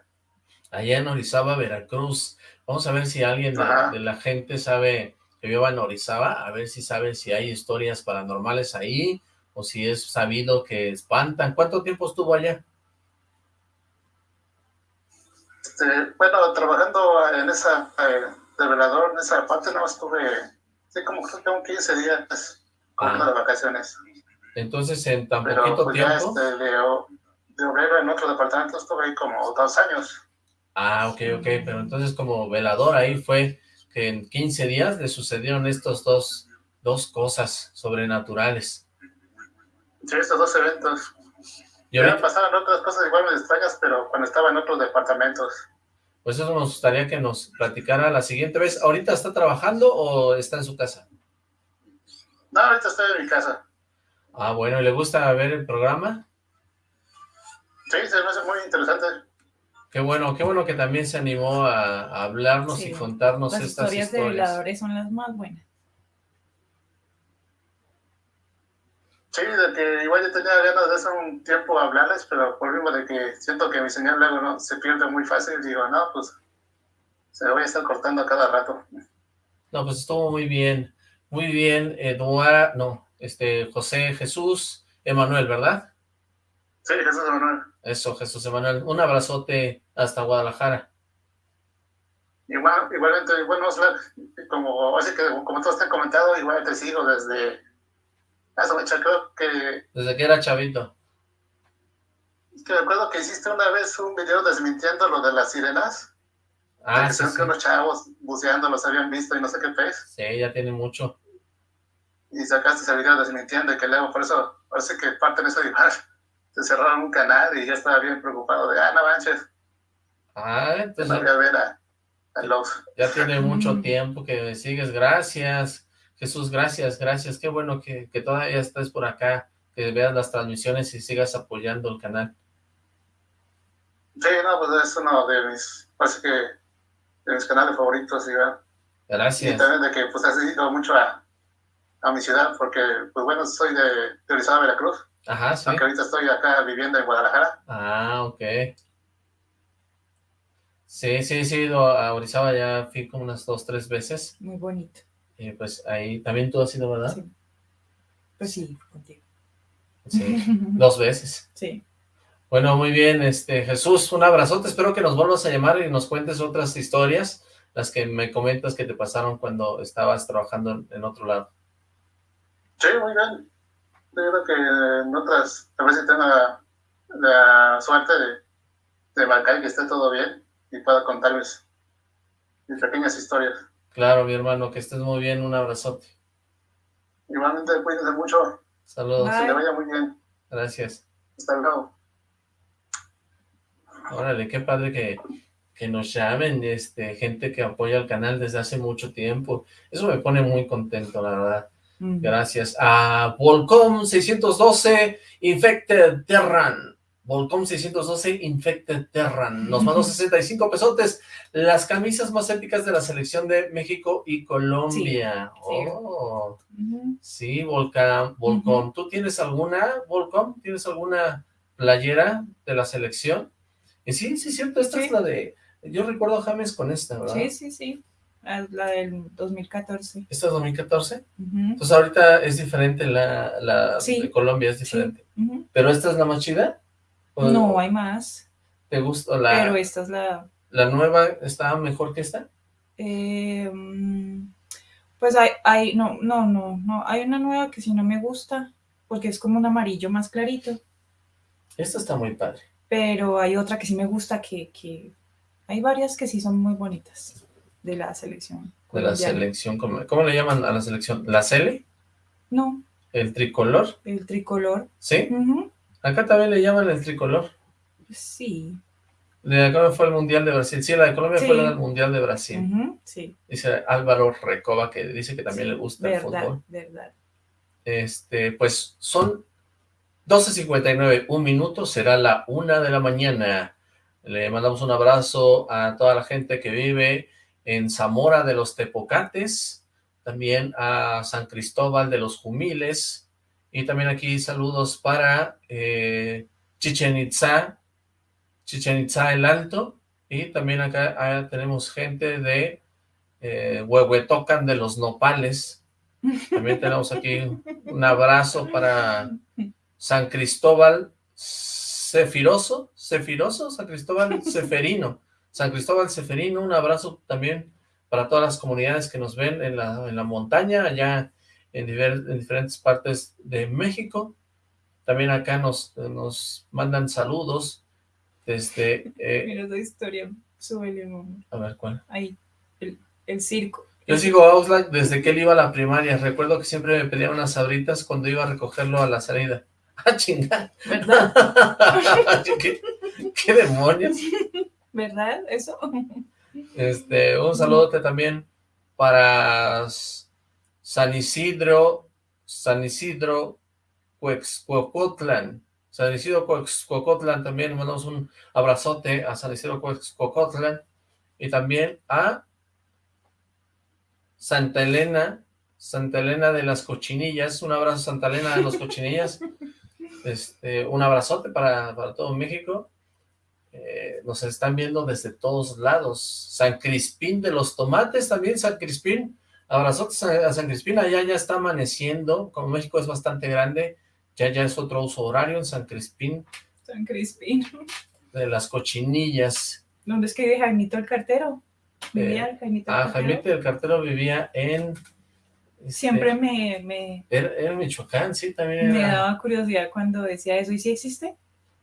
Allá en Orizaba, Veracruz. Vamos a ver si alguien de, la gente sabe que viva en Orizaba, a ver si sabe si hay historias paranormales ahí, o si es sabido que espantan. ¿Cuánto tiempo estuvo allá? Este, bueno, trabajando en esa... Eh, de velador en esa parte no estuve, sí, como que tengo 15 días ah. de vacaciones. Entonces, en tan poquito pues, tiempo... este, de, de obrero en otro departamento estuve ahí como dos años. Ah, ok, ok, pero entonces como velador ahí fue que en 15 días le sucedieron estos dos, dos cosas sobrenaturales. Sí, estos dos eventos. Y ahora pasaban otras cosas igual me extrañas, pero cuando estaba en otros departamentos. Pues eso nos gustaría que nos platicara la siguiente vez. ¿Ahorita está trabajando o está en su casa? No, ahorita estoy en mi casa. Ah, bueno, ¿y le gusta ver el programa? Sí, se me hace muy interesante. Qué bueno, qué bueno que también se animó a, hablarnos y contarnos estas historias. Las historias de violadores son las más buenas. Sí, de que igual yo tenía ganas de hace un tiempo hablarles, pero por mismo de que siento que mi señal luego no se pierde muy fácil, digo, no, pues se voy a estar cortando a cada rato. No, pues estuvo muy bien, muy bien, Eduardo, no, este, José Jesús Emanuel, ¿verdad? Sí, Jesús Emanuel. Eso, Jesús Emanuel, un abrazote hasta Guadalajara. Igual, igualmente, bueno, como, así que, como todos te han comentado, igual te sigo desde creo que... Desde que era chavito. Es que recuerdo que hiciste una vez un video desmintiendo lo de las sirenas. Ah, que sí, sí. que unos chavos buceando los habían visto y no sé qué pez. Sí, ya tiene mucho. Y sacaste ese video desmintiendo y que luego, por eso, parece que parte de eso de igual. Se cerraron un canal y ya estaba bien preocupado de, ah, no manches, Ah, no entonces voy a ver a, a ya tiene mucho Mm. tiempo que me sigues. Gracias, Jesús, gracias, gracias. Qué bueno que, que todavía estés por acá, que veas las transmisiones y sigas apoyando el canal. Sí, no, pues es uno de mis, parece que de mis canales favoritos, Iván. Y Gracias. también de que pues has ido mucho a, a mi ciudad, porque pues bueno, soy de, de Orizaba, Veracruz, Ajá, sí. aunque ahorita estoy acá viviendo en Guadalajara. Ah, ok. Sí, sí, sí, he ido a Orizaba, ya fui como unas dos, tres veces. Muy bonito. Y pues ahí también tú has ido, ¿verdad? Sí. Pues sí, contigo. Sí, dos veces. Sí. Bueno, muy bien, este Jesús, un abrazote, espero que nos vuelvas a llamar y nos cuentes otras historias, las que me comentas que te pasaron cuando estabas trabajando en, en otro lado. Sí, muy bien. Yo creo que en otras, a ver si tengo la, la suerte de, de marcar y que esté todo bien y pueda contarles mis pequeñas historias. Claro, mi hermano, que estés muy bien, un abrazote. Igualmente, cuídense mucho, Saludos, Bye. que le vaya muy bien. gracias. Hasta luego. Órale, qué padre que, que nos llamen, este, gente que apoya el canal desde hace mucho tiempo. Eso me pone muy contento, la verdad. Mm. Gracias a Volcom 612 Infected Terran. Volcom 612 Infected Terran. Nos mandó 65 pesotes. Las camisas más épicas de la selección de México y Colombia. sí. Oh, sí, Volcom. Volcom. ¿Tú tienes alguna, Volcom? ¿Tienes alguna playera de la selección? Y sí, sí, cierto. Esta Sí. es la de... Yo recuerdo a James con esta, ¿verdad? Sí, sí, sí. Ah, La del 2014. ¿Esta es 2014? Ujú. Entonces ahorita es diferente la, la de Colombia, es diferente. ¿Pero esta es la más chida? ¿O No, hay más. ¿Te gusta la, Pero esta es la... la nueva? ¿Está mejor que esta? eh, mm, pues hay, hay, no, no, no, no. Hay una nueva que sí no me gusta, porque es como un amarillo más clarito. Esta está muy padre. Pero hay otra que sí me gusta, que, que hay varias que sí son muy bonitas de la selección. De la colombiana. selección, ¿cómo, cómo le llaman a la selección? ¿La Cele? No, ¿El tricolor? el tricolor. ¿Sí? Ujú, Acá también le llaman el tricolor. Sí. De acá fue el Mundial de Brasil. Sí, la de Colombia Sí. fue la del Mundial de Brasil. sí. Dice Álvaro Recoba, que dice que también Sí, le gusta el fútbol. verdad. Este, pues son 12.59, un minuto, será la una de la mañana. Le mandamos un abrazo a toda la gente que vive en Zamora de los Tepocates, también a San Cristóbal de los Jumiles, y también aquí saludos para eh, Chichen Itza, Chichen Itza el Alto, y también acá ah, tenemos gente de eh, Huehuetocan de los Nopales, también tenemos aquí un abrazo para San Cristóbal Cefiroso, Cefiroso, San Cristóbal Ceferino, San Cristóbal Ceferino, un abrazo también para todas las comunidades que nos ven en la, en la montaña, allá en, diver- en diferentes partes de México. También acá nos, nos mandan saludos desde, eh, Mira esa historia, súbele, mamá. a ver cuál. Ahí, el, el circo. Yo sigo a Oxlack desde que él iba a la primaria. Recuerdo que siempre me pedía unas sabritas cuando iba a recogerlo a la salida. ¡Ah, chingada! ¿Verdad? ¿Qué, qué demonios? ¿Verdad? Eso. Este, un saludote también para San Isidro, San Isidro, Cuexcuocotlan. San Isidro Cuexcuocotlan también, mandamos un abrazote a San Isidro Cuexcuocotlan y también a Santa Elena, Santa Elena de las Cochinillas, un abrazo Santa Elena de las Cochinillas, este, un abrazote para, para todo México, Eh, nos están viendo desde todos lados, San Crispín de los Tomates también, San Crispín, abrazotes a, a San Crispín, allá ya está amaneciendo, como México es bastante grande, ya ya es otro uso horario en San Crispín San Crispín. de las Cochinillas, ¿Dónde es que vive Jaimito el cartero? Vivía Jaimito el ah, cartero. Jaimito del Cartero vivía en... este, Siempre me, me, Era, era Michoacán, sí, también me era. daba curiosidad cuando decía eso. ¿Y si existe?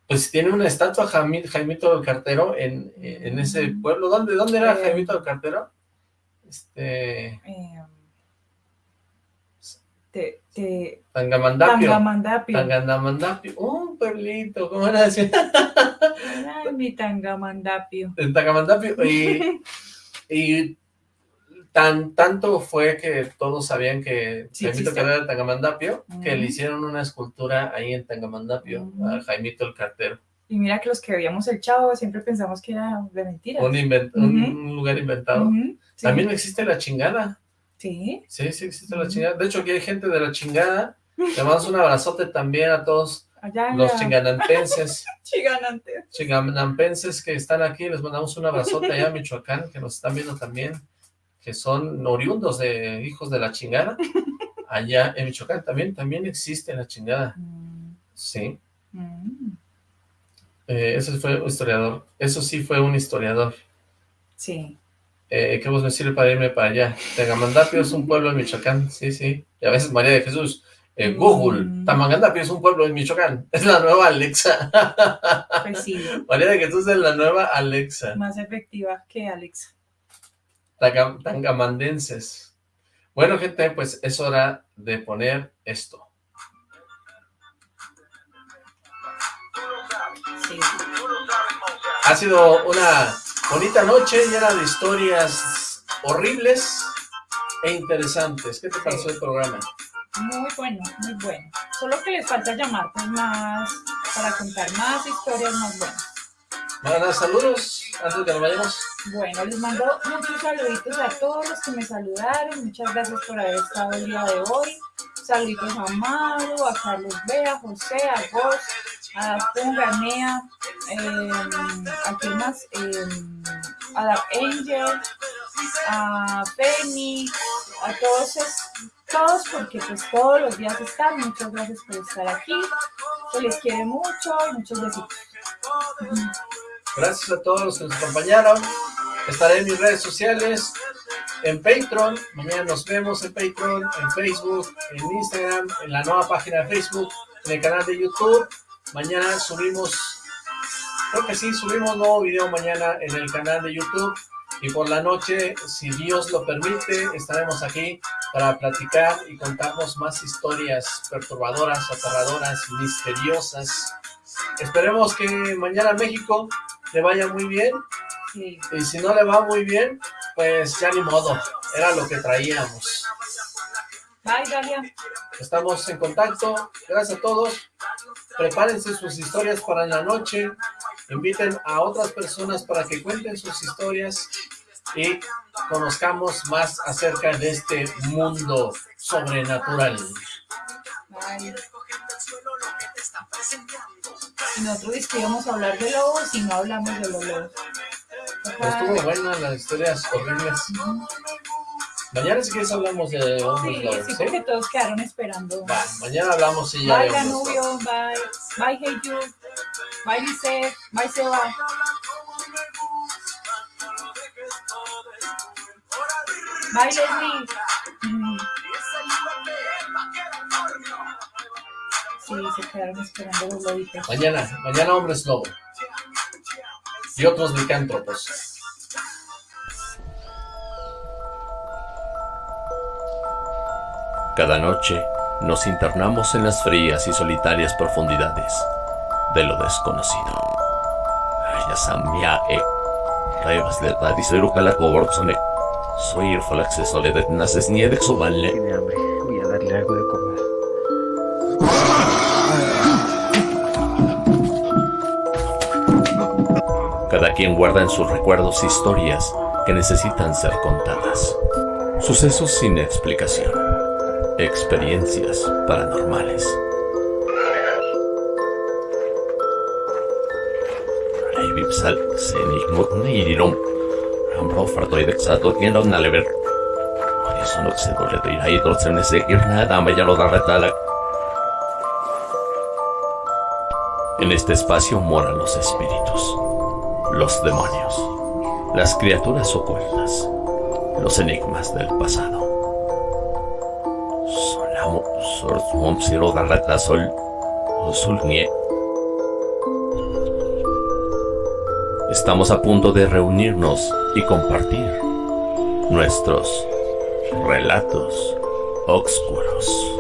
Pues tiene una estatua Jaimito del Cartero en, en ese pueblo. ¿Dónde, dónde era eh, Jaimito del Cartero? Este... Eh, te, te... Tangamandapio. Tangamandapio. Tangamandapio. Un pueblito, ¿cómo era decir? Ay, mi Tangamandapio. En Tangamandapio. Y, y tan, tanto fue que todos sabían que Jaimito era de Tangamandapio, que le hicieron una escultura ahí en Tangamandapio a Jaimito el Cartero. Y mira que los que veíamos el Chavo siempre pensamos que era de mentiras. Un, un lugar inventado. También existe la chingada. Sí. Sí, sí existe la chingada. De hecho, aquí hay gente de la chingada. Le mandamos un abrazote también a todos los chinganantenses. Chinganantes. Chinganampenses que están aquí. Les mandamos un abrazote allá a Michoacán, que nos están viendo también. Que son oriundos de hijos de la chingada. Allá en Michoacán también, también existe la chingada. Mm. Sí. Mm. Eh, eso fue un historiador. Eso sí fue un historiador. Sí eh, ¿qué vos me sirve para irme para allá? Tegamandapio es un pueblo en Michoacán, sí, sí. Y a veces María de Jesús, eh, Google, mm. Tamangandapio es un pueblo en Michoacán. Es la nueva Alexa. Pues sí. María de Jesús es la nueva Alexa. Más efectiva que Alexa. tangamandenses. Bueno, gente, pues es hora de poner esto. Sí. Ha sido una Bonita noche, llena de historias horribles e interesantes. ¿Qué te pareció el programa? Muy bueno, muy bueno. Solo que les falta llamar pues, más, para contar más historias más buenas. Bueno, saludos antes de que nos vayamos. Bueno, les mando muchos saluditos a todos los que me saludaron. Muchas gracias por haber estado el día de hoy. Saluditos a Maru, a Carlos B, a José, a vos, a Punganea, eh, a quién más, eh, a la Angel, a Penny, a todos, todos porque pues todos los días están. Muchas gracias por estar aquí. Se les quiere mucho y muchos besitos. Gracias a todos los que nos acompañaron. Estaré en mis redes sociales, en Patreon. Mañana nos vemos en Patreon, en Facebook, en Instagram, en la nueva página de Facebook, en el canal de YouTube. Mañana subimos, creo que sí, subimos nuevo video mañana en el canal de YouTube. Y por la noche, si Dios lo permite, estaremos aquí para platicar y contarnos más historias perturbadoras, aterradoras, misteriosas. Esperemos que mañana México le vaya muy bien. Y si no le va muy bien, pues ya ni modo. Era lo que traíamos. Bye, Dalia. Estamos en contacto. Gracias a todos. Prepárense sus historias para la noche. Inviten a otras personas para que cuenten sus historias y conozcamos más acerca de este mundo sobrenatural. Y nosotros íbamos a hablar de lobos y no hablamos de los lobos. Estuvo buena las historias horribles. Mañana si quieres hablamos de hombres sí, sí, porque todos quedaron esperando. Va, mañana hablamos y ya Bye, Danubio, bye. Bye, Hey You. Bye, Lice. Bye, Seba. Bye, Leslie. Mm. Sí, se quedaron esperando los lobitos. Mañana, mañana hombres lobo. Y otros licántropos. Cada noche nos internamos en las frías y solitarias profundidades de lo desconocido. Soy el acceso de naces. Tiene hambre, voy a darle algo de comer. Cada quien guarda en sus recuerdos historias que necesitan ser contadas. Sucesos sin explicación experiencias paranormales. Ibipsal senik nirirom. Ambro fartoidek sato tienda nalever. Eso no se dole de ir ahí trotzen ese ir nada me ya lo da retala. En este espacio moran los espíritus, los demonios, las criaturas ocultas, los enigmas del pasado. ሰርጾም ሲሮ sulnie. Estamos a punto de reunirnos y compartir nuestros relatos oscuros.